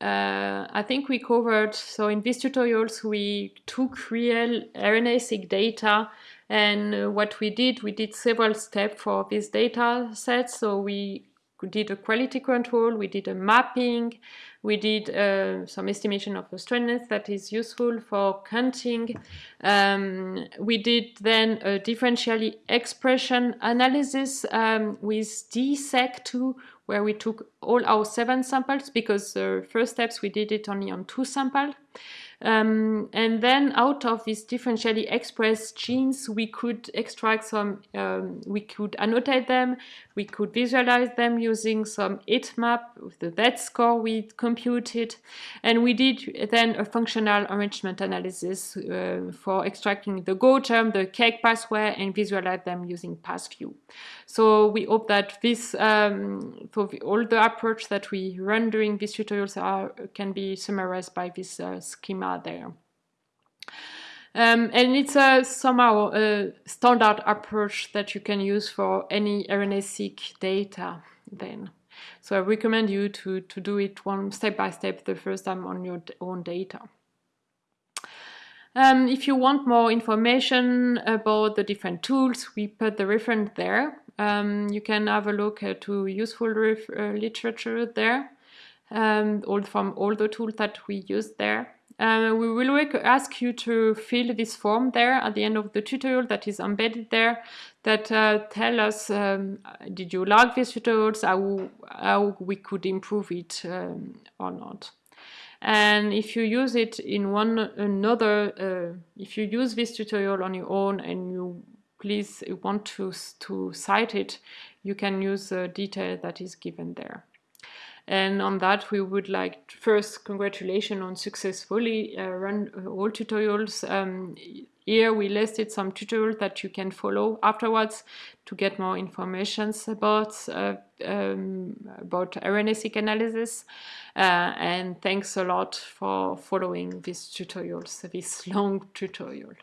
uh, I think we covered, so in these tutorials we took real RNA-seq data and uh, what we did, we did several steps for this data set. So we did a quality control, we did a mapping, we did uh, some estimation of the strandness that is useful for counting. Um, we did then a differentially expression analysis um, with DESeq2, where we took all our seven samples because the first steps we did it only on two samples. Um, and then out of these differentially expressed genes, we could extract some, um, we could annotate them, we could visualize them using some heat map with the Z score we computed. And we did then a functional enrichment analysis uh, for extracting the Go term, the KEGG pathway, and visualize them using PathView. So we hope that this, um, for all the approach that we run during these tutorials are, can be summarized by this uh, schema there. Um, and it's a somehow a standard approach that you can use for any RNA-seq data then. So I recommend you to, to do it one step by step the first time on your own data. Um, if you want more information about the different tools, we put the reference there. Um, you can have a look at to useful uh, literature there, um, all from all the tools that we use there. Uh, we will ask you to fill this form there at the end of the tutorial that is embedded there that uh, tell us um, did you like these tutorials, how, how we could improve it um, or not. And if you use it in one another, uh, if you use this tutorial on your own and you please want to, to cite it, you can use the detail that is given there. And on that, we would like first congratulations on successfully uh, run uh, all tutorials. Um, here we listed some tutorials that you can follow afterwards to get more information about uh, um, about RNA-seq analysis. Uh, and thanks a lot for following these tutorials, this long tutorial.